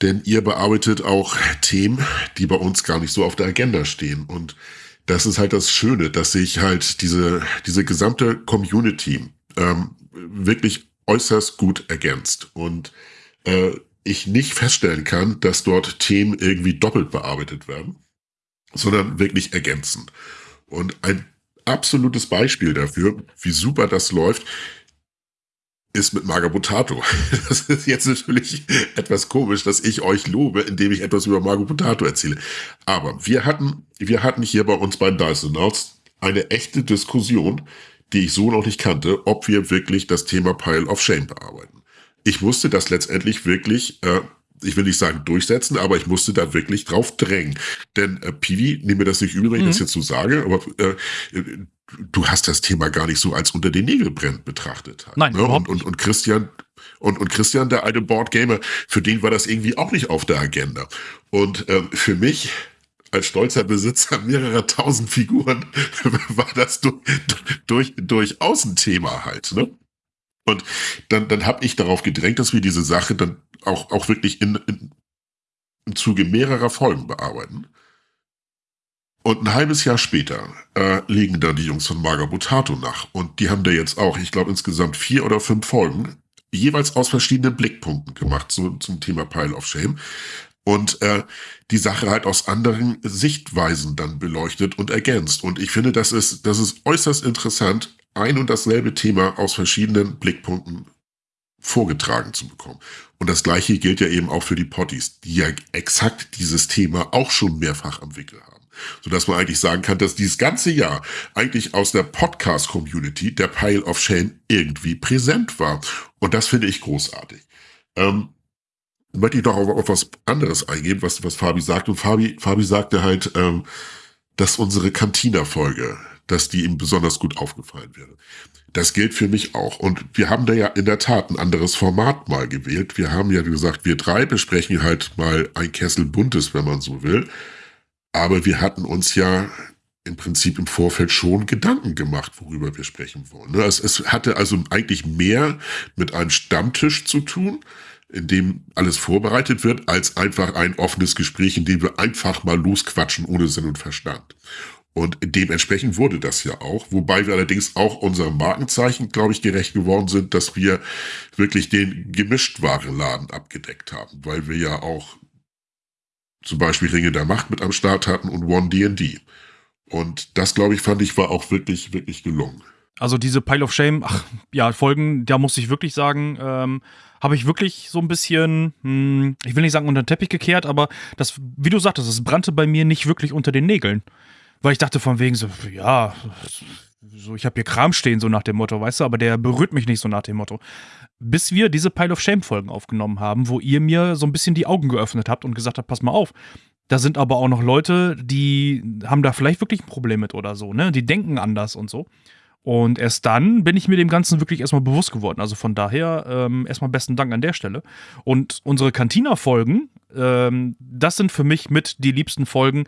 Denn ihr bearbeitet auch Themen, die bei uns gar nicht so auf der Agenda stehen. Und das ist halt das Schöne, dass sich halt diese, diese gesamte Community ähm, wirklich äußerst gut ergänzt. Und äh, ich nicht feststellen kann, dass dort Themen irgendwie doppelt bearbeitet werden, sondern wirklich ergänzen. Und ein absolutes Beispiel dafür, wie super das läuft, ist mit Magabotato. Das ist jetzt natürlich etwas komisch, dass ich euch lobe, indem ich etwas über Magabotato erzähle. Aber wir hatten, wir hatten hier bei uns bei Dysonauts eine echte Diskussion, die ich so noch nicht kannte, ob wir wirklich das Thema Pile of Shame bearbeiten. Ich musste das letztendlich wirklich, äh, ich will nicht sagen durchsetzen, aber ich musste da wirklich drauf drängen. Denn äh, Pivi, nehme mir das nicht übel, wenn ich mhm. das jetzt so sage, aber äh, du hast das Thema gar nicht so als unter den Nägel brennt betrachtet. Halt, Nein, ne? und, und, und Christian und, und Christian, der alte Boardgamer, für den war das irgendwie auch nicht auf der Agenda. Und ähm, für mich als stolzer Besitzer mehrerer tausend Figuren war das durch, durch, durchaus ein Thema halt. Ne? Und dann, dann habe ich darauf gedrängt, dass wir diese Sache dann auch, auch wirklich in, in, im Zuge mehrerer Folgen bearbeiten. Und ein halbes Jahr später äh, legen dann die Jungs von Magabotato nach. Und die haben da jetzt auch, ich glaube, insgesamt vier oder fünf Folgen, jeweils aus verschiedenen Blickpunkten gemacht so, zum Thema Pile of Shame. und äh, die Sache halt aus anderen Sichtweisen dann beleuchtet und ergänzt. Und ich finde, das ist, das ist äußerst interessant, ein und dasselbe Thema aus verschiedenen Blickpunkten vorgetragen zu bekommen. Und das gleiche gilt ja eben auch für die Potties, die ja exakt dieses Thema auch schon mehrfach am Wickel haben. Sodass man eigentlich sagen kann, dass dieses ganze Jahr eigentlich aus der Podcast-Community der Pile of Shame irgendwie präsent war. Und das finde ich großartig. Ähm, möchte ich doch auf, auf was anderes eingehen, was, was Fabi sagt. Und Fabi, Fabi sagte halt, ähm, dass unsere Cantina-Folge, dass die ihm besonders gut aufgefallen wäre. Das gilt für mich auch. Und wir haben da ja in der Tat ein anderes Format mal gewählt. Wir haben ja gesagt, wir drei besprechen halt mal ein Kessel Buntes, wenn man so will. Aber wir hatten uns ja im Prinzip im Vorfeld schon Gedanken gemacht, worüber wir sprechen wollen. Ne? Es, es hatte also eigentlich mehr mit einem Stammtisch zu tun, in dem alles vorbereitet wird, als einfach ein offenes Gespräch, in dem wir einfach mal losquatschen ohne Sinn und Verstand. Und dementsprechend wurde das ja auch, wobei wir allerdings auch unserem Markenzeichen, glaube ich, gerecht geworden sind, dass wir wirklich den Gemischtwarenladen abgedeckt haben, weil wir ja auch zum Beispiel Ringe der Macht mit am Start hatten und One D&D. Und das, glaube ich, fand ich, war auch wirklich, wirklich gelungen. Also diese Pile of Shame, ach, ja, Folgen, da muss ich wirklich sagen, ähm, habe ich wirklich so ein bisschen, hm, ich will nicht sagen unter den Teppich gekehrt, aber das, wie du sagtest, es brannte bei mir nicht wirklich unter den Nägeln. Weil ich dachte von wegen so, ja, so ich habe hier Kram stehen, so nach dem Motto, weißt du, aber der berührt mich nicht so nach dem Motto. Bis wir diese Pile of Shame Folgen aufgenommen haben, wo ihr mir so ein bisschen die Augen geöffnet habt und gesagt habt, pass mal auf, da sind aber auch noch Leute, die haben da vielleicht wirklich ein Problem mit oder so, ne? Die denken anders und so. Und erst dann bin ich mir dem Ganzen wirklich erstmal bewusst geworden. Also von daher ähm, erstmal besten Dank an der Stelle. Und unsere Cantina-Folgen, ähm, das sind für mich mit die liebsten Folgen,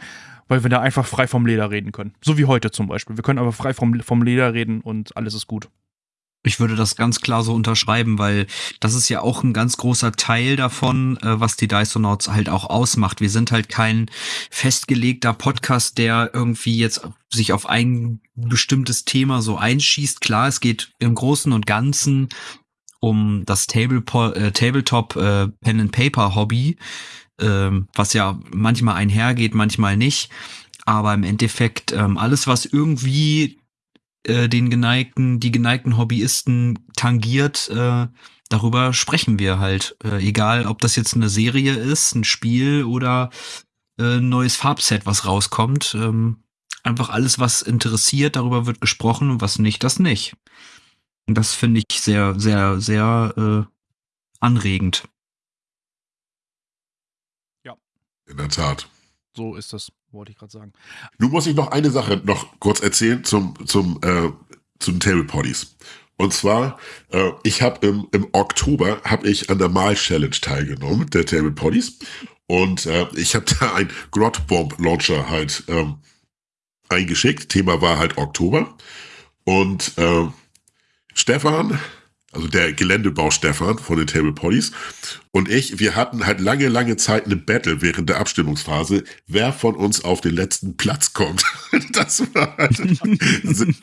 weil wir da einfach frei vom Leder reden können. So wie heute zum Beispiel. Wir können aber frei vom, vom Leder reden und alles ist gut. Ich würde das ganz klar so unterschreiben, weil das ist ja auch ein ganz großer Teil davon, äh, was die Dysonauts halt auch ausmacht. Wir sind halt kein festgelegter Podcast, der irgendwie jetzt sich auf ein bestimmtes Thema so einschießt. Klar, es geht im Großen und Ganzen um das äh, Tabletop äh, ähm, was ja manchmal einhergeht, manchmal nicht. Aber im Endeffekt ähm, alles, was irgendwie äh, den geneigten, die geneigten Hobbyisten tangiert, äh, darüber sprechen wir halt. Äh, egal, ob das jetzt eine Serie ist, ein Spiel oder äh, ein neues Farbset, was rauskommt. Ähm, einfach alles, was interessiert, darüber wird gesprochen und was nicht, das nicht. Und das finde ich sehr, sehr, sehr äh, anregend. Ja. In der Tat. So ist das wollte ich gerade sagen. Nun muss ich noch eine Sache noch kurz erzählen zum, zum, äh, zum Table Potties. Und zwar, äh, ich habe im, im Oktober habe ich an der Mal Challenge teilgenommen, der Table Potties. Und äh, ich habe da ein Grot Bomb Launcher halt ähm, eingeschickt. Thema war halt Oktober. Und äh, Stefan also der Geländebau Stefan von den Table Potties und ich, wir hatten halt lange, lange Zeit eine Battle während der Abstimmungsphase, wer von uns auf den letzten Platz kommt. Das war halt sehr,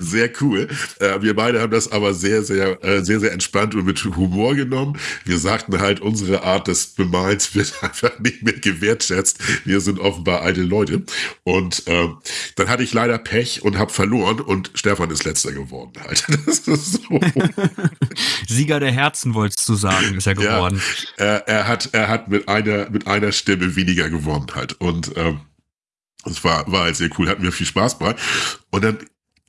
sehr, cool. Äh, wir beide haben das aber sehr, sehr, äh, sehr, sehr entspannt und mit Humor genommen. Wir sagten halt, unsere Art des Bemalens wird einfach nicht mehr gewertschätzt. Wir sind offenbar alte Leute. Und äh, dann hatte ich leider Pech und habe verloren und Stefan ist letzter geworden halt. Das ist so. Sieger der Herzen, wolltest du sagen, ist er geworden. Ja, er, er, hat, er hat mit einer, mit einer Stimme weniger gewonnen halt. Und ähm, es war, war halt sehr cool, hat mir viel Spaß bei. Und dann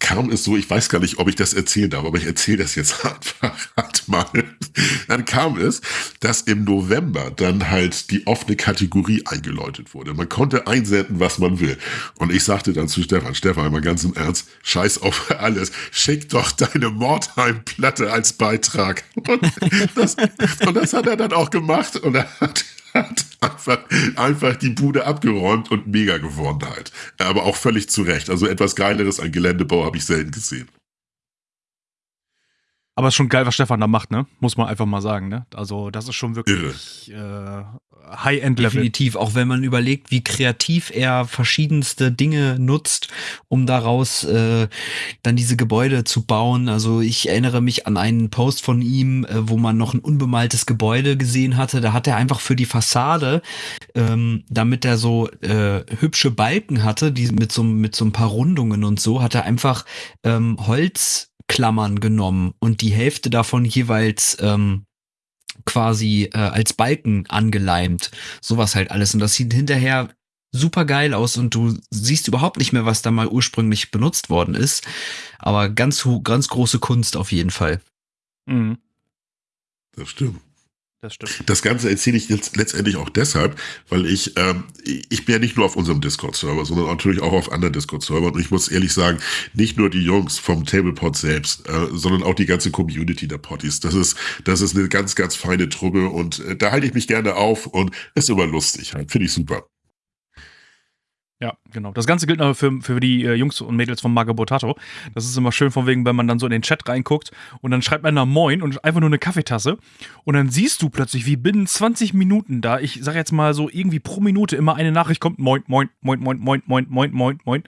kam es so, ich weiß gar nicht, ob ich das erzählen darf, aber ich erzähle das jetzt einfach halt mal. Dann kam es, dass im November dann halt die offene Kategorie eingeläutet wurde. Man konnte einsenden, was man will. Und ich sagte dann zu Stefan, Stefan, mal ganz im Ernst, scheiß auf alles, schick doch deine Mordheim-Platte als Beitrag. Und das, und das hat er dann auch gemacht und er hat hat einfach, einfach die Bude abgeräumt und mega geworden halt. Aber auch völlig zu Recht. Also etwas Geileres an Geländebau habe ich selten gesehen. Aber es ist schon geil, was Stefan da macht, ne? Muss man einfach mal sagen, ne? Also, das ist schon wirklich äh, High-End-Level. Definitiv, auch wenn man überlegt, wie kreativ er verschiedenste Dinge nutzt, um daraus äh, dann diese Gebäude zu bauen. Also ich erinnere mich an einen Post von ihm, äh, wo man noch ein unbemaltes Gebäude gesehen hatte. Da hat er einfach für die Fassade, ähm, damit er so äh, hübsche Balken hatte, die mit so, mit so ein paar Rundungen und so, hat er einfach ähm, Holzklammern genommen und die Hälfte davon jeweils ähm, quasi äh, als Balken angeleimt. Sowas halt alles. Und das sieht hinterher super geil aus und du siehst überhaupt nicht mehr, was da mal ursprünglich benutzt worden ist. Aber ganz, ganz große Kunst auf jeden Fall. Mhm. Das stimmt. Das stimmt. Das Ganze erzähle ich jetzt letztendlich auch deshalb, weil ich, ähm, ich bin ja nicht nur auf unserem Discord-Server, sondern natürlich auch auf anderen Discord-Servern. Und ich muss ehrlich sagen, nicht nur die Jungs vom Tablepod selbst, äh, sondern auch die ganze Community der Potties. Das ist, das ist eine ganz, ganz feine Truppe und äh, da halte ich mich gerne auf und ist immer lustig halt. Finde ich super. Ja, genau. Das Ganze gilt noch für, für die äh, Jungs und Mädels von Magabotato. Das ist immer schön von wegen, wenn man dann so in den Chat reinguckt und dann schreibt man da Moin und einfach nur eine Kaffeetasse und dann siehst du plötzlich, wie binnen 20 Minuten da, ich sag jetzt mal so irgendwie pro Minute immer eine Nachricht kommt, Moin, Moin, Moin, Moin, Moin, Moin, Moin, Moin, Moin.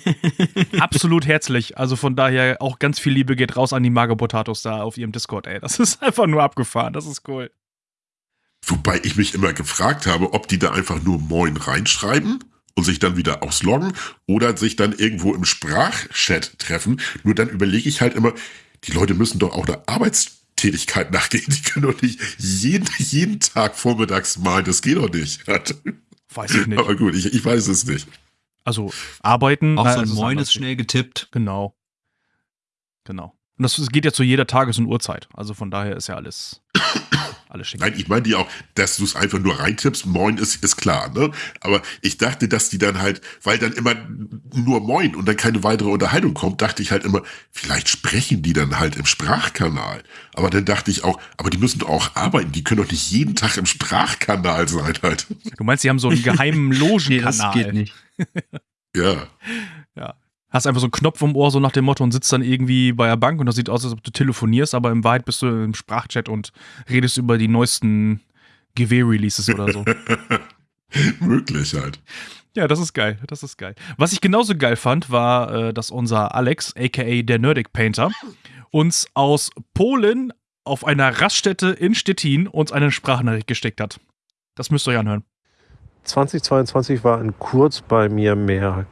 Absolut herzlich. Also von daher auch ganz viel Liebe geht raus an die Magabotatos da auf ihrem Discord, ey. Das ist einfach nur abgefahren. Das ist cool. Wobei ich mich immer gefragt habe, ob die da einfach nur Moin reinschreiben und sich dann wieder ausloggen oder sich dann irgendwo im Sprachchat treffen. Nur dann überlege ich halt immer, die Leute müssen doch auch eine Arbeitstätigkeit nachgehen. Die können doch nicht jeden, jeden Tag vormittags malen. Das geht doch nicht. Weiß ich nicht. Aber gut, ich, ich weiß es nicht. Also arbeiten. Auch so ein es Moin ist schnell getippt. Genau. Genau. Und das geht ja zu jeder Tages- und Uhrzeit. Also von daher ist ja alles, alles schick. Nein, ich meine die auch, dass du es einfach nur reintippst. Moin ist, ist klar, ne? Aber ich dachte, dass die dann halt, weil dann immer nur Moin und dann keine weitere Unterhaltung kommt, dachte ich halt immer, vielleicht sprechen die dann halt im Sprachkanal. Aber dann dachte ich auch, aber die müssen doch auch arbeiten. Die können doch nicht jeden Tag im Sprachkanal sein halt. Du meinst, sie haben so einen geheimen Logenkanal. das geht nicht. Ja. Hast einfach so einen Knopf im Ohr, so nach dem Motto, und sitzt dann irgendwie bei der Bank und das sieht aus, als ob du telefonierst, aber in Wahrheit bist du im Sprachchat und redest über die neuesten GW-Releases oder so. Möglich halt. Ja, das ist geil. Das ist geil. Was ich genauso geil fand, war, äh, dass unser Alex, aka der Nerdic Painter, uns aus Polen auf einer Raststätte in Stettin uns eine Sprachnachricht gesteckt hat. Das müsst ihr euch anhören. 2022 war in Kurz bei mir mehr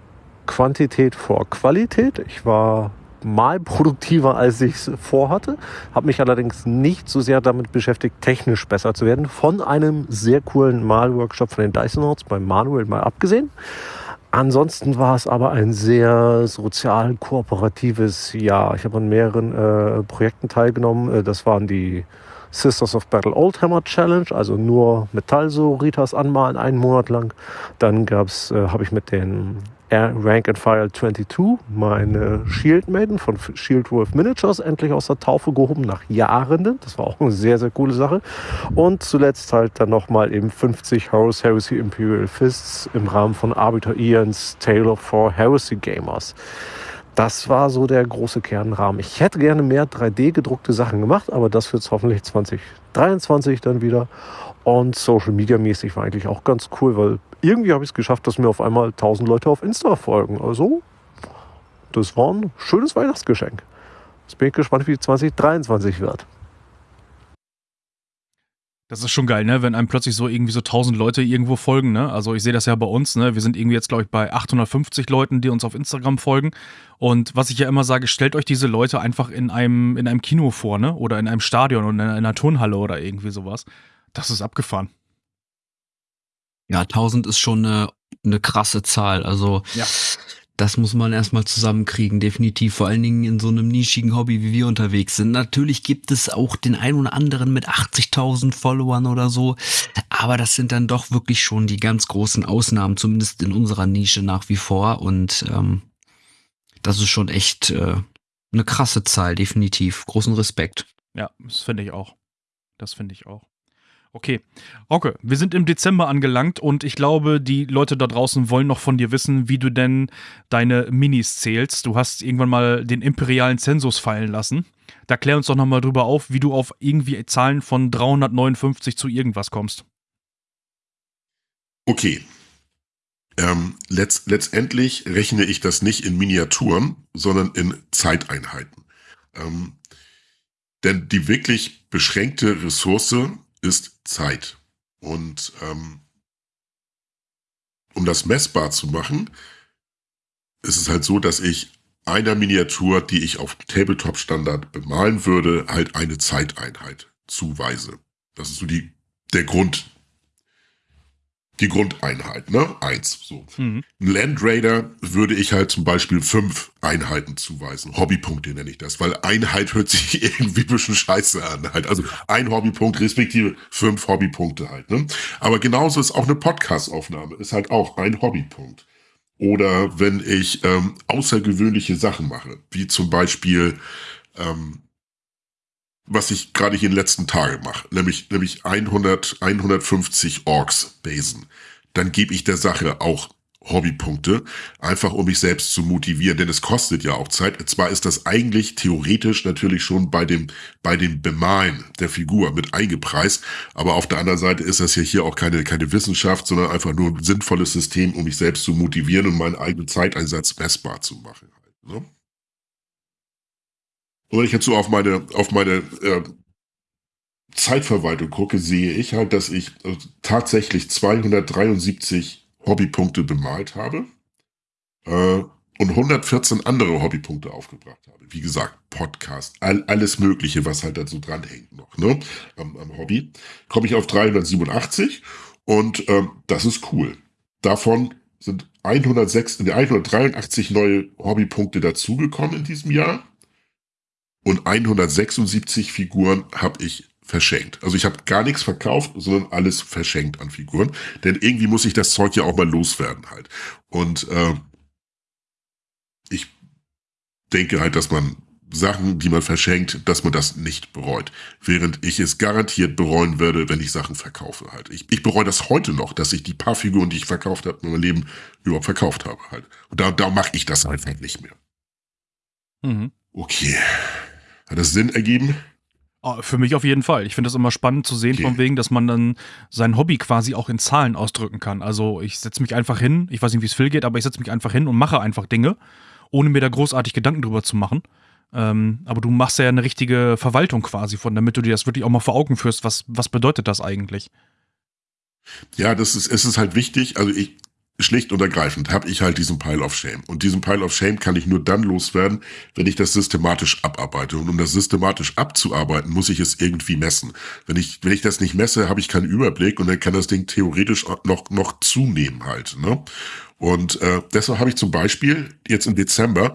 Quantität vor Qualität. Ich war mal produktiver, als ich es vorhatte, habe mich allerdings nicht so sehr damit beschäftigt, technisch besser zu werden. Von einem sehr coolen Malworkshop von den Dysonauts bei Manuel mal abgesehen. Ansonsten war es aber ein sehr sozial kooperatives Jahr. Ich habe an mehreren äh, Projekten teilgenommen. Äh, das waren die Sisters of Battle Oldhammer Challenge, also nur Metallsoritas anmalen, einen Monat lang. Dann gab's, äh, habe ich mit den Rank and File 22 meine Shield Maiden von Shield Wolf Miniatures endlich aus der Taufe gehoben nach Jahren. Das war auch eine sehr, sehr coole Sache. Und zuletzt halt dann nochmal eben 50 Horus Heresy Imperial Fists im Rahmen von Arbiter Ians Tale of Four Heresy Gamers. Das war so der große Kernrahmen. Ich hätte gerne mehr 3D gedruckte Sachen gemacht, aber das wird es hoffentlich 2023 dann wieder. Und Social Media mäßig war eigentlich auch ganz cool, weil irgendwie habe ich es geschafft, dass mir auf einmal 1000 Leute auf Insta folgen. Also, das war ein schönes Weihnachtsgeschenk. Jetzt bin ich gespannt, wie 2023 wird. Das ist schon geil, ne? Wenn einem plötzlich so irgendwie so 1000 Leute irgendwo folgen, ne? Also ich sehe das ja bei uns, ne? Wir sind irgendwie jetzt, glaube ich, bei 850 Leuten, die uns auf Instagram folgen. Und was ich ja immer sage, stellt euch diese Leute einfach in einem, in einem Kino vor, ne? Oder in einem Stadion oder in einer Turnhalle oder irgendwie sowas. Das ist abgefahren. Ja, 1000 ist schon eine, eine krasse Zahl. Also Ja. das muss man erstmal zusammenkriegen, definitiv. Vor allen Dingen in so einem nischigen Hobby, wie wir unterwegs sind. Natürlich gibt es auch den einen oder anderen mit 80.000 Followern oder so. Aber das sind dann doch wirklich schon die ganz großen Ausnahmen, zumindest in unserer Nische nach wie vor. Und ähm, das ist schon echt äh, eine krasse Zahl, definitiv. Großen Respekt. Ja, das finde ich auch. Das finde ich auch. Okay. Okay, wir sind im Dezember angelangt und ich glaube, die Leute da draußen wollen noch von dir wissen, wie du denn deine Minis zählst. Du hast irgendwann mal den imperialen Zensus fallen lassen. Da klär uns doch nochmal drüber auf, wie du auf irgendwie Zahlen von 359 zu irgendwas kommst. Okay. Ähm, letzt, letztendlich rechne ich das nicht in Miniaturen, sondern in Zeiteinheiten. Ähm, denn die wirklich beschränkte Ressource ist Zeit. Und ähm, um das messbar zu machen, ist es halt so, dass ich einer Miniatur, die ich auf Tabletop-Standard bemalen würde, halt eine Zeiteinheit zuweise. Das ist so die, der Grund, die Grundeinheit, ne? Eins. So. Mhm. Land Raider würde ich halt zum Beispiel fünf Einheiten zuweisen. Hobbypunkte nenne ich das, weil Einheit hört sich irgendwie ein bisschen scheiße an. Halt. Also ein Hobbypunkt respektive fünf Hobbypunkte halt. Ne? Aber genauso ist auch eine Podcast-Aufnahme, ist halt auch ein Hobbypunkt. Oder wenn ich ähm, außergewöhnliche Sachen mache, wie zum Beispiel ähm, was ich gerade hier in den letzten Tagen mache, nämlich, nämlich 100, 150 Orks basen, dann gebe ich der Sache auch Hobbypunkte, einfach um mich selbst zu motivieren, denn es kostet ja auch Zeit. Zwar ist das eigentlich theoretisch natürlich schon bei dem, bei dem Bemalen der Figur mit eingepreist, aber auf der anderen Seite ist das ja hier auch keine, keine Wissenschaft, sondern einfach nur ein sinnvolles System, um mich selbst zu motivieren und meinen eigenen Zeiteinsatz messbar zu machen. Ne? Und wenn ich jetzt so auf meine, auf meine äh, Zeitverwaltung gucke, sehe ich halt, dass ich äh, tatsächlich 273 Hobbypunkte bemalt habe äh, und 114 andere Hobbypunkte aufgebracht habe. Wie gesagt, Podcast, all, alles Mögliche, was halt dazu dranhängt noch, ne, am, am Hobby, komme ich auf 387 und ähm, das ist cool. Davon sind 106, 183 neue Hobbypunkte dazugekommen in diesem Jahr und 176 Figuren habe ich verschenkt. Also ich habe gar nichts verkauft, sondern alles verschenkt an Figuren. Denn irgendwie muss ich das Zeug ja auch mal loswerden halt. Und äh, ich denke halt, dass man Sachen, die man verschenkt, dass man das nicht bereut. Während ich es garantiert bereuen würde, wenn ich Sachen verkaufe halt. Ich, ich bereue das heute noch, dass ich die paar Figuren, die ich verkauft habe, in meinem Leben überhaupt verkauft habe halt. Und da, da mache ich das einfach nicht mehr. Mhm. Okay. Hat das Sinn ergeben? Oh, für mich auf jeden Fall. Ich finde das immer spannend zu sehen, okay. von wegen, dass man dann sein Hobby quasi auch in Zahlen ausdrücken kann. Also ich setze mich einfach hin, ich weiß nicht, wie es Phil geht, aber ich setze mich einfach hin und mache einfach Dinge, ohne mir da großartig Gedanken drüber zu machen. Ähm, aber du machst ja eine richtige Verwaltung quasi von, damit du dir das wirklich auch mal vor Augen führst. Was, was bedeutet das eigentlich? Ja, das ist, es ist halt wichtig. Also ich, schlicht und ergreifend habe ich halt diesen Pile of Shame. Und diesen Pile of Shame kann ich nur dann loswerden, wenn ich das systematisch abarbeite. Und um das systematisch abzuarbeiten, muss ich es irgendwie messen. Wenn ich, wenn ich das nicht messe, habe ich keinen Überblick und dann kann das Ding theoretisch noch, noch zunehmen halt. Ne? Und äh, deshalb habe ich zum Beispiel jetzt im Dezember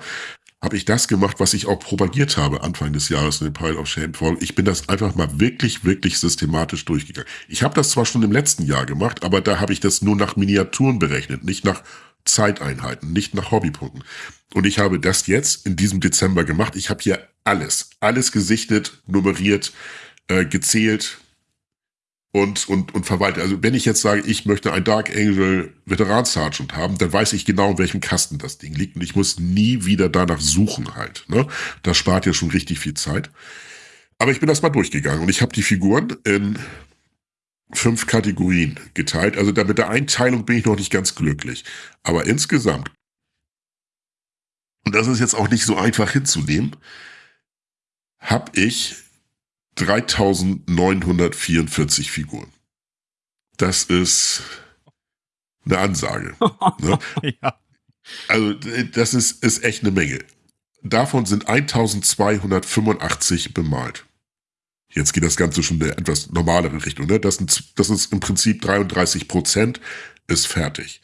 habe ich das gemacht, was ich auch propagiert habe Anfang des Jahres in den Pile of Shame Folgen. Ich bin das einfach mal wirklich, wirklich systematisch durchgegangen. Ich habe das zwar schon im letzten Jahr gemacht, aber da habe ich das nur nach Miniaturen berechnet, nicht nach Zeiteinheiten, nicht nach Hobbypunkten. Und ich habe das jetzt in diesem Dezember gemacht. Ich habe hier alles, alles gesichtet, nummeriert, äh, gezählt, und, und, und verwalte. Also wenn ich jetzt sage, ich möchte ein Dark Angel Veteran Sergeant haben, dann weiß ich genau, in welchem Kasten das Ding liegt und ich muss nie wieder danach suchen halt. Ne? Das spart ja schon richtig viel Zeit. Aber ich bin das mal durchgegangen und ich habe die Figuren in fünf Kategorien geteilt. Also mit der Einteilung bin ich noch nicht ganz glücklich. Aber insgesamt, und das ist jetzt auch nicht so einfach hinzunehmen, habe ich 3944 Figuren. Das ist eine Ansage. ne? ja. Also das ist, ist echt eine Menge. Davon sind 1285 bemalt. Jetzt geht das Ganze schon in eine etwas normalere Richtung. Ne? Das, sind, das ist im Prinzip 33 Prozent, ist fertig.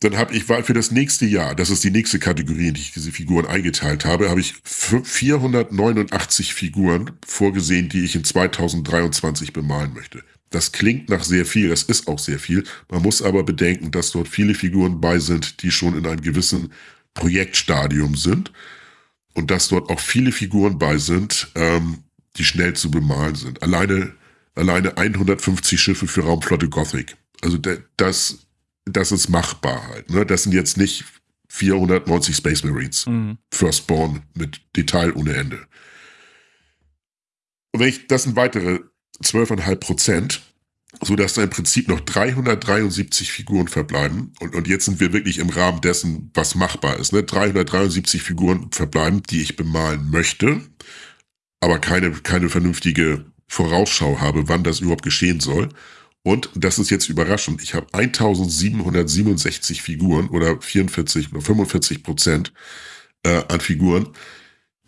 Dann habe ich für das nächste Jahr, das ist die nächste Kategorie, in die ich diese Figuren eingeteilt habe, habe ich 489 Figuren vorgesehen, die ich in 2023 bemalen möchte. Das klingt nach sehr viel, das ist auch sehr viel. Man muss aber bedenken, dass dort viele Figuren bei sind, die schon in einem gewissen Projektstadium sind und dass dort auch viele Figuren bei sind, ähm, die schnell zu bemalen sind. Alleine alleine 150 Schiffe für Raumflotte Gothic. Also das, das ist machbar halt. Ne? Das sind jetzt nicht 490 Space Marines. Mhm. Firstborn mit Detail ohne Ende. Und wenn ich, das sind weitere 12,5 Prozent, sodass da im Prinzip noch 373 Figuren verbleiben. Und, und jetzt sind wir wirklich im Rahmen dessen, was machbar ist. Ne? 373 Figuren verbleiben, die ich bemalen möchte, aber keine, keine vernünftige Vorausschau habe, wann das überhaupt geschehen soll. Und das ist jetzt überraschend. Ich habe 1767 Figuren oder 44 oder 45 Prozent äh, an Figuren,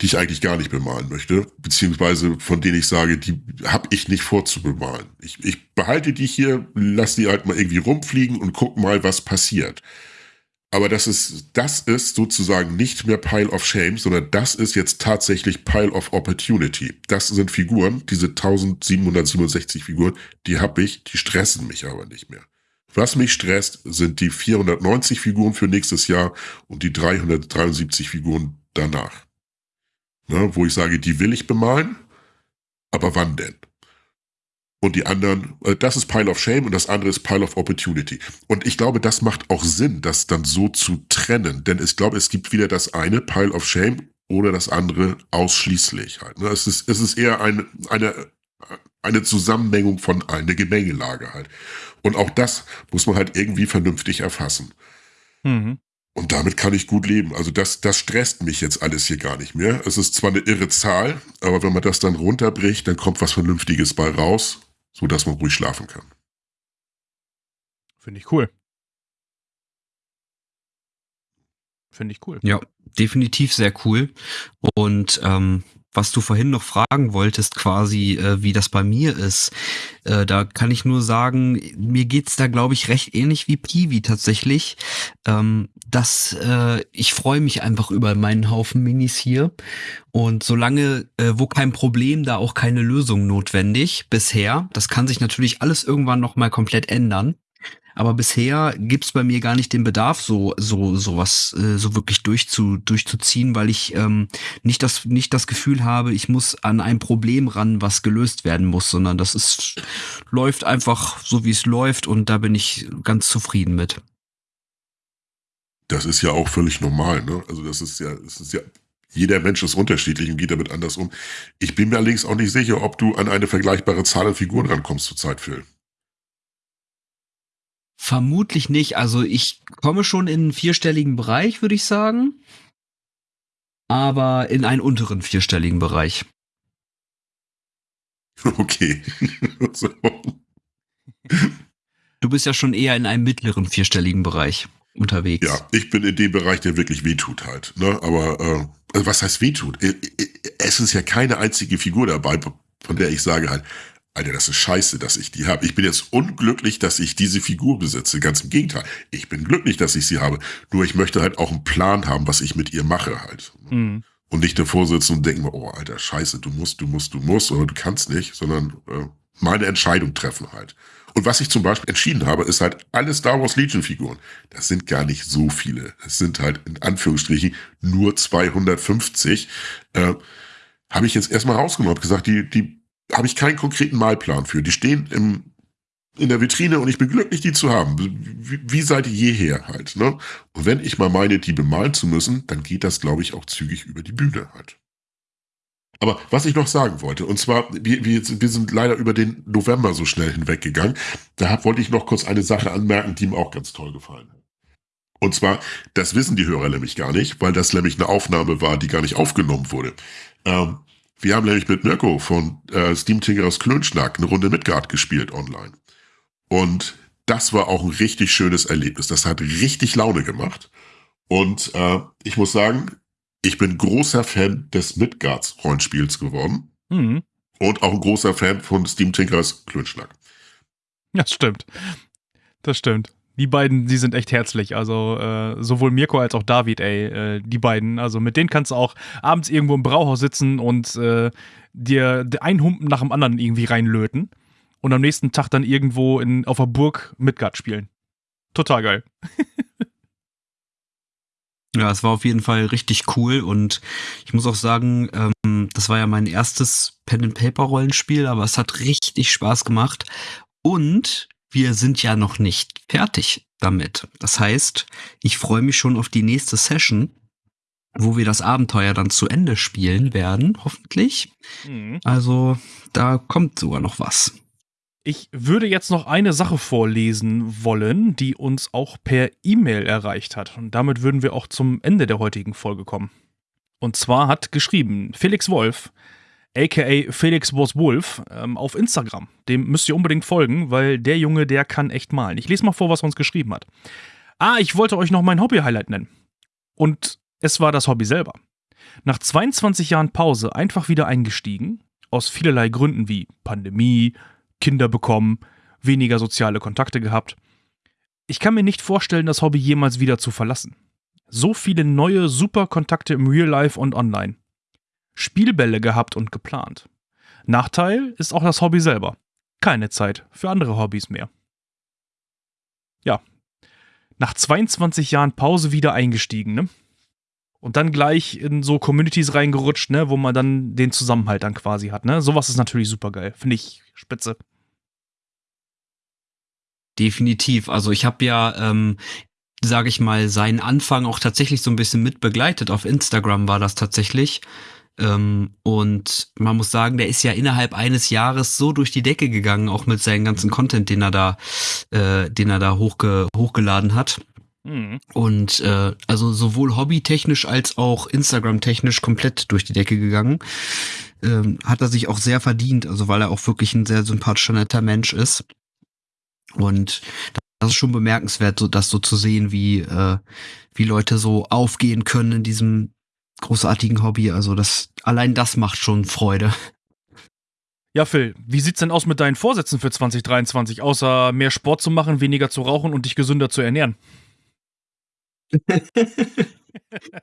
die ich eigentlich gar nicht bemalen möchte, beziehungsweise von denen ich sage, die habe ich nicht vor zu bemalen. Ich, ich behalte die hier, lasse die halt mal irgendwie rumfliegen und guck mal, was passiert. Aber das ist, das ist sozusagen nicht mehr Pile of Shame, sondern das ist jetzt tatsächlich Pile of Opportunity. Das sind Figuren, diese 1767 Figuren, die habe ich, die stressen mich aber nicht mehr. Was mich stresst, sind die 490 Figuren für nächstes Jahr und die 373 Figuren danach. Ne, wo ich sage, die will ich bemalen, aber wann denn? Und die anderen, äh, das ist Pile of Shame und das andere ist Pile of Opportunity. Und ich glaube, das macht auch Sinn, das dann so zu trennen. Denn ich glaube, es gibt wieder das eine Pile of Shame oder das andere ausschließlich halt. Ne? Es ist, es ist eher eine, eine, eine Zusammenmengung von eine Gemengelage halt. Und auch das muss man halt irgendwie vernünftig erfassen. Mhm. Und damit kann ich gut leben. Also das, das stresst mich jetzt alles hier gar nicht mehr. Es ist zwar eine irre Zahl, aber wenn man das dann runterbricht, dann kommt was Vernünftiges bei raus so dass man ruhig schlafen kann. Finde ich cool. Finde ich cool. Ja, definitiv sehr cool. Und ähm, was du vorhin noch fragen wolltest, quasi, äh, wie das bei mir ist, äh, da kann ich nur sagen, mir geht's da, glaube ich, recht ähnlich wie Piwi tatsächlich. Ähm, dass äh, ich freue mich einfach über meinen Haufen Minis hier. Und solange, äh, wo kein Problem, da auch keine Lösung notwendig bisher. Das kann sich natürlich alles irgendwann nochmal komplett ändern. Aber bisher gibt's bei mir gar nicht den Bedarf, so so sowas äh, so wirklich durchzu, durchzuziehen, weil ich ähm, nicht das nicht das Gefühl habe, ich muss an ein Problem ran, was gelöst werden muss, sondern das ist läuft einfach so wie es läuft und da bin ich ganz zufrieden mit. Das ist ja auch völlig normal, ne? Also das ist ja, das ist ja jeder Mensch ist unterschiedlich und geht damit anders um. Ich bin mir allerdings auch nicht sicher, ob du an eine vergleichbare Zahl an Figuren rankommst zur Zeit, Phil. Vermutlich nicht. Also ich komme schon in einen vierstelligen Bereich, würde ich sagen. Aber in einen unteren vierstelligen Bereich. Okay. du bist ja schon eher in einem mittleren vierstelligen Bereich unterwegs. Ja, ich bin in dem Bereich, der wirklich wehtut halt. Ne? Aber äh, was heißt wehtut? Äh, äh, es ist ja keine einzige Figur dabei, von der ich sage halt, Alter, das ist scheiße, dass ich die habe. Ich bin jetzt unglücklich, dass ich diese Figur besitze. Ganz im Gegenteil. Ich bin glücklich, dass ich sie habe. Nur ich möchte halt auch einen Plan haben, was ich mit ihr mache halt. Mhm. Und nicht davor sitzen und denken, oh, Alter, scheiße, du musst, du musst, du musst oder du kannst nicht, sondern äh, meine Entscheidung treffen halt. Und was ich zum Beispiel entschieden habe, ist halt alle Star Wars Legion Figuren. Das sind gar nicht so viele. Es sind halt in Anführungsstrichen nur 250. Äh, habe ich jetzt erstmal rausgenommen, habe gesagt, die, die habe ich keinen konkreten Malplan für. Die stehen im, in der Vitrine und ich bin glücklich, die zu haben. Wie, wie seit jeher halt. Ne? Und wenn ich mal meine, die bemalen zu müssen, dann geht das, glaube ich, auch zügig über die Bühne halt. Aber was ich noch sagen wollte, und zwar, wir, wir, wir sind leider über den November so schnell hinweggegangen. Da wollte ich noch kurz eine Sache anmerken, die mir auch ganz toll gefallen hat. Und zwar, das wissen die Hörer nämlich gar nicht, weil das nämlich eine Aufnahme war, die gar nicht aufgenommen wurde. Ähm, wir haben nämlich mit Mirko von äh, Steam Tinkerers Klönschnack eine Runde Midgard gespielt online. Und das war auch ein richtig schönes Erlebnis. Das hat richtig Laune gemacht. Und äh, ich muss sagen, ich bin großer Fan des Midgards Rollenspiels geworden. Mhm. Und auch ein großer Fan von Steam Tinkerers Klönschnack. Ja, Das stimmt. Das stimmt die beiden, die sind echt herzlich. Also äh, sowohl Mirko als auch David, ey, äh, die beiden. Also mit denen kannst du auch abends irgendwo im Brauhaus sitzen und äh, dir einen Humpen nach dem anderen irgendwie reinlöten und am nächsten Tag dann irgendwo in, auf der Burg Midgard spielen. Total geil. Ja, es war auf jeden Fall richtig cool und ich muss auch sagen, ähm, das war ja mein erstes Pen-and-Paper-Rollenspiel, aber es hat richtig Spaß gemacht und wir sind ja noch nicht fertig damit. Das heißt, ich freue mich schon auf die nächste Session, wo wir das Abenteuer dann zu Ende spielen werden, hoffentlich. Mhm. Also da kommt sogar noch was. Ich würde jetzt noch eine Sache vorlesen wollen, die uns auch per E-Mail erreicht hat. Und damit würden wir auch zum Ende der heutigen Folge kommen. Und zwar hat geschrieben Felix Wolf, aka Felix Was Wolf, ähm, auf Instagram. Dem müsst ihr unbedingt folgen, weil der Junge, der kann echt malen. Ich lese mal vor, was er uns geschrieben hat. Ah, ich wollte euch noch mein Hobby-Highlight nennen. Und es war das Hobby selber. Nach 22 Jahren Pause einfach wieder eingestiegen, aus vielerlei Gründen wie Pandemie, Kinder bekommen, weniger soziale Kontakte gehabt. Ich kann mir nicht vorstellen, das Hobby jemals wieder zu verlassen. So viele neue, super Kontakte im Real Life und online. Spielbälle gehabt und geplant. Nachteil ist auch das Hobby selber. Keine Zeit für andere Hobbys mehr. Ja. Nach 22 Jahren Pause wieder eingestiegen, ne? Und dann gleich in so Communities reingerutscht, ne, wo man dann den Zusammenhalt dann quasi hat, ne? Sowas ist natürlich super geil. Finde ich spitze. Definitiv. Also ich habe ja, ähm, sage ich mal, seinen Anfang auch tatsächlich so ein bisschen mit begleitet. Auf Instagram war das tatsächlich. Ähm, und man muss sagen, der ist ja innerhalb eines Jahres so durch die Decke gegangen, auch mit seinem ganzen Content, den er da, äh, den er da hochge hochgeladen hat. Mhm. Und äh, also sowohl hobbytechnisch als auch Instagram-technisch komplett durch die Decke gegangen. Ähm, hat er sich auch sehr verdient, also weil er auch wirklich ein sehr sympathischer, netter Mensch ist. Und das ist schon bemerkenswert, so das so zu sehen, wie, äh, wie Leute so aufgehen können in diesem großartigen Hobby. Also das, allein das macht schon Freude. Ja, Phil, wie sieht's denn aus mit deinen Vorsätzen für 2023, außer mehr Sport zu machen, weniger zu rauchen und dich gesünder zu ernähren?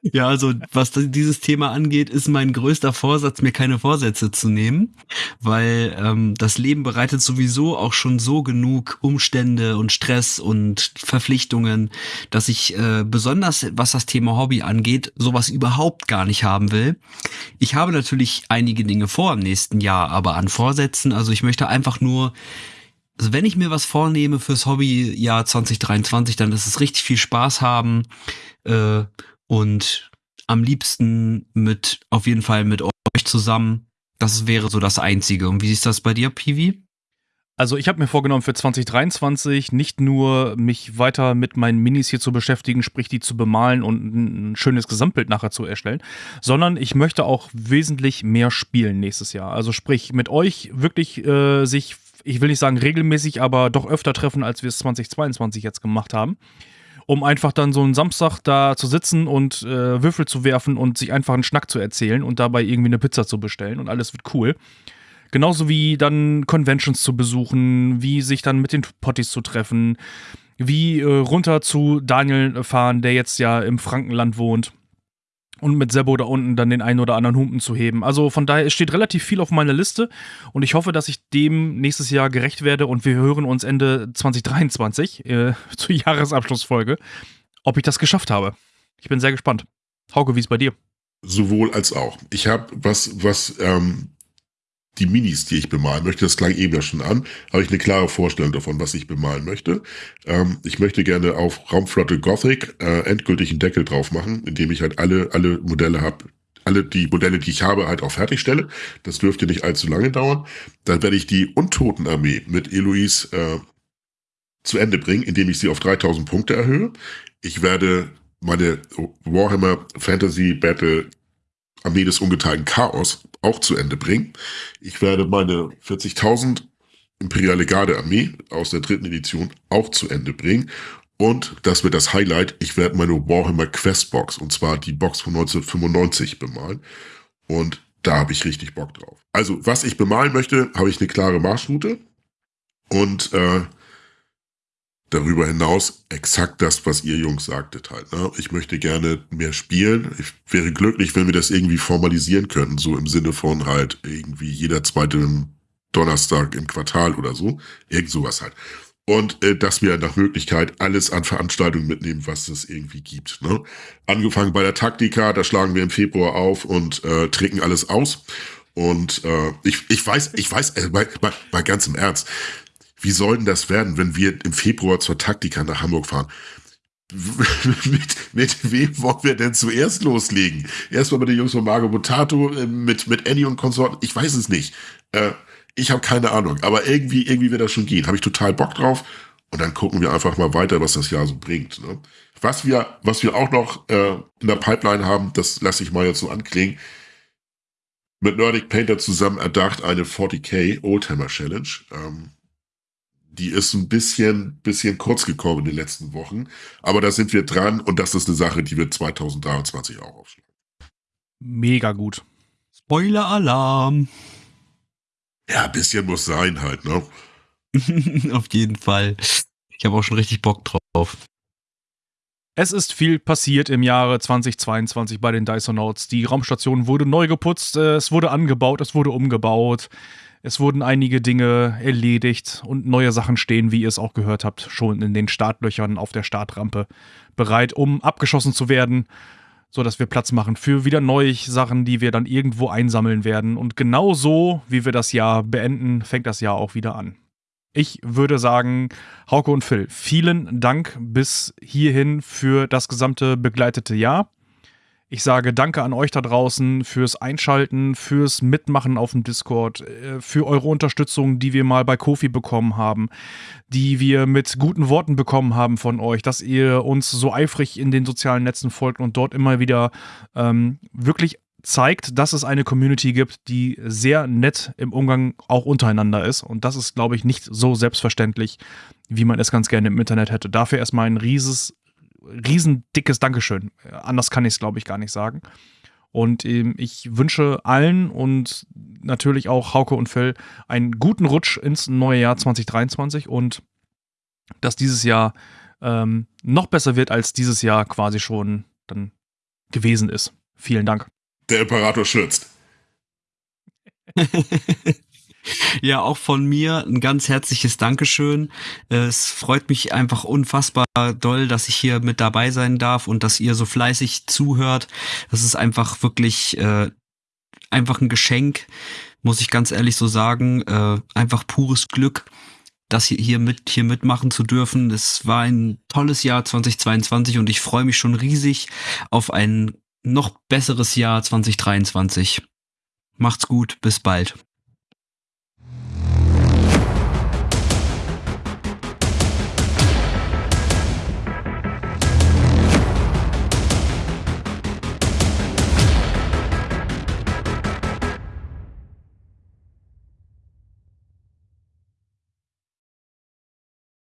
ja, also was dieses Thema angeht, ist mein größter Vorsatz, mir keine Vorsätze zu nehmen, weil ähm, das Leben bereitet sowieso auch schon so genug Umstände und Stress und Verpflichtungen, dass ich äh, besonders, was das Thema Hobby angeht, sowas überhaupt gar nicht haben will. Ich habe natürlich einige Dinge vor im nächsten Jahr, aber an Vorsätzen, also ich möchte einfach nur also wenn ich mir was vornehme fürs Hobbyjahr 2023, dann ist es richtig viel Spaß haben äh, und am liebsten mit, auf jeden Fall mit euch zusammen. Das wäre so das Einzige. Und wie ist das bei dir, Piwi? Also ich habe mir vorgenommen für 2023 nicht nur mich weiter mit meinen Minis hier zu beschäftigen, sprich die zu bemalen und ein schönes Gesamtbild nachher zu erstellen, sondern ich möchte auch wesentlich mehr spielen nächstes Jahr. Also sprich mit euch wirklich äh, sich ich will nicht sagen regelmäßig, aber doch öfter treffen, als wir es 2022 jetzt gemacht haben. Um einfach dann so einen Samstag da zu sitzen und äh, Würfel zu werfen und sich einfach einen Schnack zu erzählen und dabei irgendwie eine Pizza zu bestellen und alles wird cool. Genauso wie dann Conventions zu besuchen, wie sich dann mit den Potties zu treffen, wie äh, runter zu Daniel fahren, der jetzt ja im Frankenland wohnt und mit Sebo da unten dann den einen oder anderen Humpen zu heben. Also von daher, es steht relativ viel auf meiner Liste und ich hoffe, dass ich dem nächstes Jahr gerecht werde und wir hören uns Ende 2023 äh, zur Jahresabschlussfolge, ob ich das geschafft habe. Ich bin sehr gespannt. Hauke, wie ist bei dir? Sowohl als auch. Ich habe was, was ähm, die Minis, die ich bemalen möchte, das klang eben ja schon an, habe ich eine klare Vorstellung davon, was ich bemalen möchte. Ähm, ich möchte gerne auf Raumflotte Gothic äh, endgültig einen Deckel drauf machen, indem ich halt alle, alle Modelle habe, alle die Modelle, die ich habe, halt auch fertigstelle. Das dürfte nicht allzu lange dauern. Dann werde ich die Untotenarmee mit Eloise äh, zu Ende bringen, indem ich sie auf 3000 Punkte erhöhe. Ich werde meine Warhammer Fantasy Battle Armee des ungeteilten Chaos auch zu Ende bringen. Ich werde meine 40.000 Imperiale Garde Armee aus der dritten Edition auch zu Ende bringen. Und das wird das Highlight. Ich werde meine Warhammer Quest Box, und zwar die Box von 1995 bemalen. Und da habe ich richtig Bock drauf. Also, was ich bemalen möchte, habe ich eine klare Marschroute. Und äh, darüber hinaus exakt das, was ihr Jungs sagtet halt. Ne? Ich möchte gerne mehr spielen. Ich wäre glücklich, wenn wir das irgendwie formalisieren könnten, so im Sinne von halt irgendwie jeder zweite Donnerstag im Quartal oder so. Irgend sowas halt. und äh, dass wir nach Möglichkeit alles an Veranstaltungen mitnehmen, was es irgendwie gibt. Ne? Angefangen bei der Taktika, da schlagen wir im Februar auf und äh, trinken alles aus. Und äh, ich, ich weiß, ich weiß, äh, bei, bei, bei ganzem Ernst, wie soll denn das werden, wenn wir im Februar zur Taktika nach Hamburg fahren? mit, mit wem wollen wir denn zuerst loslegen? Erstmal mit den Jungs von Margo Botato, äh, mit, mit Annie und Konsorten, ich weiß es nicht. Äh, ich habe keine Ahnung, aber irgendwie, irgendwie wird das schon gehen. Habe ich total Bock drauf. Und dann gucken wir einfach mal weiter, was das Jahr so bringt. Ne? Was wir, was wir auch noch äh, in der Pipeline haben, das lasse ich mal jetzt so anklingen. Mit Nordic Painter zusammen erdacht eine 40k Oldtimer Challenge. Ähm, die ist ein bisschen, bisschen kurz gekommen in den letzten Wochen. Aber da sind wir dran und das ist eine Sache, die wird 2023 auch aufschlagen. Mega gut. Spoiler-Alarm. Ja, ein bisschen muss sein halt, ne? Auf jeden Fall. Ich habe auch schon richtig Bock drauf. Es ist viel passiert im Jahre 2022 bei den Dysonauts. Die Raumstation wurde neu geputzt, äh, es wurde angebaut, es wurde umgebaut. Es wurden einige Dinge erledigt und neue Sachen stehen, wie ihr es auch gehört habt, schon in den Startlöchern auf der Startrampe bereit, um abgeschossen zu werden so dass wir Platz machen für wieder neue Sachen, die wir dann irgendwo einsammeln werden. Und genau so, wie wir das Jahr beenden, fängt das Jahr auch wieder an. Ich würde sagen, Hauke und Phil, vielen Dank bis hierhin für das gesamte begleitete Jahr. Ich sage danke an euch da draußen fürs Einschalten, fürs Mitmachen auf dem Discord, äh, für eure Unterstützung, die wir mal bei Kofi bekommen haben, die wir mit guten Worten bekommen haben von euch, dass ihr uns so eifrig in den sozialen Netzen folgt und dort immer wieder ähm, wirklich zeigt, dass es eine Community gibt, die sehr nett im Umgang auch untereinander ist. Und das ist, glaube ich, nicht so selbstverständlich, wie man es ganz gerne im Internet hätte. Dafür erstmal ein rieses, riesendickes Dankeschön. Anders kann ich es, glaube ich, gar nicht sagen. Und ähm, ich wünsche allen und natürlich auch Hauke und Phil einen guten Rutsch ins neue Jahr 2023 und dass dieses Jahr ähm, noch besser wird, als dieses Jahr quasi schon dann gewesen ist. Vielen Dank. Der Imperator schützt. Ja, auch von mir ein ganz herzliches Dankeschön. Es freut mich einfach unfassbar doll, dass ich hier mit dabei sein darf und dass ihr so fleißig zuhört. Das ist einfach wirklich äh, einfach ein Geschenk, muss ich ganz ehrlich so sagen. Äh, einfach pures Glück, das hier, hier mit hier mitmachen zu dürfen. Es war ein tolles Jahr 2022 und ich freue mich schon riesig auf ein noch besseres Jahr 2023. Macht's gut, bis bald.